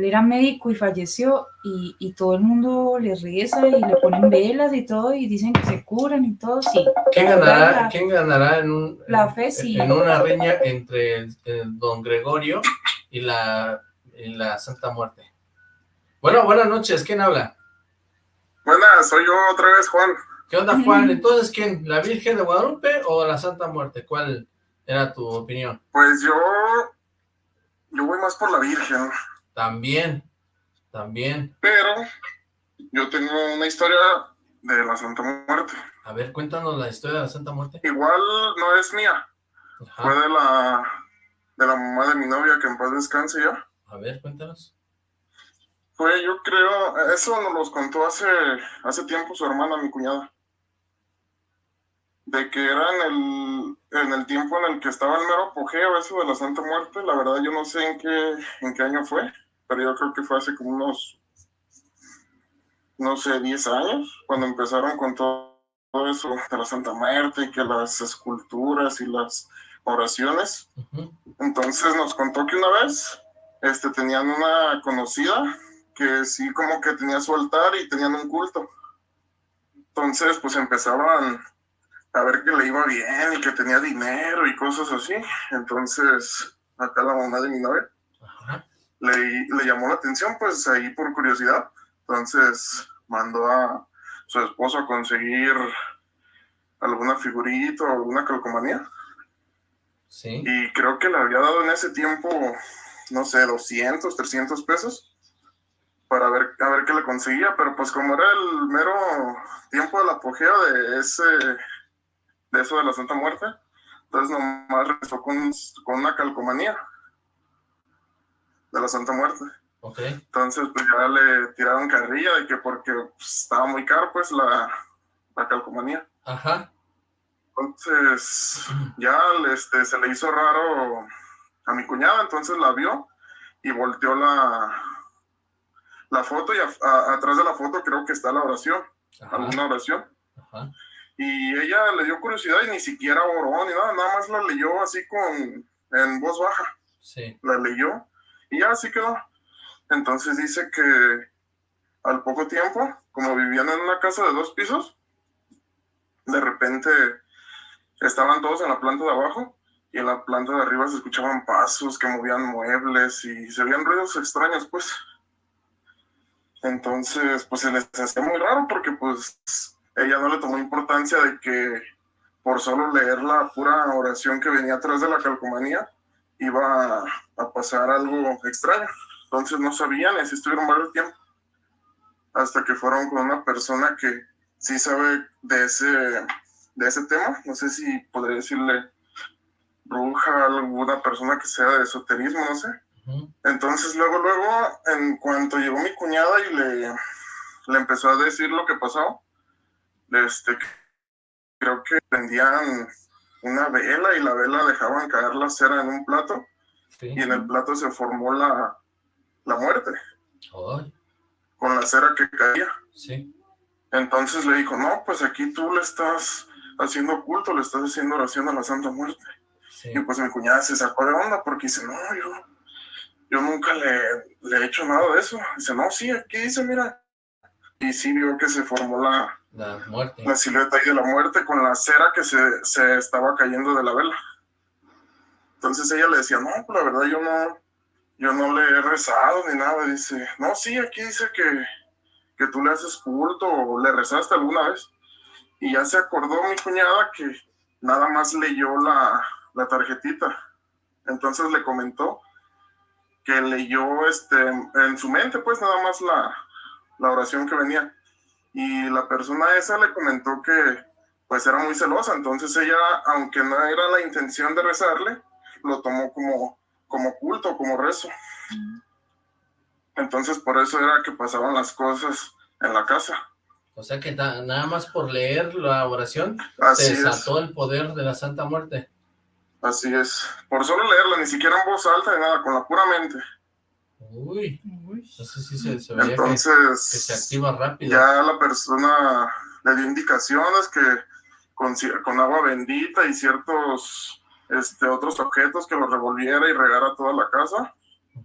Él era médico y falleció y, y, todo el mundo le reza y le ponen velas y todo y dicen que se curan y todo, sí. ¿Quién ganará, ¿quién ganará en, un, la fe, sí. en una riña entre don Gregorio y la, y la Santa Muerte? Bueno, buenas noches, ¿quién habla? Buenas, soy yo otra vez, Juan. ¿Qué onda, Juan? Entonces, ¿quién? ¿La Virgen de Guadalupe o la Santa Muerte? ¿Cuál era tu opinión? Pues yo... Yo voy más por la Virgen. También, también. Pero yo tengo una historia de la Santa Muerte. A ver, cuéntanos la historia de la Santa Muerte. Igual no es mía. Fue de la, de la mamá de mi novia, que en paz descanse ya. A ver, cuéntanos. Fue, yo creo, eso nos los contó hace, hace tiempo su hermana, mi cuñada. De que era en el, en el tiempo en el que estaba el mero apogeo eso de la Santa Muerte. La verdad yo no sé en qué, en qué año fue, pero yo creo que fue hace como unos, no sé, 10 años, cuando empezaron con todo eso de la Santa Muerte que las esculturas y las oraciones. Entonces nos contó que una vez este, tenían una conocida que sí como que tenía su altar y tenían un culto. Entonces, pues empezaban a ver que le iba bien y que tenía dinero y cosas así. Entonces, acá la mamá de mi novia le, le, llamó la atención, pues ahí por curiosidad. Entonces, mandó a su esposo a conseguir alguna figurita o alguna calcomanía. Sí. Y creo que le había dado en ese tiempo, no sé, 200, 300 pesos para ver, a ver qué le conseguía, pero pues como era el mero tiempo del apogeo de ese, de eso de la Santa Muerte, entonces nomás regresó con, con una calcomanía de la Santa Muerte. Okay. Entonces pues ya le tiraron carrilla de que porque pues, estaba muy caro pues la, la calcomanía. Ajá. Entonces ya este, se le hizo raro a mi cuñada, entonces la vio y volteó la, la foto y atrás de la foto creo que está la oración, alguna oración. Y ella le dio curiosidad y ni siquiera oró ni nada, nada más la leyó así con, en voz baja. Sí. La leyó y ya así quedó. Entonces dice que al poco tiempo, como vivían en una casa de dos pisos, de repente estaban todos en la planta de abajo y en la planta de arriba se escuchaban pasos que movían muebles y se veían ruidos extraños, pues. Entonces, pues se les hacía muy raro porque pues ella no le tomó importancia de que por solo leer la pura oración que venía atrás de la calcomanía iba a pasar algo extraño. Entonces no sabían y así estuvieron varios tiempo. Hasta que fueron con una persona que sí sabe de ese, de ese tema. No sé si podría decirle bruja, alguna persona que sea de esoterismo, no sé entonces luego, luego, en cuanto llegó mi cuñada y le, le empezó a decir lo que pasó, este, creo que prendían una vela y la vela dejaban caer la cera en un plato y en el plato se formó la, la muerte. Con la cera que caía. Sí. Entonces le dijo, no, pues aquí tú le estás haciendo culto, le estás haciendo oración a la Santa Muerte. Y pues mi cuñada se sacó de onda porque dice, no, yo yo nunca le, le, he hecho nada de eso. Dice, no, sí, aquí dice, mira. Y sí vio que se formó la, la, muerte. la silueta de la muerte con la cera que se, se, estaba cayendo de la vela. Entonces ella le decía, no, pues la verdad yo no, yo no le he rezado ni nada. Dice, no, sí, aquí dice que, que tú le haces culto o le rezaste alguna vez. Y ya se acordó mi cuñada que nada más leyó la, la tarjetita. Entonces le comentó que leyó este, en su mente, pues nada más la, la oración que venía. Y la persona esa le comentó que pues era muy celosa, entonces ella, aunque no era la intención de rezarle, lo tomó como, como culto, como rezo. Entonces por eso era que pasaban las cosas en la casa. O sea que nada más por leer la oración se desató el poder de la Santa Muerte. Así es. Por solo leerla, ni siquiera en voz alta ni nada, con la pura mente. Uy, entonces sí se, se Entonces, que, se activa rápido. Ya la persona le dio indicaciones que con, con agua bendita y ciertos este, otros objetos que lo revolviera y regara toda la casa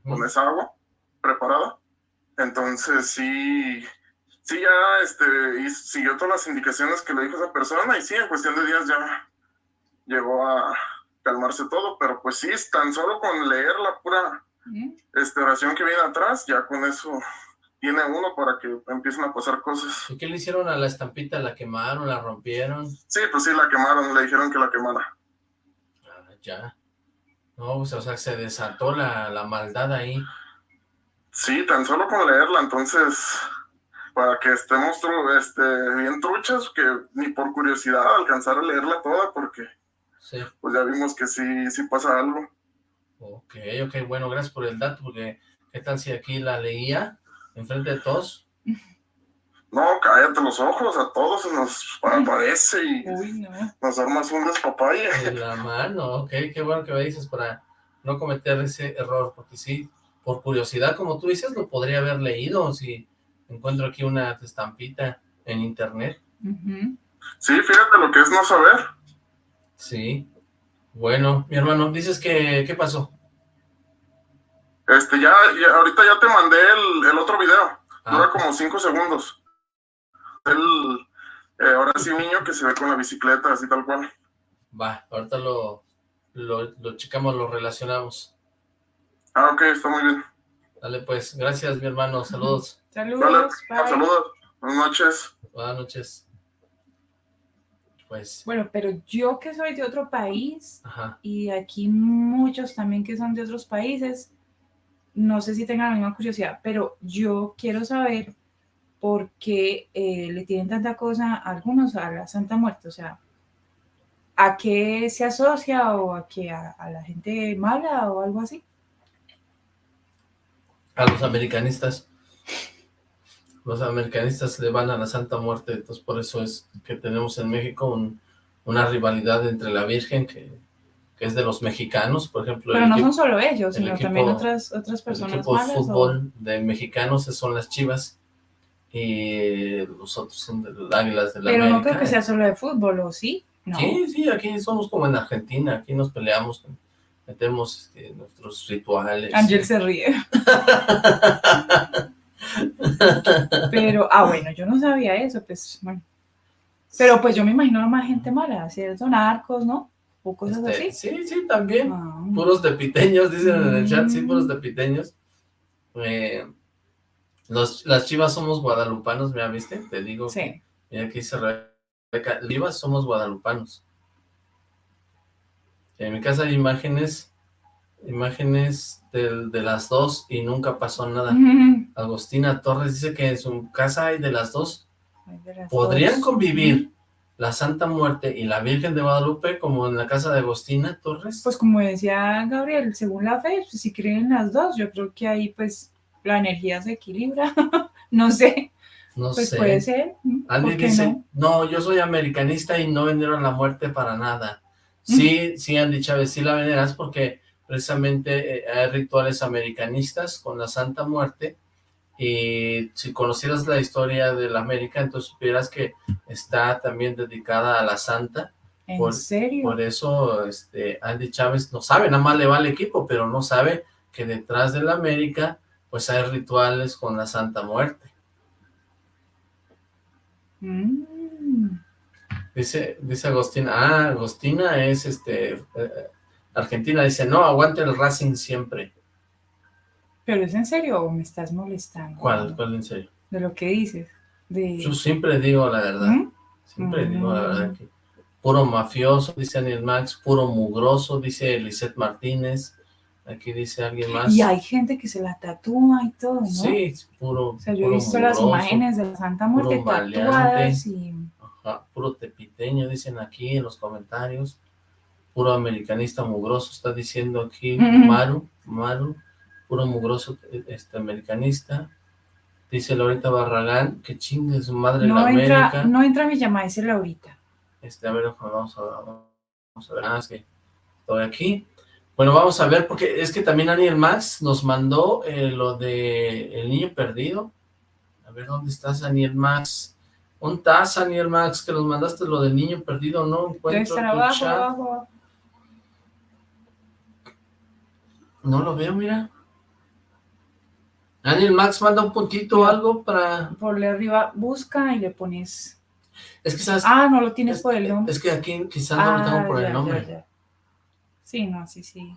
con esa agua preparada. Entonces sí, sí ya este, siguió todas las indicaciones que le dijo esa persona y sí, en cuestión de días ya llegó a calmarse todo, pero pues sí, tan solo con leer la pura esta oración que viene atrás, ya con eso tiene uno para que empiecen a pasar cosas. ¿Y qué le hicieron a la estampita? ¿La quemaron? ¿La rompieron? Sí, pues sí, la quemaron, le dijeron que la quemara. Ah, ya. No, pues, o sea, se desató la, la maldad ahí. Sí, tan solo con leerla, entonces, para que estemos este, bien truchas, que ni por curiosidad alcanzar a leerla toda, porque sí. pues ya vimos que sí, sí pasa algo. Ok, ok, bueno, gracias por el dato, porque ¿qué tal si aquí la leía enfrente de todos? No, cállate los ojos, a todos se nos aparece y nos armas un despapaya. En la mano, ok, qué bueno que me dices para no cometer ese error, porque sí, por curiosidad, como tú dices, lo podría haber leído si encuentro aquí una estampita en internet. Sí, fíjate lo que es no saber. Sí, bueno, mi hermano, dices que, ¿qué pasó? Este, ya, ahorita ya te mandé el, otro video. Ah. Dura como cinco segundos. El, eh, ahora sí un niño que se ve con la bicicleta, así tal cual. Va, ahorita lo, lo, lo checamos, lo relacionamos. Ah, ok, está muy bien. Dale, pues, gracias, mi hermano, saludos. Saludos, Saludos, buenas noches. Buenas noches. Pues. Bueno, pero yo que soy de otro país, y aquí muchos también que son de otros países, no sé si tengan la misma curiosidad, pero yo quiero saber por qué eh, le tienen tanta cosa a algunos a la Santa Muerte, o sea, ¿a qué se asocia o a qué a, la gente mala o algo así? A los americanistas. Los americanistas le van a la Santa Muerte, entonces por eso es que tenemos en México una rivalidad entre la Virgen que, es de los mexicanos, por ejemplo. Pero no son solo ellos, sino también otras, otras personas El equipo de fútbol de mexicanos son las Chivas y los otros son de las Águilas de la Pero no creo que sea solo de fútbol, ¿o sí? Sí, sí, aquí somos como en Argentina, aquí nos peleamos, metemos este, nuestros rituales. Ángel se ríe. Pero, ah, bueno, yo no sabía eso, pues, bueno. Pero pues yo me imagino más gente mala, ¿cierto? Narcos, ¿no? O cosas este, así. Sí, sí, también. Ah. Puros depiteños, dicen en el chat, sí, puros depiteños. Eh, los, las chivas somos guadalupanos, ¿me viste? Te digo. Sí. mira aquí se Rebeca, chivas somos guadalupanos. En mi casa hay imágenes imágenes de, de, las dos y nunca pasó nada. Agostina Torres dice que en su casa hay de las dos. ¿Podrían convivir la Santa Muerte y la Virgen de Guadalupe como en la casa de Agostina Torres? Pues como decía Gabriel, según la fe, pues, si creen las dos, yo creo que ahí pues la energía se equilibra. no sé. No pues sé. puede ser. Alguien dice, no? no? yo soy americanista y no vendieron la muerte para nada. Sí, sí, Andy Chávez, sí la veneras porque precisamente eh, hay rituales americanistas con la Santa Muerte, y si conocieras la historia de la América, entonces supieras que está también dedicada a la Santa. ¿En por, serio? Por eso este, Andy Chávez no sabe, nada más le va al equipo, pero no sabe que detrás de la América pues hay rituales con la Santa Muerte. Mm. Dice, dice Agostina, ah, Agostina es este eh, Argentina dice, no, aguante el Racing siempre. ¿Pero es en serio o me estás molestando? ¿Cuál? ¿Cuál en serio? De lo que dices. De... Yo siempre digo la verdad. Siempre digo la verdad. puro mafioso, dice Daniel Max, puro mugroso, dice Lisette Martínez, aquí dice alguien más. Y hay gente que se la tatúa y todo, ¿no? Sí, puro O sea, yo he visto las imágenes de la Santa Muerte tatuadas y... Ajá, puro tepiteño, dicen aquí en los comentarios, puro americanista mugroso, está diciendo aquí. Maru, Maru, puro mugroso este americanista, dice Loreta Barragán, que chingue su madre No la entra, América. no entra mi llamada, dice Laurita. Este, a ver, vamos a, vamos a ver, ah, es que estoy aquí. Bueno, vamos a ver, porque es que también Daniel Max nos mandó eh, lo de El Niño Perdido. A ver, ¿dónde estás, Daniel Max? ¿Dónde estás, Daniel Max? Que nos mandaste lo del Niño Perdido, no encuentro tu abajo, chat. abajo. No lo veo, mira. Daniel Max manda un puntito o algo para... Por le arriba, busca y le pones... Es que sabes... Ah, no lo tienes por el nombre. Es que aquí quizás no lo tengo por Ah, ya, el nombre. ya, ya. Sí, no, sí, sí.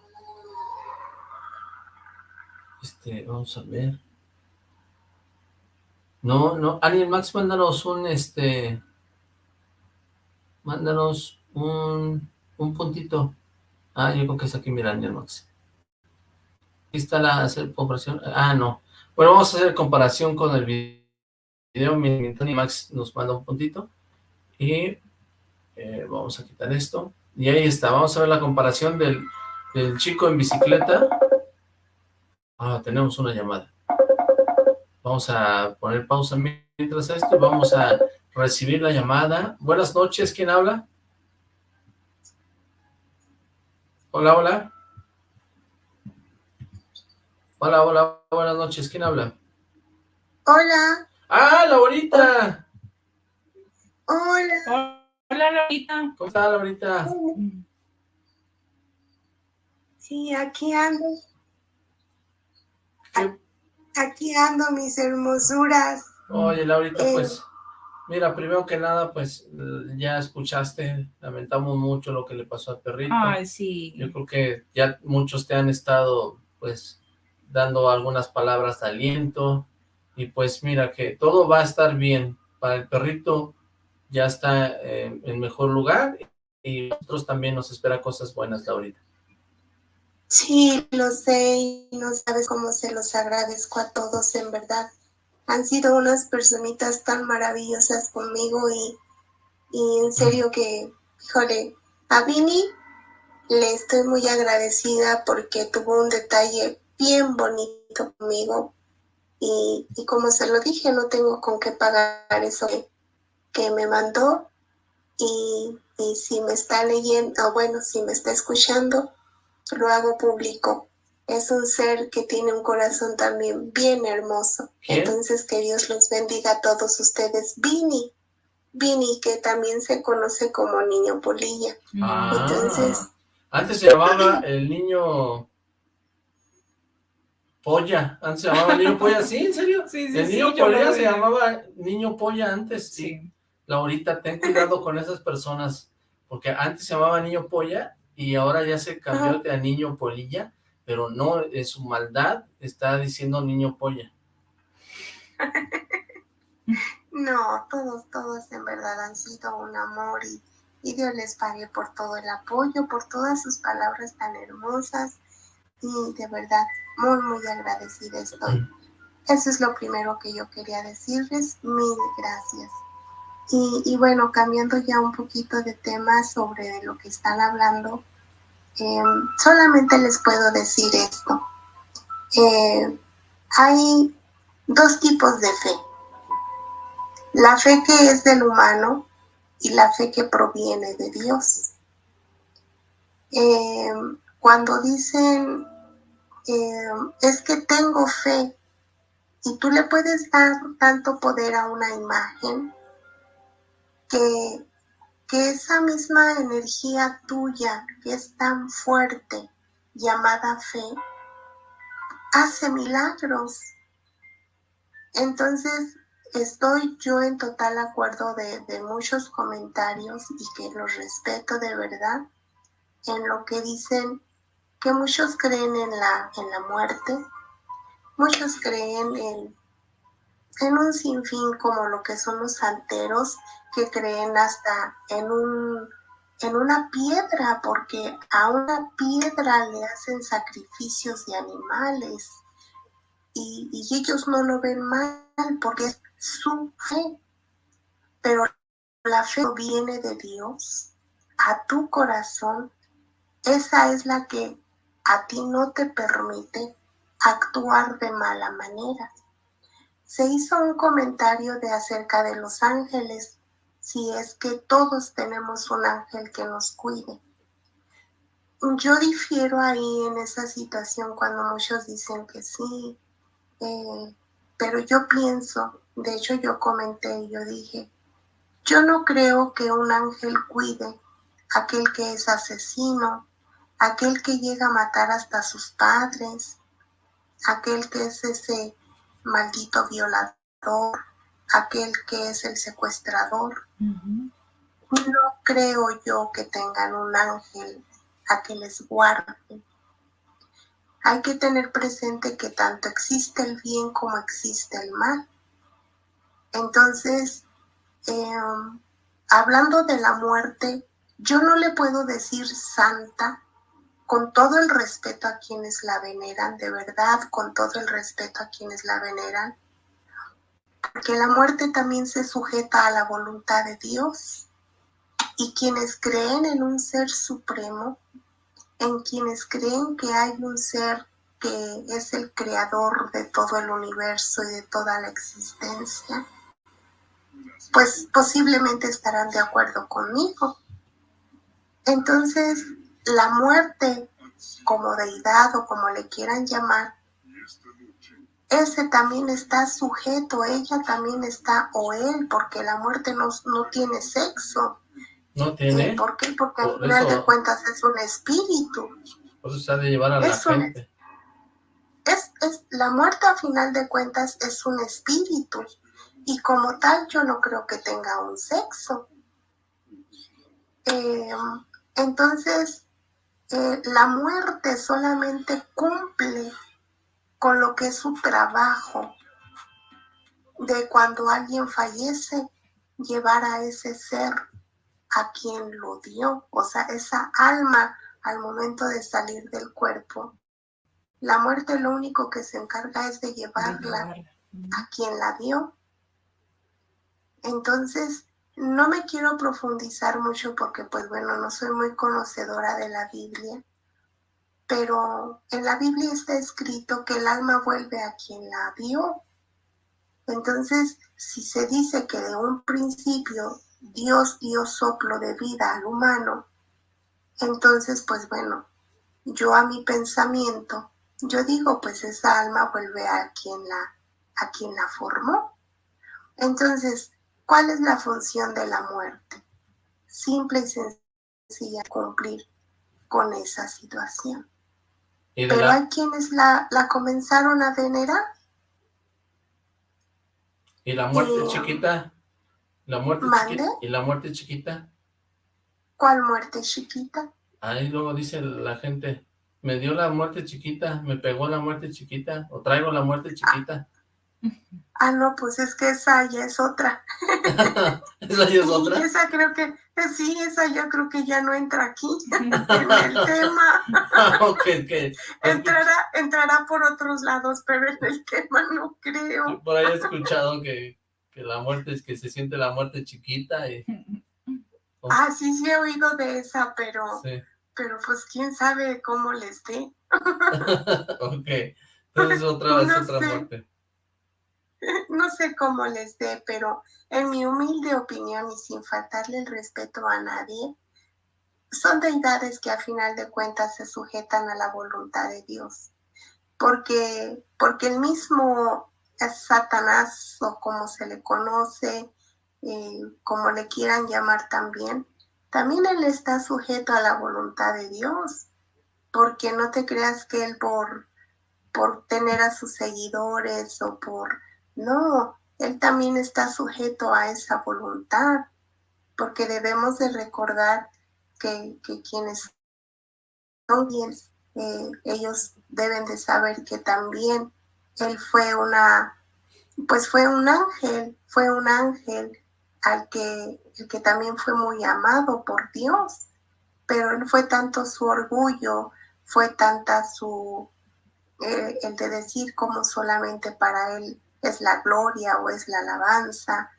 Este, vamos a ver. No, no, Daniel Max, mándanos un, este, mándanos un, un puntito. Ah, yo creo que es aquí, mira, Daniel Max. Aquí está la hacer comparación. Ah, no. Bueno, vamos a hacer comparación con el video. Mi Daniel Max nos manda un puntito. Y eh, vamos a quitar esto. Y ahí está, vamos a ver la comparación del, del chico en bicicleta. Ah, tenemos una llamada. Vamos a poner pausa mientras esto vamos a recibir la llamada. Buenas noches, ¿quién habla? Hola, hola. Hola, hola, buenas noches, ¿quién habla? Hola, ¡Ah, Laurita! hola. Hola, Laurita. ¿Cómo está, Laurita? Sí, aquí ando. Aquí ando, mis hermosuras. Oye, Laurita, Eh. pues, mira, primero que nada, pues, ya escuchaste, lamentamos mucho lo que le pasó al perrito. Ay, sí. Yo creo que ya muchos te han estado, pues, dando algunas palabras de aliento, y pues mira que todo va a estar bien. Para el perrito ya está eh, en mejor lugar, y nosotros también nos espera cosas buenas, Laurita. Sí, lo sé y no sabes cómo se los agradezco a todos, en verdad. Han sido unas personitas tan maravillosas conmigo y, y en serio que, híjole, a Vini le estoy muy agradecida porque tuvo un detalle bien bonito conmigo y, y como se lo dije, no tengo con qué pagar eso que, que me mandó y, y si me está leyendo, o bueno, si me está escuchando, lo hago público. Es un ser que tiene un corazón también bien hermoso. Entonces que Dios los bendiga a todos ustedes. Vini, Vini, que también se conoce como Niño Polilla. Ah, Entonces, antes se llamaba el niño polla, antes se llamaba niño polla, ¿sí? ¿En serio? Sí, sí, el sí, niño polla se llamaba niño polla antes, sí. Laurita, ten cuidado con esas personas, porque antes se llamaba niño polla y ahora ya se cambió de a niño polilla, pero no, en su maldad está diciendo niño polla. no, todos, todos en verdad han sido un amor y, y Dios les pague por todo el apoyo, por todas sus palabras tan hermosas y de verdad muy, muy agradecida estoy. Eso es lo primero que yo quería decirles. Mil gracias. Y, y bueno, cambiando ya un poquito de tema sobre lo que están hablando, eh, solamente les puedo decir esto. Eh, hay dos tipos de fe. La fe que es del humano y la fe que proviene de Dios. Eh, cuando dicen, es que tengo fe, y tú le puedes dar tanto poder a una imagen que, que esa misma energía tuya, que es tan fuerte, llamada fe, hace milagros. Entonces, estoy yo en total acuerdo de, de muchos comentarios y que los respeto de verdad en lo que dicen que muchos creen en la, en la muerte, muchos creen en, en un sinfín como lo que son los santeros, que creen hasta en un en una piedra, porque a una piedra le hacen sacrificios de animales y, y ellos no lo ven mal porque es su fe. Pero la fe viene de Dios a tu corazón. Esa es la que a ti no te permite actuar de mala manera. Se hizo un comentario de acerca de los ángeles, si es que todos tenemos un ángel que nos cuide. Yo difiero ahí en esa situación cuando muchos dicen que sí, eh, pero yo pienso, de hecho yo comenté, yo dije, yo no creo que un ángel cuide aquel que es asesino, aquel que llega a matar hasta sus padres, aquel que es ese maldito violador, aquel que es el secuestrador. No creo yo que tengan un ángel a que les guarde. Hay que tener presente que tanto existe el bien como existe el mal. Entonces, em, hablando de la muerte, yo no le puedo decir santa con todo el respeto a quienes la veneran, de verdad, con todo el respeto a quienes la veneran, porque la muerte también se sujeta a la voluntad de Dios. Y quienes creen en un ser supremo, en quienes creen que hay un ser que es el creador de todo el universo y de toda la existencia, pues posiblemente estarán de acuerdo conmigo. Entonces, la muerte como deidad o como le quieran llamar, ese también está sujeto, ella también está, o él, porque la muerte no, no tiene sexo. ¿No tiene? ¿Por qué? Porque al final de cuentas es un espíritu. Por eso se ha de llevar a la gente. Es, es, la muerte a final de cuentas es un espíritu y como tal yo no creo que tenga un sexo. Eh, entonces, eh, la muerte solamente cumple con lo que es su trabajo de cuando alguien fallece, llevar a ese ser a quien lo dio, o sea, esa alma al momento de salir del cuerpo. La muerte lo único que se encarga es de llevarla a quien la dio. Entonces, no me quiero profundizar mucho porque, pues bueno, no soy muy conocedora de la Biblia, pero en la Biblia está escrito que el alma vuelve a quien la dio. Entonces, si se dice que de un principio Dios dio soplo de vida al humano, entonces, pues bueno, yo a mi pensamiento, yo digo, pues esa alma vuelve a quien la, a quien la formó. Entonces, ¿Cuál es la función de la muerte? Simple y sencilla, cumplir con esa situación. Pero hay quienes la, comenzaron a venerar. ¿Y la muerte chiquita? ¿La muerte chiquita? ¿Y la muerte chiquita? ¿Cuál muerte chiquita? Ahí luego dice la gente, me dio la muerte chiquita, me pegó la muerte chiquita, o traigo la muerte chiquita. Ah, no, pues es que esa ya es otra. ¿Esa ya es otra? esa creo que, eh, sí, esa yo creo que ya no entra aquí en el tema. Ah, entrará, entrará por otros lados, pero en el tema no creo. por ahí he escuchado que, que la muerte es que se siente la muerte chiquita. Y... Ah, sí, sí he oído de esa, pero, pero pues quién sabe cómo les dé. ok, entonces otra, vez otra muerte. no sé cómo les dé, pero en mi humilde opinión y sin faltarle el respeto a nadie, son deidades que a final de cuentas se sujetan a la voluntad de Dios. Porque, porque el mismo Satanás, o como se le conoce, eh, como le quieran llamar también, también él está sujeto a la voluntad de Dios. Porque no te creas que él por, por tener a sus seguidores o por no, él también está sujeto a esa voluntad, porque debemos de recordar que, quienes son bienes, eh, ellos deben de saber que también él fue una, pues fue un ángel, fue un ángel al que, el que también fue muy amado por Dios. pero fue tanto su orgullo, fue tanta su, eh, el de decir como solamente para él es la gloria o es la alabanza.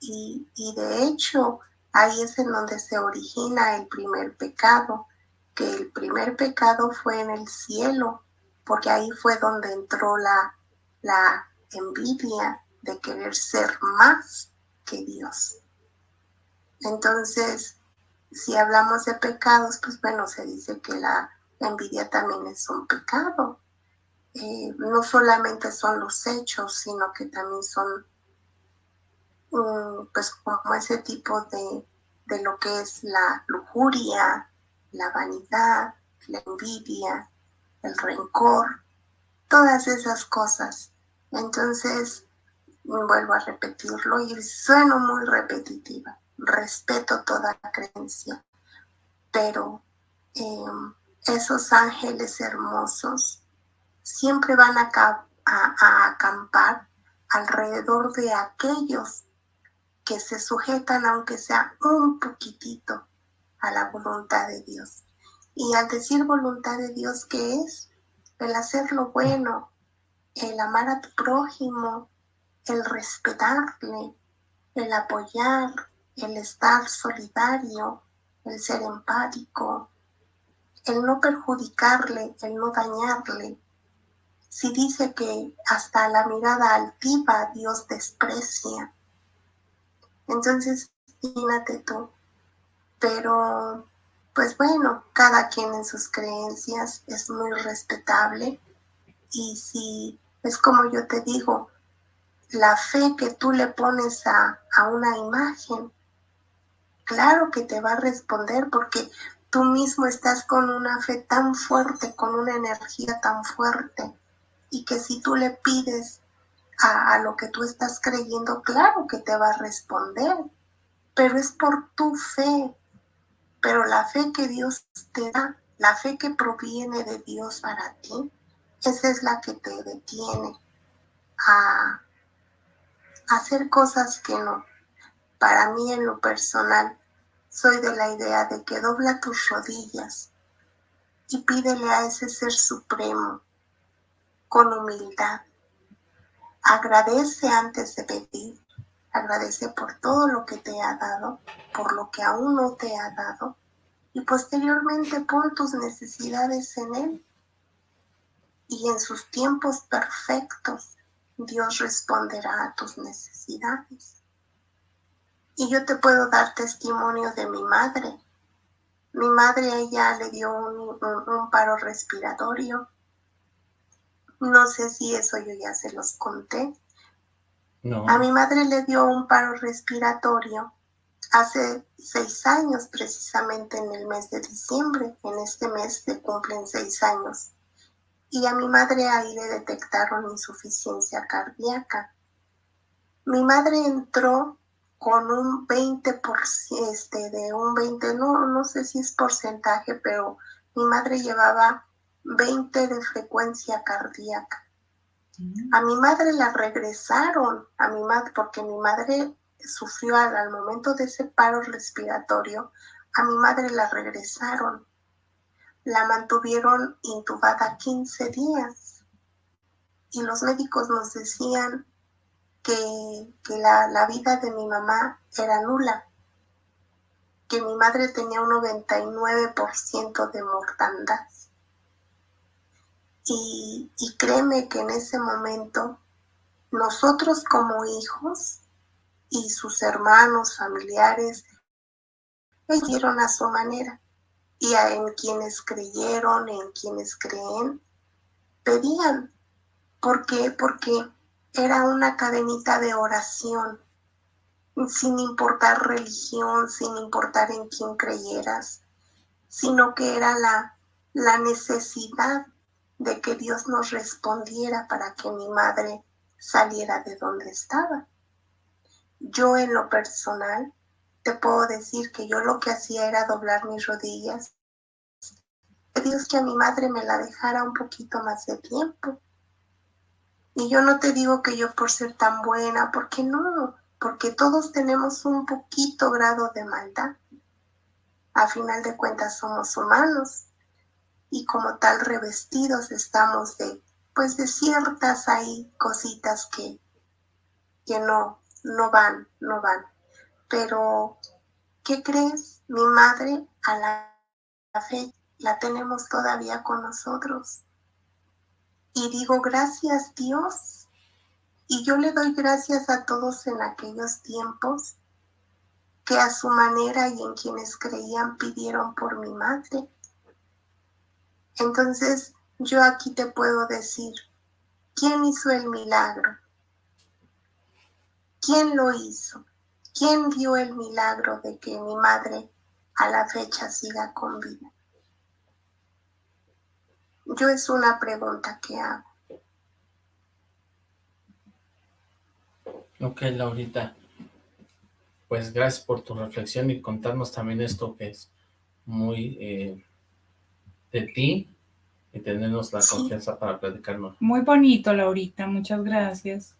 Y, y de hecho, ahí es en donde se origina el primer pecado, que el primer pecado fue en el cielo, porque ahí fue donde entró la, la envidia de querer ser más que Dios. Entonces, si hablamos de pecados, pues bueno, se dice que la envidia también es un pecado. No solamente son los hechos, sino que también son mm, pues como ese tipo de, de lo que es la lujuria, la vanidad, la envidia, el rencor, todas esas cosas. Entonces, vuelvo a repetirlo y sueno muy repetitiva. Respeto toda creencia, pero em, esos ángeles hermosos siempre van a, acampar alrededor de aquellos que se sujetan, aunque sea un poquitito, a la voluntad de Dios. Y al decir voluntad de Dios, ¿qué es? El hacer lo bueno, el amar a tu prójimo, el respetarle, el apoyar, el estar solidario, el ser empático, el no perjudicarle, el no dañarle. Si dice que hasta la mirada altiva Dios desprecia, entonces imagínate tú, pero pues bueno, cada quien en sus creencias es muy respetable. Y si es como yo te digo, la fe que tú le pones a, a una imagen, claro que te va a responder porque tú mismo estás con una fe tan fuerte, con una energía tan fuerte y que si tú le pides a, lo que tú estás creyendo, claro que te va a responder, pero es por tu fe, pero la fe que Dios te da, la fe que proviene de Dios para ti, esa es la que te detiene a hacer cosas que no. Para mí en lo personal, soy de la idea de que dobla tus rodillas y pídele a ese ser supremo con humildad. Agradece antes de pedir Agradece por todo lo que te ha dado, por lo que aún no te ha dado, y posteriormente pon tus necesidades en Él. Y en sus tiempos perfectos, Dios responderá a tus necesidades. Y yo te puedo dar testimonio de mi madre. Mi madre, ella le dio un, un paro respiratorio. No sé si eso yo ya se los conté, a mi madre le dio un paro respiratorio hace seis años, precisamente en el mes de diciembre. En este mes le cumplen seis años. Y a mi madre ahí le detectaron insuficiencia cardíaca. Mi madre entró con un 20%, este, de un 20, no, no sé si es porcentaje, pero mi madre llevaba 20 de frecuencia cardíaca. A mi madre la regresaron, a mi madre, porque mi madre sufrió al, momento de ese paro respiratorio, a mi madre la regresaron. La mantuvieron intubada 15 días. Y los médicos nos decían que, que la, la vida de mi mamá era nula, que mi madre tenía un 99% de mortandad. Y, créeme que en ese momento nosotros como hijos y sus hermanos, familiares, hicieron a su manera. Y en quienes creyeron, en quienes creen, pedían. ¿Por qué? Porque era una cadenita de oración, sin importar religión, sin importar en quién creyeras, sino que era la, la necesidad de que Dios nos respondiera para que mi madre saliera de donde estaba. Yo en lo personal te puedo decir que yo lo que hacía era doblar mis rodillas. Dios que a mi madre me la dejara un poquito más de tiempo. Y yo no te digo que yo por ser tan buena, porque no, porque todos tenemos un poquito grado de maldad. a final de cuentas somos humanos y como tal revestidos estamos de, pues de ciertas ahí cositas que, que no, no van, no van. Pero, ¿qué crees? Mi madre a la fe la tenemos todavía con nosotros. Y digo, gracias Dios. Y yo le doy gracias a todos en aquellos tiempos que a su manera y en quienes creían pidieron por mi madre. Entonces, yo aquí te puedo decir, ¿quién hizo el milagro? ¿Quién lo hizo? ¿Quién dio el milagro de que mi madre a la fecha siga con vida? Yo es una pregunta que hago. Ok, Laurita. Pues gracias por tu reflexión y contarnos también esto que es muy eh, de ti y tenernos la confianza para platicarnos. Muy bonito, Laurita. Muchas gracias.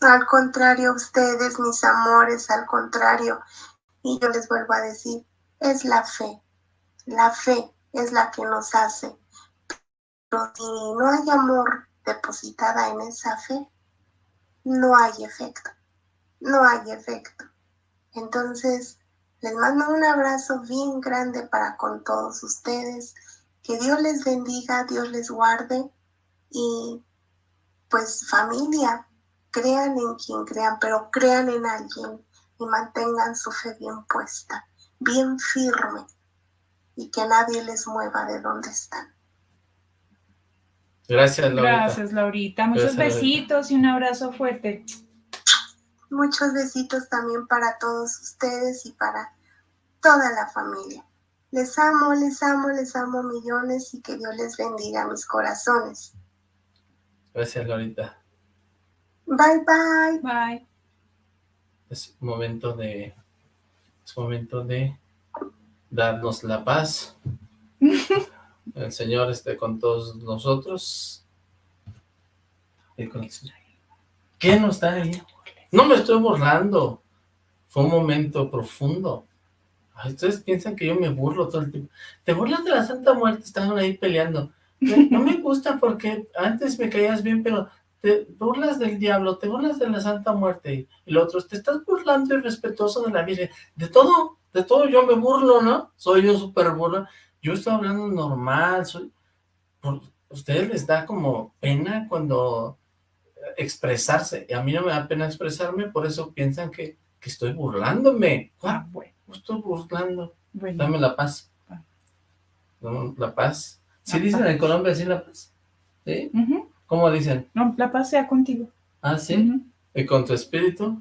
Al contrario, ustedes, mis amores, al contrario. Y yo les vuelvo a decir, es la fe. La fe es la que nos hace pero si no hay amor depositada en esa fe, no hay efecto, no hay efecto. Entonces, les mando un abrazo bien grande para con todos ustedes. Que Dios les bendiga, Dios les guarde y pues familia, crean en quien crean, pero crean en alguien y mantengan su fe bien puesta, bien firme y que nadie les mueva de donde están. Gracias, Laurita. Gracias, Laurita. Muchos besitos y un abrazo fuerte. Muchos besitos también para todos ustedes y para toda la familia. Les amo, les amo, les amo millones y que Dios les bendiga mis corazones. Gracias, Laurita. Bye, bye. Bye. Es momento de... Es momento de darnos la paz. El Señor esté con todos nosotros. ¿Qué no está ahí? No me estoy burlando. Fue un momento profundo. Ustedes piensan que yo me burlo todo el tiempo. Te burlas de la Santa Muerte, estaban ahí peleando. No me gusta porque antes me caías bien, pero te burlas del diablo, te burlas de la Santa Muerte. Y lo otro, te estás burlando irrespetuoso de la Virgen. De todo, de todo yo me burlo, ¿no? Soy yo súper burlo. Yo estoy hablando normal, soy... ¿Ustedes les da como pena cuando expresarse? Y a mí no me da pena expresarme, por eso piensan que, estoy burlándome. Ah, bueno. No estoy burlando. Dame la paz. la paz. ¿Sí dicen en Colombia sí la paz? ¿Sí? ¿Cómo dicen? No, la paz sea contigo. ¿Ah, sí? ¿Y con tu espíritu?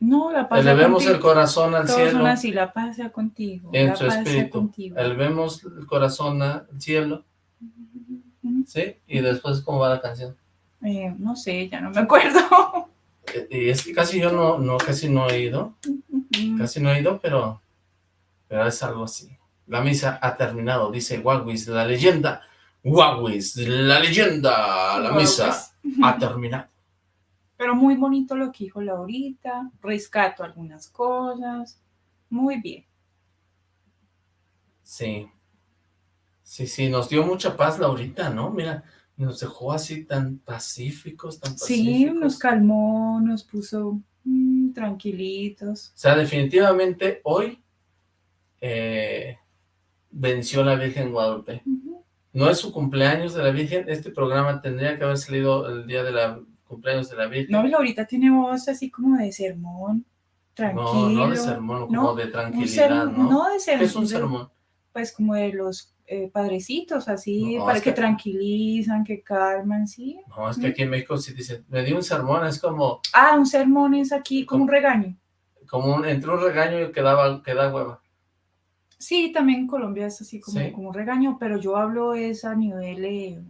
No, la paz Elevemos el corazón al cielo. Son así, la paz sea contigo. En su espíritu. Elevemos el corazón al cielo. ¿Sí? Y después, ¿cómo va la canción? Eh, no sé, ya no me acuerdo. Y es que casi yo no, no casi no he ido. Casi no he ido, pero, pero es algo así. La misa ha terminado, dice Wagwis, la leyenda. Wagwis, la leyenda, la misa ha terminado. Pero muy bonito lo que dijo Laurita, rescato algunas cosas, muy bien. Sí, sí, sí, nos dio mucha paz Laurita, ¿no? Mira, nos dejó así tan pacíficos, tan pacíficos. Sí, nos calmó, nos puso tranquilitos. O sea, definitivamente hoy eh, venció la Virgen Guadalupe. No es su cumpleaños de la Virgen, este programa tendría que haber salido el día de la cumpleaños de la Virgen. No, Laurita tiene voz así como de sermón, tranquilo. No, no de sermón, como de tranquilidad, ¿no? No de sermón. ¿Qué es un sermón? Pues como de los eh, padrecitos, así, para que, tranquilizan, que calman, ¿sí? No, es que aquí en México sí dicen, me dio un sermón, es como... Ah, un sermón es aquí, como, un regaño. Como un, entre un regaño y que da hueva. Sí, también en Colombia es así como, como un regaño, pero yo hablo es a nivel... Eh,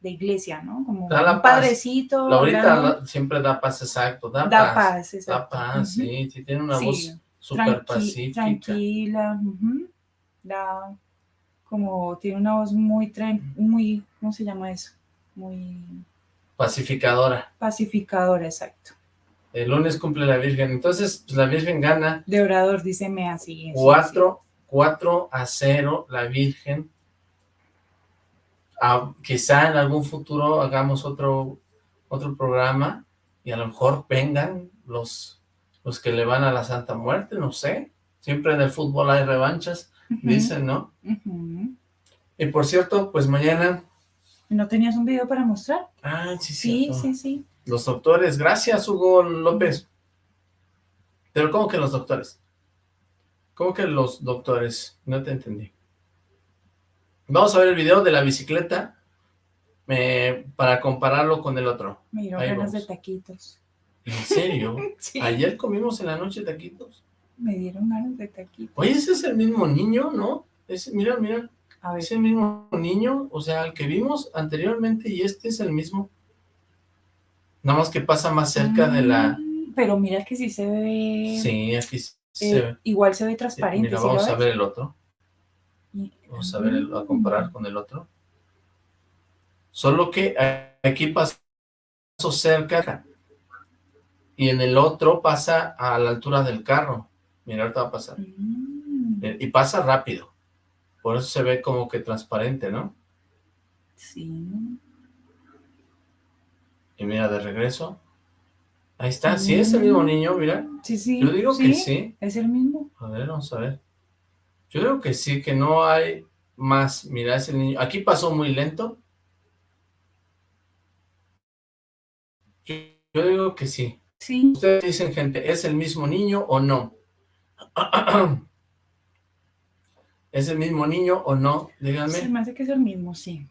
de iglesia, ¿no? Como un padrecito. Laurita siempre da paz, exacto, da, da paz. paz Da paz, sí, sí, tiene una voz súper pacífica. Tranquila, da como, tiene una voz muy, muy, ¿cómo se llama eso? Muy... Pacificadora. Pacificadora, exacto. El lunes cumple la Virgen, entonces pues, la Virgen gana. De orador, díceme así. cuatro 4 a 0 la Virgen. Ah, quizá en algún futuro hagamos otro, otro programa y a lo mejor vengan los, los que le van a la Santa Muerte, no sé. Siempre en el fútbol hay revanchas, dicen, ¿no? Y por cierto, pues mañana... ¿No tenías un video para mostrar? Ah, sí, sí. Sí, sí, Los doctores, gracias Hugo López. Pero ¿cómo que los doctores? ¿Cómo que los doctores? No te entendí. Vamos a ver el video de la bicicleta para compararlo con el otro. Mira, ganas de taquitos. ¿En serio? ¿Ayer comimos en la noche taquitos? Me dieron ganas de taquitos. Oye, ese es el mismo niño, ¿no? mira, mira. A ver. Es el mismo niño, o sea, el que vimos anteriormente y este es el mismo. Nada más que pasa más cerca de la... Mm, pero mira que sí se ve... Sí, aquí se eh, ve. Igual se ve transparente. mira, vamos a ver el otro. Vamos a ver, a comparar con el otro. Solo que aquí pasó cerca y en el otro pasa a la altura del carro. Mira, ahorita va a pasar. Mm. Eh, y pasa rápido. Por eso se ve como que transparente, ¿no? Sí. Y mira, de regreso. Ahí está, sí es el mismo mm. niño, mira. Sí, sí. Yo digo que sí. Es el mismo. A ver, vamos a ver. Yo creo que sí, que no hay más. Mira, es el niño. Aquí pasó muy lento. Yo, digo que sí. Sí. Ustedes dicen, gente, ¿es el mismo niño o no? ¿Es el mismo niño o no? Díganme. Se me hace que es el mismo, sí.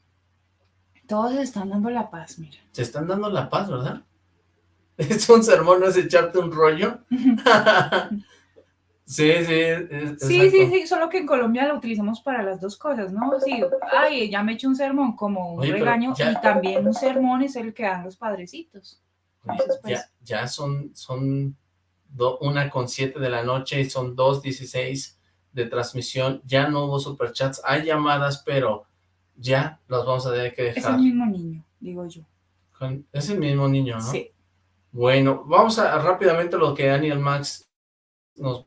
Todos se están dando la paz, mira. Se están dando la paz, ¿verdad? Es un sermón, no es echarte un rollo. Sí, sí. sí, sí, sí, solo que en Colombia lo utilizamos para las dos cosas, ¿no? Sí, ay, ya me hecho un sermón como un regaño y también un sermón es el que dan los padrecitos. Pues, ya, son, son una con siete de la noche y son dos dieciséis de transmisión, ya no hubo superchats, hay llamadas, pero ya los vamos a tener que dejar. Es el mismo niño, digo yo. Es el mismo niño, ¿no? Sí. Bueno, vamos a rápidamente lo que Daniel Max nos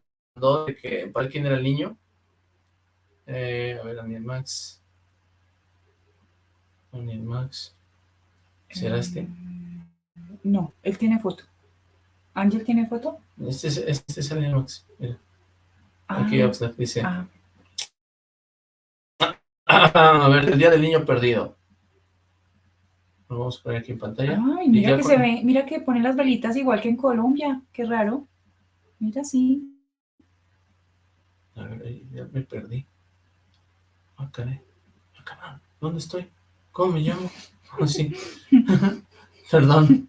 de que para quién era el niño. Eh, a ver, Daniel Max. Daniel Max. ¿Será mm, este? No, él tiene foto. ¿Ángel tiene foto? Este es, este es Daniel Max. Mira. Ah, Aquí dice. Ah. A ver, el día del niño perdido. Lo vamos a poner aquí en pantalla. Ay, mira que se ve, mira que pone las velitas igual que en Colombia. Qué raro. Mira, sí. A ver, ya me perdí. Ah, caray. Ah, ¿Dónde estoy? ¿Cómo me llamo? Así. Ah, Perdón.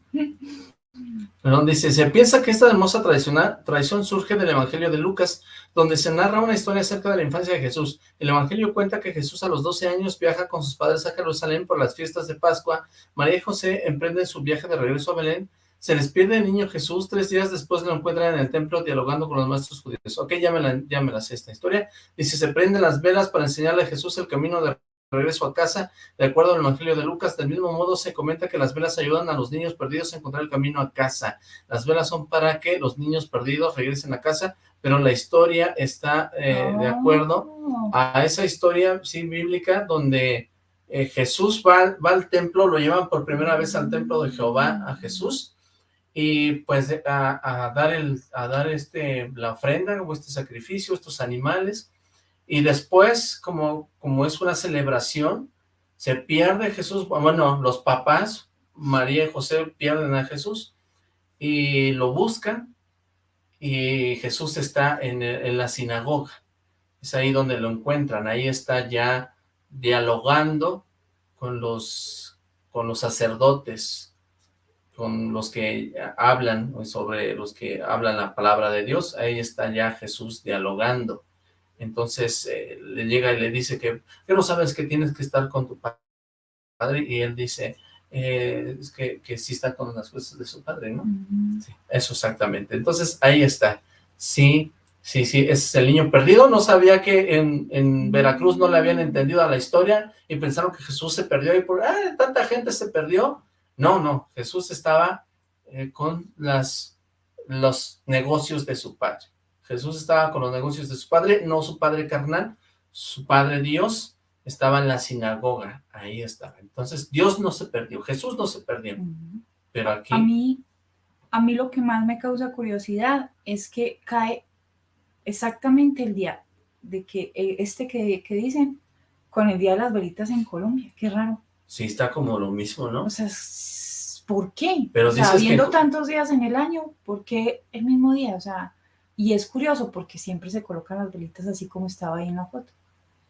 Perdón, dice, se piensa que esta hermosa tradición surge del Evangelio de Lucas, donde se narra una historia acerca de la infancia de Jesús. El Evangelio cuenta que Jesús a los 12 años viaja con sus padres a Jerusalén por las fiestas de Pascua. María y José emprenden su viaje de regreso a Belén se les pierde el niño Jesús, tres días después lo encuentran en el templo dialogando con los maestros judíos. Ok, ya me la, ya me la sé esta historia. Dice, se prenden las velas para enseñarle a Jesús el camino de regreso a casa. De acuerdo al Evangelio de Lucas, del mismo modo se comenta que las velas ayudan a los niños perdidos a encontrar el camino a casa. Las velas son para que los niños perdidos regresen a casa, pero la historia está eh, de acuerdo oh. a esa historia, sí, bíblica, donde eh, Jesús va, va al templo, lo llevan por primera vez al templo de Jehová a Jesús, y pues a, dar el a dar este la ofrenda o este sacrificio, estos animales, y después como, como es una celebración, se pierde Jesús, bueno, los papás, María y José pierden a Jesús, y lo buscan, y Jesús está en, en la sinagoga, es ahí donde lo encuentran, ahí está ya dialogando con los, con los sacerdotes, con los que hablan, sobre los que hablan la palabra de Dios, ahí está ya Jesús dialogando. Entonces eh, le llega y le dice que, ¿qué no sabes que tienes que estar con tu padre? Y él dice, eh, que, que sí está con las cosas de su padre, ¿no? eso exactamente. Entonces ahí está. Sí, sí, sí, es el niño perdido. No sabía que en, en Veracruz no le habían entendido a la historia y pensaron que Jesús se perdió y por, ah, tanta gente se perdió no, no, Jesús estaba eh, con las, los negocios de su padre. Jesús estaba con los negocios de su padre, no su padre carnal, su padre Dios estaba en la sinagoga, ahí estaba. Entonces, Dios no se perdió, Jesús no se perdió, pero aquí... A mí, a mí lo que más me causa curiosidad es que cae exactamente el día de que eh, este que, que dicen con el día de las velitas en Colombia, qué raro. Sí, está como lo mismo, ¿no? O sea, ¿por qué? Pero o sea, habiendo tantos días en el año, ¿por qué el mismo día? O sea, y es curioso porque siempre se colocan las velitas así como estaba ahí en la foto.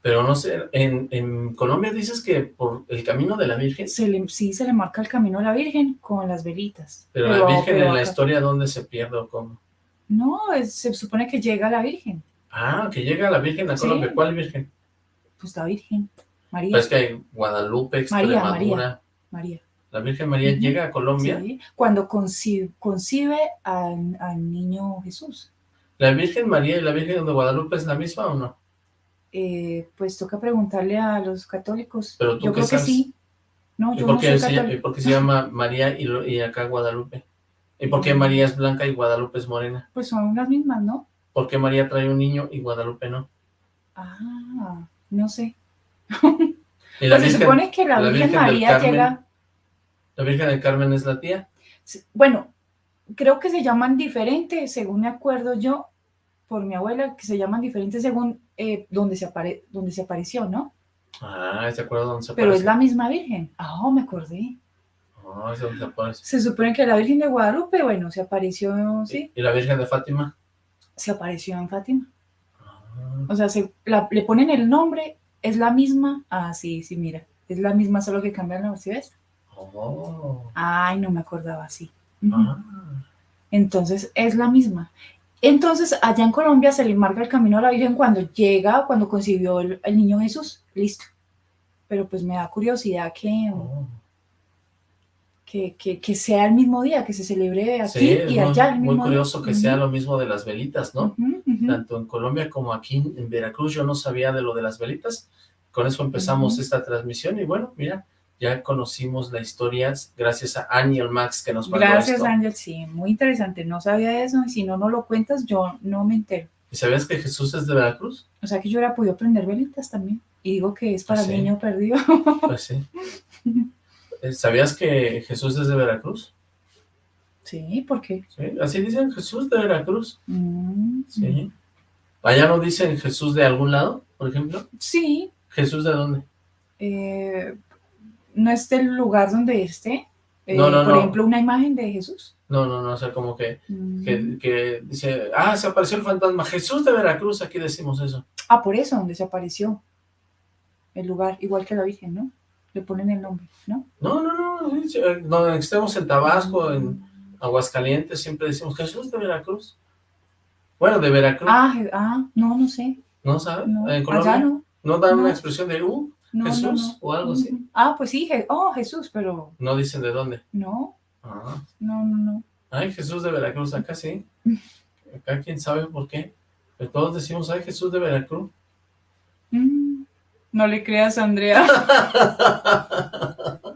Pero no sé, en, Colombia dices que por el camino de la Virgen. sí, se le marca el camino a la Virgen con las velitas. Pero, la Virgen en la historia, ¿dónde se pierde o cómo? No, se supone que llega la Virgen. Ah, que llega la Virgen a Colombia. ¿Cuál Virgen? Pues la Virgen, María. Pues que hay Guadalupe, Extremadura. María, María. La Virgen María llega a Colombia. Sí, cuando concibe, concibe al, al, niño Jesús. ¿La Virgen María y la Virgen de Guadalupe es la misma o no? Eh, pues toca preguntarle a los católicos. ¿Pero tú yo creo que sí. No, yo no soy ¿Y por qué se llama María y, y, acá Guadalupe? ¿Y por qué María es blanca y Guadalupe es morena? Pues son las mismas, ¿no? ¿Por qué María trae un niño y Guadalupe no? Ah, no sé. pues se supone que la, Virgen, María llega... ¿La Virgen del Carmen es la tía? Bueno, creo que se llaman diferentes, según me acuerdo yo, por mi abuela, que se llaman diferentes según eh, donde, se apare donde se apareció, ¿no? Ah, ¿se acuerda dónde se apareció? Pero es la misma Virgen. Ah, oh, me acordé. Ah, se apareció. Se supone que la Virgen de Guadalupe, bueno, se apareció, ¿sí? ¿Y la Virgen de Fátima? Se apareció en Fátima. Ah. O sea, se, le ponen el nombre, es la misma. Ah, sí, sí, mira. Es la misma, solo que cambian la ¿sí ves? Oh. Ay, no me acordaba así. Ah. Entonces, es la misma. Entonces, allá en Colombia se le marca el camino a la Virgen cuando llega, cuando concibió el, niño Jesús. Listo. Pero pues me da curiosidad que, oh. que, que, sea el mismo día, que se celebre aquí y allá el mismo muy curioso que sea lo mismo de las velitas, ¿no? Tanto en Colombia como aquí en Veracruz yo no sabía de lo de las velitas. Con eso empezamos esta transmisión y bueno, mira, ya conocimos la historia gracias a Ángel Max que nos mandó Gracias Ángel, sí, muy interesante, no sabía eso y si no, no lo cuentas yo no me entero. ¿Y sabías que Jesús es de Veracruz? O sea que yo hubiera podido prender velitas también y digo que es para el niño perdido. Pues sí. Eh, ¿Sabías que Jesús es de Veracruz? Sí, ¿por qué? Sí, así dicen Jesús de Veracruz. Mm. Sí. ¿Allá no dicen Jesús de algún lado, por ejemplo? Sí. ¿Jesús de dónde? Eh, no es del lugar donde esté. Eh, por ejemplo, una imagen de Jesús. No, no, no, o sea, como que, mm. que, dice, ah, se apareció el fantasma, Jesús de Veracruz, aquí decimos eso. Ah, por eso, donde se apareció el lugar, igual que la Virgen, ¿no? Le ponen el nombre, ¿no? No, no, no, donde estemos en Tabasco, en Aguascalientes, siempre decimos Jesús de Veracruz. Bueno, de Veracruz. Ah, ah no, no sé. ¿No sabes? No, ¿En Colombia? no. ¿No dan una expresión de Jesús o algo así. Ah, pues sí, oh, Jesús, pero... No dicen de dónde. No. Ah. No, no, no. Ay, Jesús de Veracruz, acá sí. Acá quién sabe por qué. Pero todos decimos, ay, Jesús de Veracruz. Mm, no le creas, Andrea.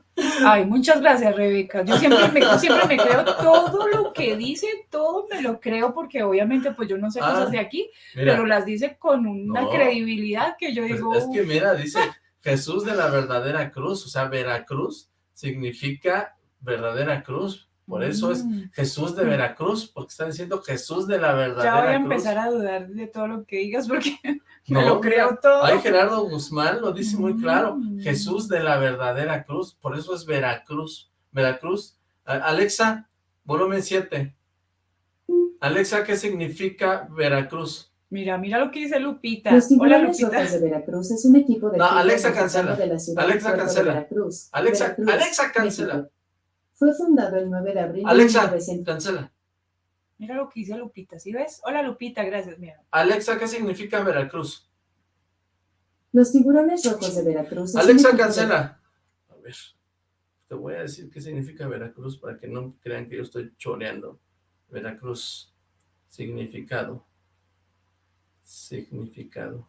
Ay, muchas gracias, Rebeca. Yo siempre me, siempre me creo todo lo que dice, todo me lo creo, porque obviamente pues yo no sé cosas de aquí, pero las dice con una credibilidad que yo pues, digo... es que mira, dice Jesús de la verdadera cruz, o sea, Veracruz significa verdadera cruz. Por eso es mm. Jesús de Veracruz, porque está diciendo Jesús de la verdadera cruz. Ya voy a empezar a dudar de todo lo que digas, porque no, lo creo todo. Ay, Gerardo Guzmán lo dice muy claro. Mm. Jesús de la verdadera cruz. Por eso es Veracruz. Veracruz. Alexa, volumen 7. Alexa, ¿qué significa Veracruz? Mira, mira lo que dice Lupita. Los Hola, Lupita. de Veracruz es un equipo de... No, Alexa cancela. Alexa cancela. Alexa, Alexa cancela. Fue fundado el 9 de abril Alexa, cancela. Mira lo que dice Lupita, ¿sí ves? Hola Lupita, gracias, mira. Alexa, ¿qué significa Veracruz? Los tiburones rojos de Veracruz. Alexa, cancela. A ver, te voy a decir qué significa Veracruz para que no crean que yo estoy choreando. Veracruz, significado. Significado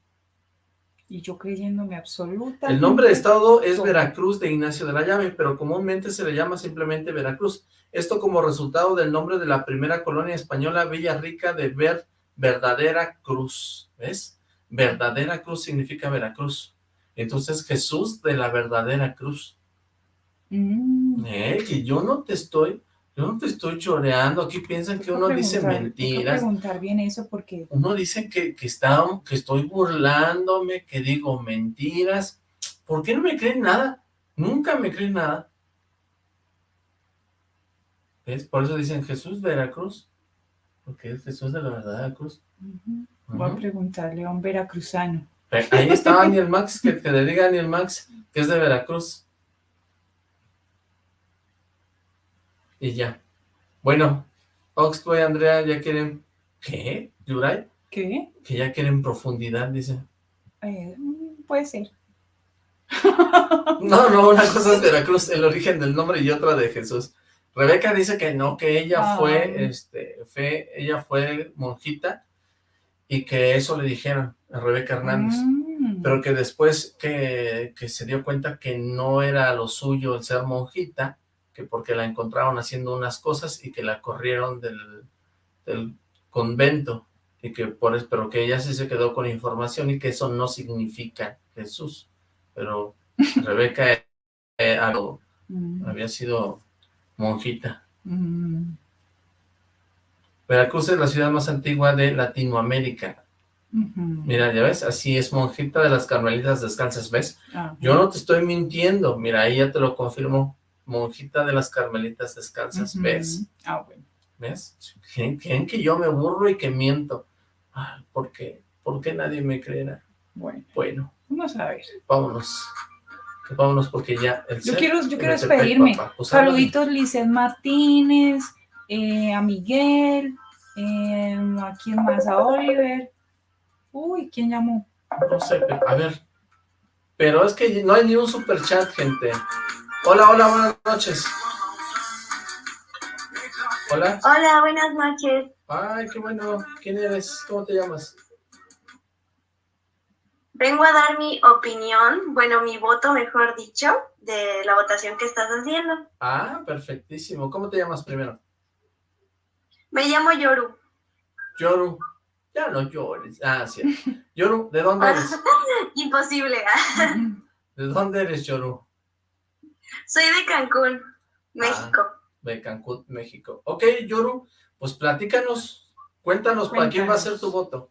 y yo creyéndome absoluta. El nombre de estado es Veracruz de Ignacio de la Llave, pero comúnmente se le llama simplemente Veracruz. Esto como resultado del nombre de la primera colonia española Villa Rica de Ver verdadera cruz, ¿ves? Verdadera cruz significa Veracruz. Entonces Jesús de la verdadera cruz. Mm. Eh, que yo no te estoy, yo no te estoy choreando, aquí piensan que uno dice mentiras. preguntar bien eso porque... Uno dice que, que, está, que estoy burlándome, que digo mentiras. ¿Por qué no me creen nada? Nunca me creen nada. ¿Ves? Por eso dicen Jesús Veracruz. Porque es Jesús de la verdadera cruz. Voy a preguntarle a un veracruzano. Ahí está Daniel Max, que, que le diga a Daniel Max que es de Veracruz. Y ya. Bueno, Oxboy y Andrea ya quieren... ¿Qué? ¿Yuray? ¿Qué? Que ya quieren profundidad, dice. Eh, puede ser. No, no, una cosa es Veracruz, el origen del nombre y otra de Jesús. Rebeca dice que no, que ella fue, este, fue, ella fue monjita y que eso le dijeron a Rebeca Hernández, Mm. pero que después que, que, se dio cuenta que no era lo suyo el ser monjita, que porque la encontraron haciendo unas cosas y que la corrieron del, del convento, y que por eso, pero que ella sí se quedó con información y que eso no significa Jesús, pero Rebeca eh, algo, Mm. había sido monjita. Mm. Veracruz es la ciudad más antigua de Latinoamérica. Mira, ya ves, así es monjita de las carmelitas descalzas, ¿ves? Ah, Yo no te estoy mintiendo, mira, ahí ya te lo confirmo, monjita de las carmelitas descalzas, ujú. ¿ves? Ah, bueno. ¿Ves? ¿Creen, que yo me burro y que miento? Ay, ¿Por qué? ¿Por qué nadie me creerá? Bueno, Bueno, vamos a ver. vámonos. Vámonos porque ya el Yo quiero, yo quiero despedirme. Pues. Saluditos Lizeth Martínez, eh, a Miguel, eh, a quién más, a Oliver. Uy, ¿quién llamó? No sé, a ver. Pero es que no hay ni un super chat, gente. Hola, hola, buenas noches. Hola. Hola, buenas noches. Ay, qué bueno. ¿Quién eres? ¿Cómo te llamas? Vengo a dar mi opinión, bueno, mi voto, mejor dicho, de la votación que estás haciendo. Ah, perfectísimo. ¿Cómo te llamas primero? Me llamo Yoru. Yoru. Ya no llores. Ah, sí. Yoru, ¿de dónde eres? Imposible. ¿De dónde eres, Yoru? Soy de Cancún, México. De Cancún, México. Ok, Yoru, pues platícanos. Cuéntanos, ¿para quién va a ser tu voto?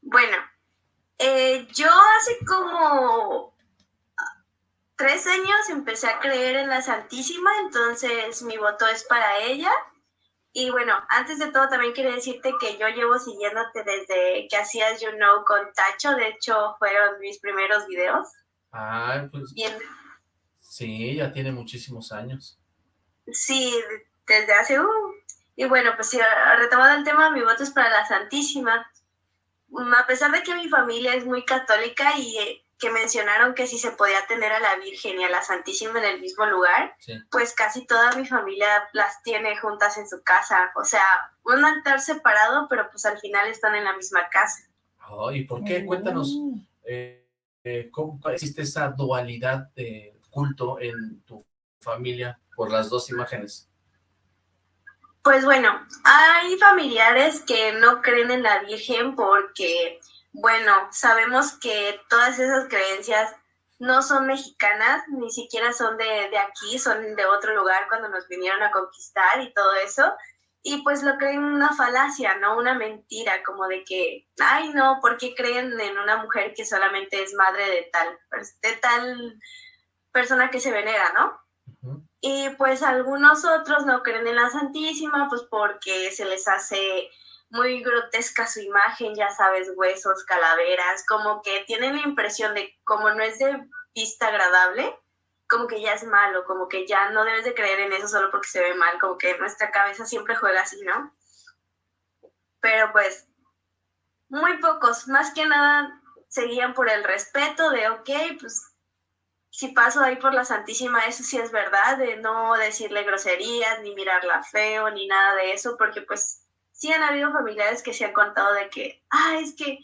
Bueno, eh, yo hace como tres años empecé a creer en la Santísima, entonces mi voto es para ella. Y bueno, antes de todo también quería decirte que yo llevo siguiéndote desde que hacías You Know con Tacho, de hecho fueron mis primeros videos. Ay, pues Y en- sí, ya tiene muchísimos años. sí, desde hace... uh, y bueno, pues sí, retomando el tema, mi voto es para la Santísima. Mm, A pesar de que mi familia es muy católica y eh, que mencionaron que si se podía tener a la Virgen y a la Santísima en el mismo lugar, Sí. pues casi toda mi familia las tiene juntas en su casa. O sea, un altar separado, pero pues al final están en la misma casa. Oh, ¿Y por qué? Cuéntanos, eh, eh, ¿cómo existe esa dualidad de culto en tu familia por las dos imágenes? Pues bueno, hay familiares que no creen en la Virgen porque, bueno, sabemos que todas esas creencias no son mexicanas, ni siquiera son de, de aquí, son de otro lugar cuando nos vinieron a conquistar y todo eso. Y pues lo creen una falacia, ¿no? Una mentira, como de que, ay, no, ¿por qué creen en una mujer que solamente es madre de tal, de tal persona que se venera, ¿no? Y pues algunos otros no creen en la Santísima, pues porque se les hace muy grotesca su imagen, ya sabes, huesos, calaveras, como que tienen la impresión de como no es de vista agradable, como que ya es malo, como que ya no debes de creer en eso solo porque se ve mal, como que nuestra cabeza siempre juega así, ¿no? Pero pues muy pocos, más que nada seguían por el respeto de, ok, pues si paso ahí por la Santísima, eso sí es verdad, de no decirle groserías, ni mirarla feo, ni nada de eso, porque pues sí han habido familiares que se han contado de que, ah, es que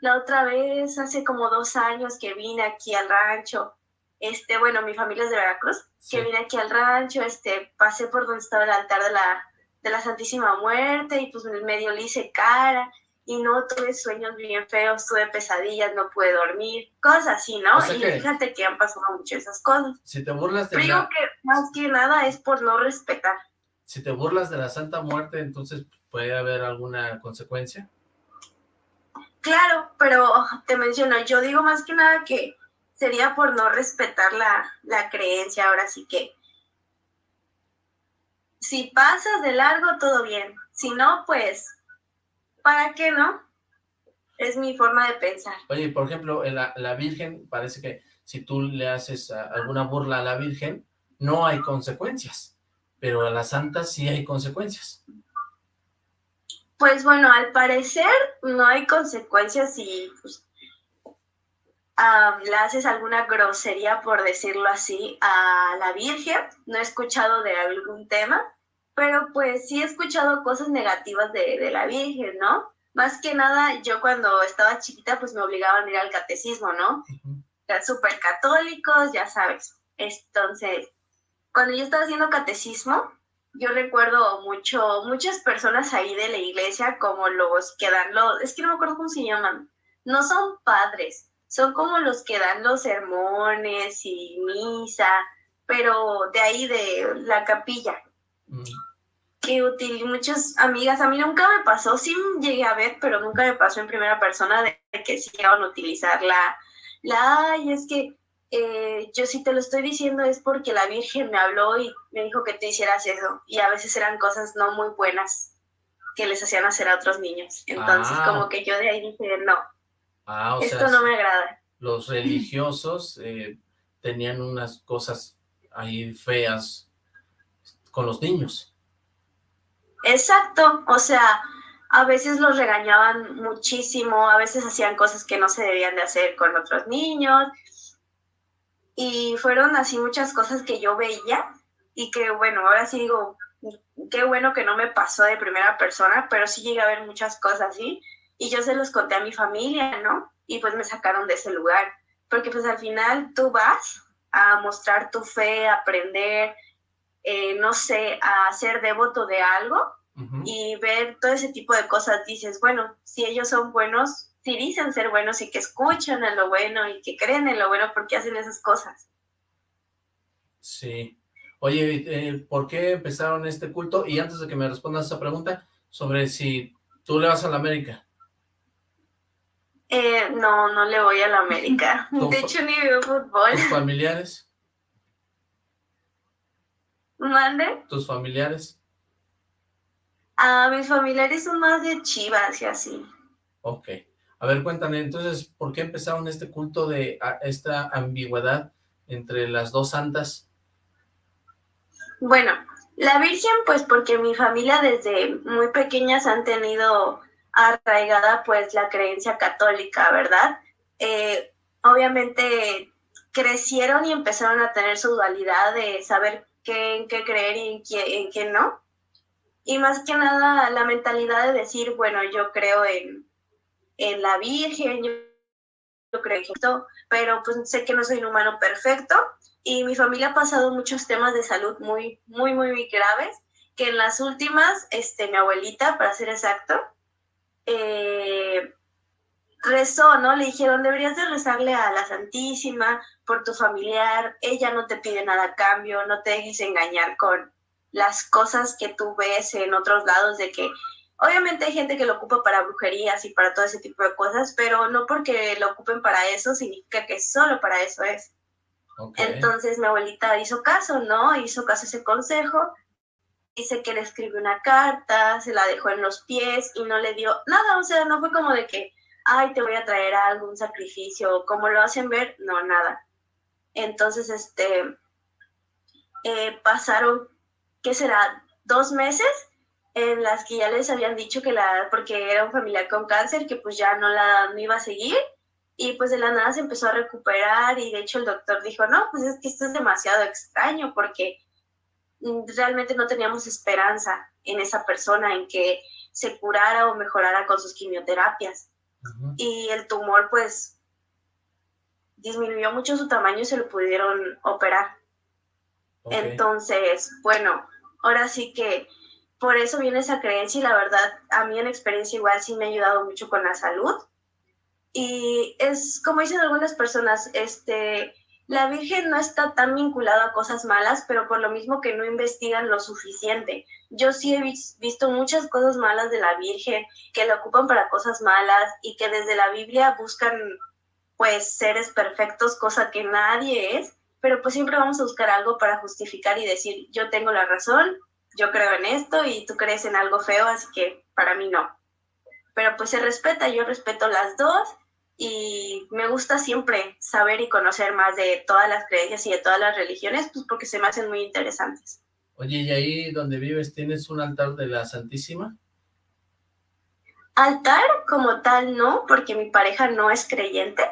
la otra vez, hace como dos años que vine aquí al rancho, este, bueno, mi familia es de Veracruz, que vine aquí al rancho, este, pasé por donde estaba el altar de la, de la Santísima Muerte y pues medio le hice cara y no tuve sueños bien feos, tuve pesadillas, no pude dormir, cosas así, ¿no? y fíjate que han pasado muchas esas cosas. Si te burlas de Pero la... que más que nada es por no respetar. Si te burlas de la Santa Muerte, entonces puede haber alguna consecuencia. Claro, pero te menciono, yo digo más que nada que sería por no respetar la, la creencia, ahora sí que si pasas de largo, todo bien. Si no, pues, ¿para qué no? Es mi forma de pensar. Oye, por ejemplo, la, la Virgen, parece que si tú le haces alguna burla a la Virgen, no hay consecuencias, pero a la Santa sí hay consecuencias. Pues bueno, al parecer no hay consecuencias si pues, le haces alguna grosería, por decirlo así, a la Virgen. No he escuchado de algún tema, pero pues sí he escuchado cosas negativas de, la Virgen, ¿no? Más que nada, yo cuando estaba chiquita, pues me obligaban a ir al catecismo, ¿no? Eran súper católicos, ya sabes. Entonces, cuando yo estaba haciendo catecismo, yo recuerdo mucho, muchas personas ahí de la iglesia, como los que dan los, es que no me acuerdo cómo se llaman, no son padres, son como los que dan los sermones y misa, pero de ahí de la capilla. Mm. Que utilizan muchas amigas, a mí nunca me pasó, sí llegué a ver, pero nunca me pasó en primera persona de que sí iban a utilizar la, la, ay, es que eh, yo si te lo estoy diciendo es porque la Virgen me habló y me dijo que te hicieras eso. Y a veces eran cosas no muy buenas que les hacían hacer a otros niños. Entonces, ah. como que yo de ahí dije, no, Ah, Esto no me agrada. Los religiosos eh, tenían unas cosas ahí feas con los niños. Exacto, o sea, a veces los regañaban muchísimo, a veces hacían cosas que no se debían de hacer con otros niños, y fueron así muchas cosas que yo veía, y que bueno, ahora sí digo, qué bueno que no me pasó de primera persona, pero sí llegué a ver muchas cosas así, y yo se los conté a mi familia, ¿no? Y pues me sacaron de ese lugar, porque pues al final tú vas a mostrar tu fe, a aprender, eh, no sé, a ser devoto de algo y ver todo ese tipo de cosas, dices, bueno, si ellos son buenos, si dicen ser buenos y que escuchan en lo bueno y que creen en lo bueno, ¿por qué hacen esas cosas? Sí. Oye, eh, ¿por qué empezaron este culto? Y antes de que me respondas esa pregunta, sobre si tú le vas a la América. Eh, no, no le voy a la América. De hecho, ni veo fútbol. ¿Tus familiares? ¿Mande? ¿Tus familiares? Ah, mis familiares son más de chivas y así. Ok. A ver, cuéntame, entonces, ¿por qué empezaron este culto de esta ambigüedad entre las dos santas? Bueno, la Virgen, pues porque mi familia desde muy pequeñas han tenido arraigada pues la creencia católica, ¿verdad? Eh, obviamente crecieron y empezaron a tener su dualidad de saber qué, en qué creer y en qué, en qué no. Y más que nada la mentalidad de decir, bueno, yo creo en, en la Virgen, yo, creo en esto, pero pues sé que no soy un humano perfecto y mi familia ha pasado muchos temas de salud muy, muy, muy graves, que en las últimas, este, mi abuelita, para ser exacto, eh, rezó, ¿no? Le dijeron, deberías de rezarle a la Santísima por tu familiar, ella no te pide nada a cambio, no te dejes engañar con las cosas que tú ves en otros lados de que obviamente hay gente que lo ocupa para brujerías y para todo ese tipo de cosas, pero no porque lo ocupen para eso significa que solo para eso es. Entonces mi abuelita hizo caso, ¿no? Hizo caso a ese consejo dice que le escribió una carta, se la dejó en los pies y no le dio nada, o sea, no fue como de que, ay, te voy a traer algún sacrificio, como lo hacen ver, no, nada. Entonces, este, eh, pasaron, ¿qué será? Dos meses en las que ya les habían dicho que la, porque era un familiar con cáncer, que pues ya no la no iba a seguir, y pues de la nada se empezó a recuperar, y de hecho el doctor dijo, no, pues es que esto es demasiado extraño, porque realmente no teníamos esperanza en esa persona, en que se curara o mejorara con sus quimioterapias. Y el tumor pues disminuyó mucho su tamaño y se lo pudieron operar. Entonces, bueno, ahora sí que por eso viene esa creencia y la verdad, a mí en experiencia igual sí me ha ayudado mucho con la salud. Y es como dicen algunas personas, este, la Virgen no está tan vinculada a cosas malas, pero por lo mismo que no investigan lo suficiente. Yo sí he visto muchas cosas malas de la Virgen, que la ocupan para cosas malas y que desde la Biblia buscan pues seres perfectos, cosa que nadie es, pero pues siempre vamos a buscar algo para justificar y decir, yo tengo la razón, yo creo en esto y tú crees en algo feo, así que para mí no. Pero pues se respeta, yo respeto las dos y me gusta siempre saber y conocer más de todas las creencias y de todas las religiones, pues porque se me hacen muy interesantes. Oye, ¿y ahí donde vives tienes un altar de la Santísima? Altar como tal no, porque mi pareja no es creyente,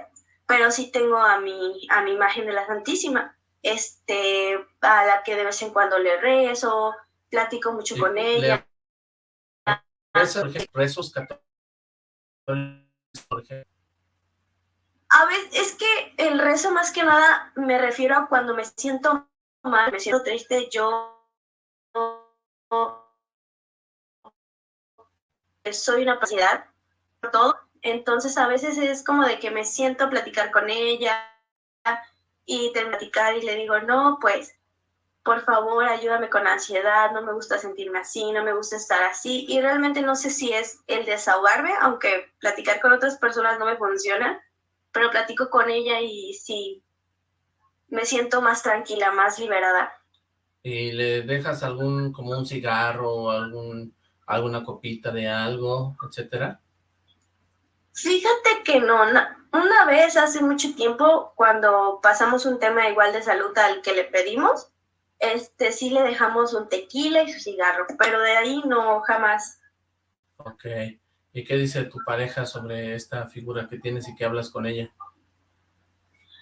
pero sí tengo a mi, a mi imagen de la Santísima, este, a la que de vez en cuando le rezo, platico mucho con ella. ¿Rezos católicos, A ver, es que el rezo más que nada me refiero a cuando me siento mal, me siento triste, yo soy una pacidad, todo, entonces a veces es como de que me siento a platicar con ella y te platicar y le digo, no, pues, por favor, ayúdame con la ansiedad, no me gusta sentirme así, no me gusta estar así. Y realmente no sé si es el desahogarme, aunque platicar con otras personas no me funciona, pero platico con ella y sí, me siento más tranquila, más liberada. ¿Y le dejas algún, como un cigarro, algún, alguna copita de algo, etcétera? Fíjate que no, una vez hace mucho tiempo, cuando pasamos un tema igual de salud al que le pedimos, este sí le dejamos un tequila y su cigarro, pero de ahí no, jamás. Ok, ¿y qué dice tu pareja sobre esta figura que tienes y que hablas con ella?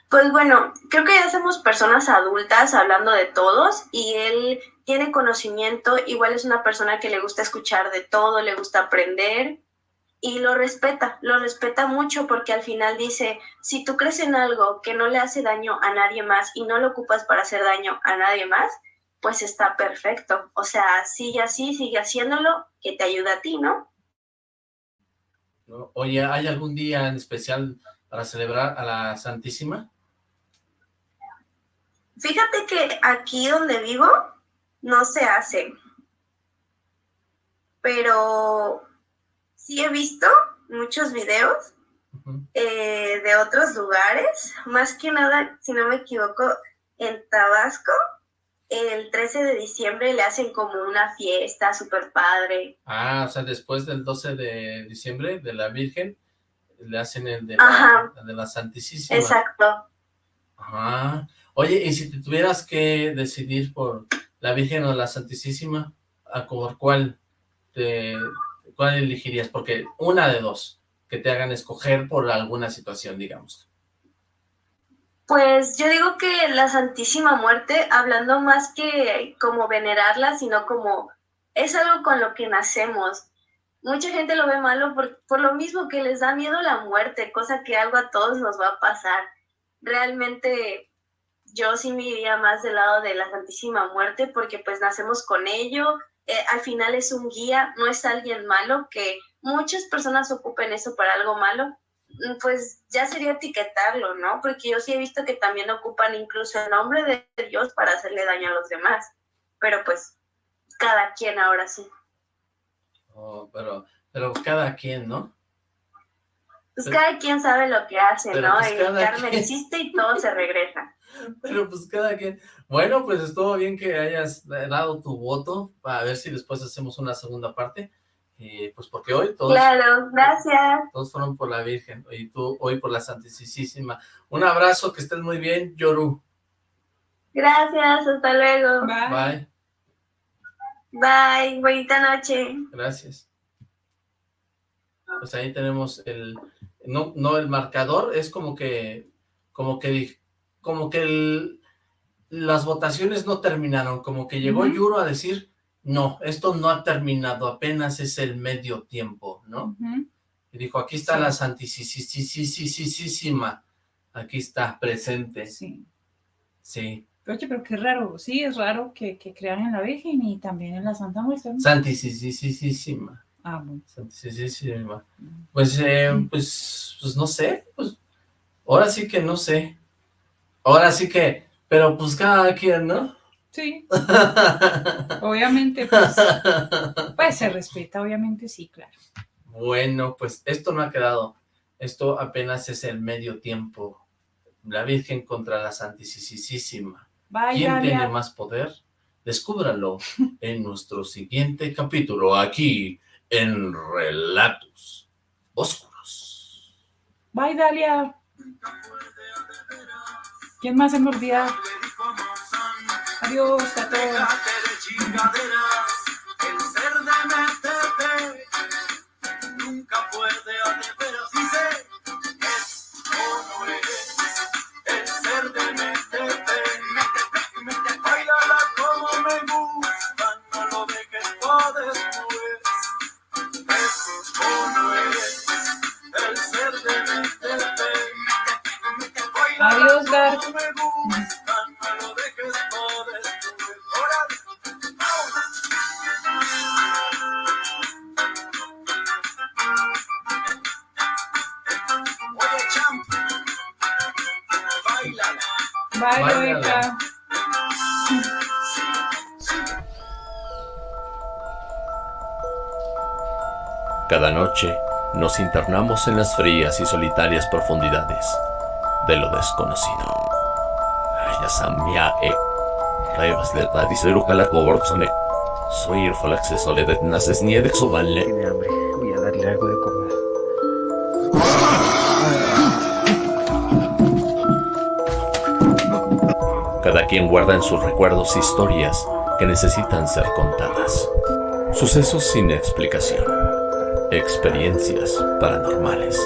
Pues bueno, creo que ya somos personas adultas hablando de todos y él tiene conocimiento, igual es una persona que le gusta escuchar de todo, le gusta aprender y lo respeta, lo respeta mucho porque al final dice, si tú crees en algo que no le hace daño a nadie más y no lo ocupas para hacer daño a nadie más, pues está perfecto. O sea, sigue así, sigue haciéndolo, que te ayuda a ti, ¿no? Oye, ¿hay algún día en especial para celebrar a la Santísima? Fíjate que aquí donde vivo no se hace, pero sí he visto muchos videos eh, de otros lugares, más que nada, si no me equivoco, en Tabasco, el 13 de diciembre le hacen como una fiesta súper padre. Ah, o sea, después del 12 de diciembre de la Virgen, le hacen el de, la, de la Santísima. Exacto. Ajá. Oye, y si te tuvieras que decidir por la Virgen o la Santísima, ¿a por cuál te, ¿cuál elegirías? Porque una de dos, que te hagan escoger por alguna situación, digamos. Pues yo digo que la Santísima Muerte, hablando más que como venerarla, sino como es algo con lo que nacemos. Mucha gente lo ve malo por, por lo mismo que les da miedo la muerte, cosa que algo a todos nos va a pasar. Realmente yo sí me iría más del lado de la Santísima Muerte porque pues nacemos con ello, eh, al final es un guía, no es alguien malo, que muchas personas ocupen eso para algo malo, pues ya sería etiquetarlo, ¿no? Porque yo sí he visto que también ocupan incluso el nombre de Dios para hacerle daño a los demás, pero pues cada quien ahora sí. Oh, pero, pero cada quien, ¿no? Pues cada quien sabe lo que hace, ¿no? Pues, y Carmen hiciste y todo se regresa. Pero pues cada quien... Bueno, pues estuvo bien que hayas dado tu voto, para ver si después hacemos una segunda parte. Y pues porque hoy todos... Claro, gracias. Todos fueron por la Virgen, y tú hoy por la Santísima. Un abrazo, que estés muy bien, Yoru. Gracias, hasta luego. Bye. Bye, bonita noche. Gracias. Pues ahí tenemos el... No, no el marcador, es como que... Como que como que las votaciones no terminaron, como que llegó Yuro a decir, no, esto no ha terminado, apenas es el medio tiempo, ¿no? Y dijo, aquí está la santísima, aquí está, presente. Sí. Sí. Oye, pero qué raro, sí, es raro que, que crean en la Virgen y también en la Santa Muerte. ¿no? Santísima. Ah, bueno. Santísima. Pues, eh, pues, pues no sé, pues, ahora sí que no sé. Ahora sí que, pero pues cada quien, ¿no? Sí. obviamente, pues, pues se respeta, obviamente sí, claro. Bueno, pues esto no ha quedado. Esto apenas es el medio tiempo. La Virgen contra la Santísima. ¿Quién tiene más poder? Descúbralo en nuestro siguiente capítulo, aquí en Relatos Oscuros. Bye, Dalia. ¿Quién más se me olvida? Adiós a todos. nunca puede hacer, pero sí sé es como es el ser de MTP. Bailala como me gusta, no lo dejes para después. Es como es el ser de MTP. Adiós, Gar. Bye, Bye, Lorita. Cada noche nos internamos en las frías y solitarias profundidades de lo desconocido. Ya samia e Revas de Radicero Calacoborzone. Soy el acceso de naces nieve quien guarda en sus recuerdos historias que necesitan ser contadas. Sucesos sin explicación. Experiencias paranormales.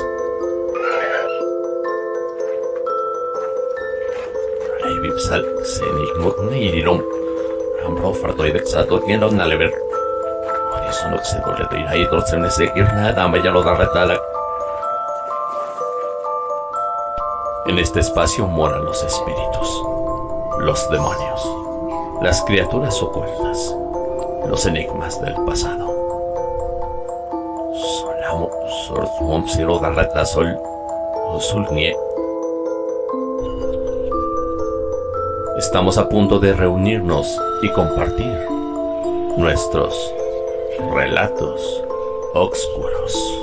En este espacio moran los espíritus, los demonios, las criaturas ocultas, los enigmas del pasado. Solamo. Estamos a punto de reunirnos y compartir nuestros relatos oscuros.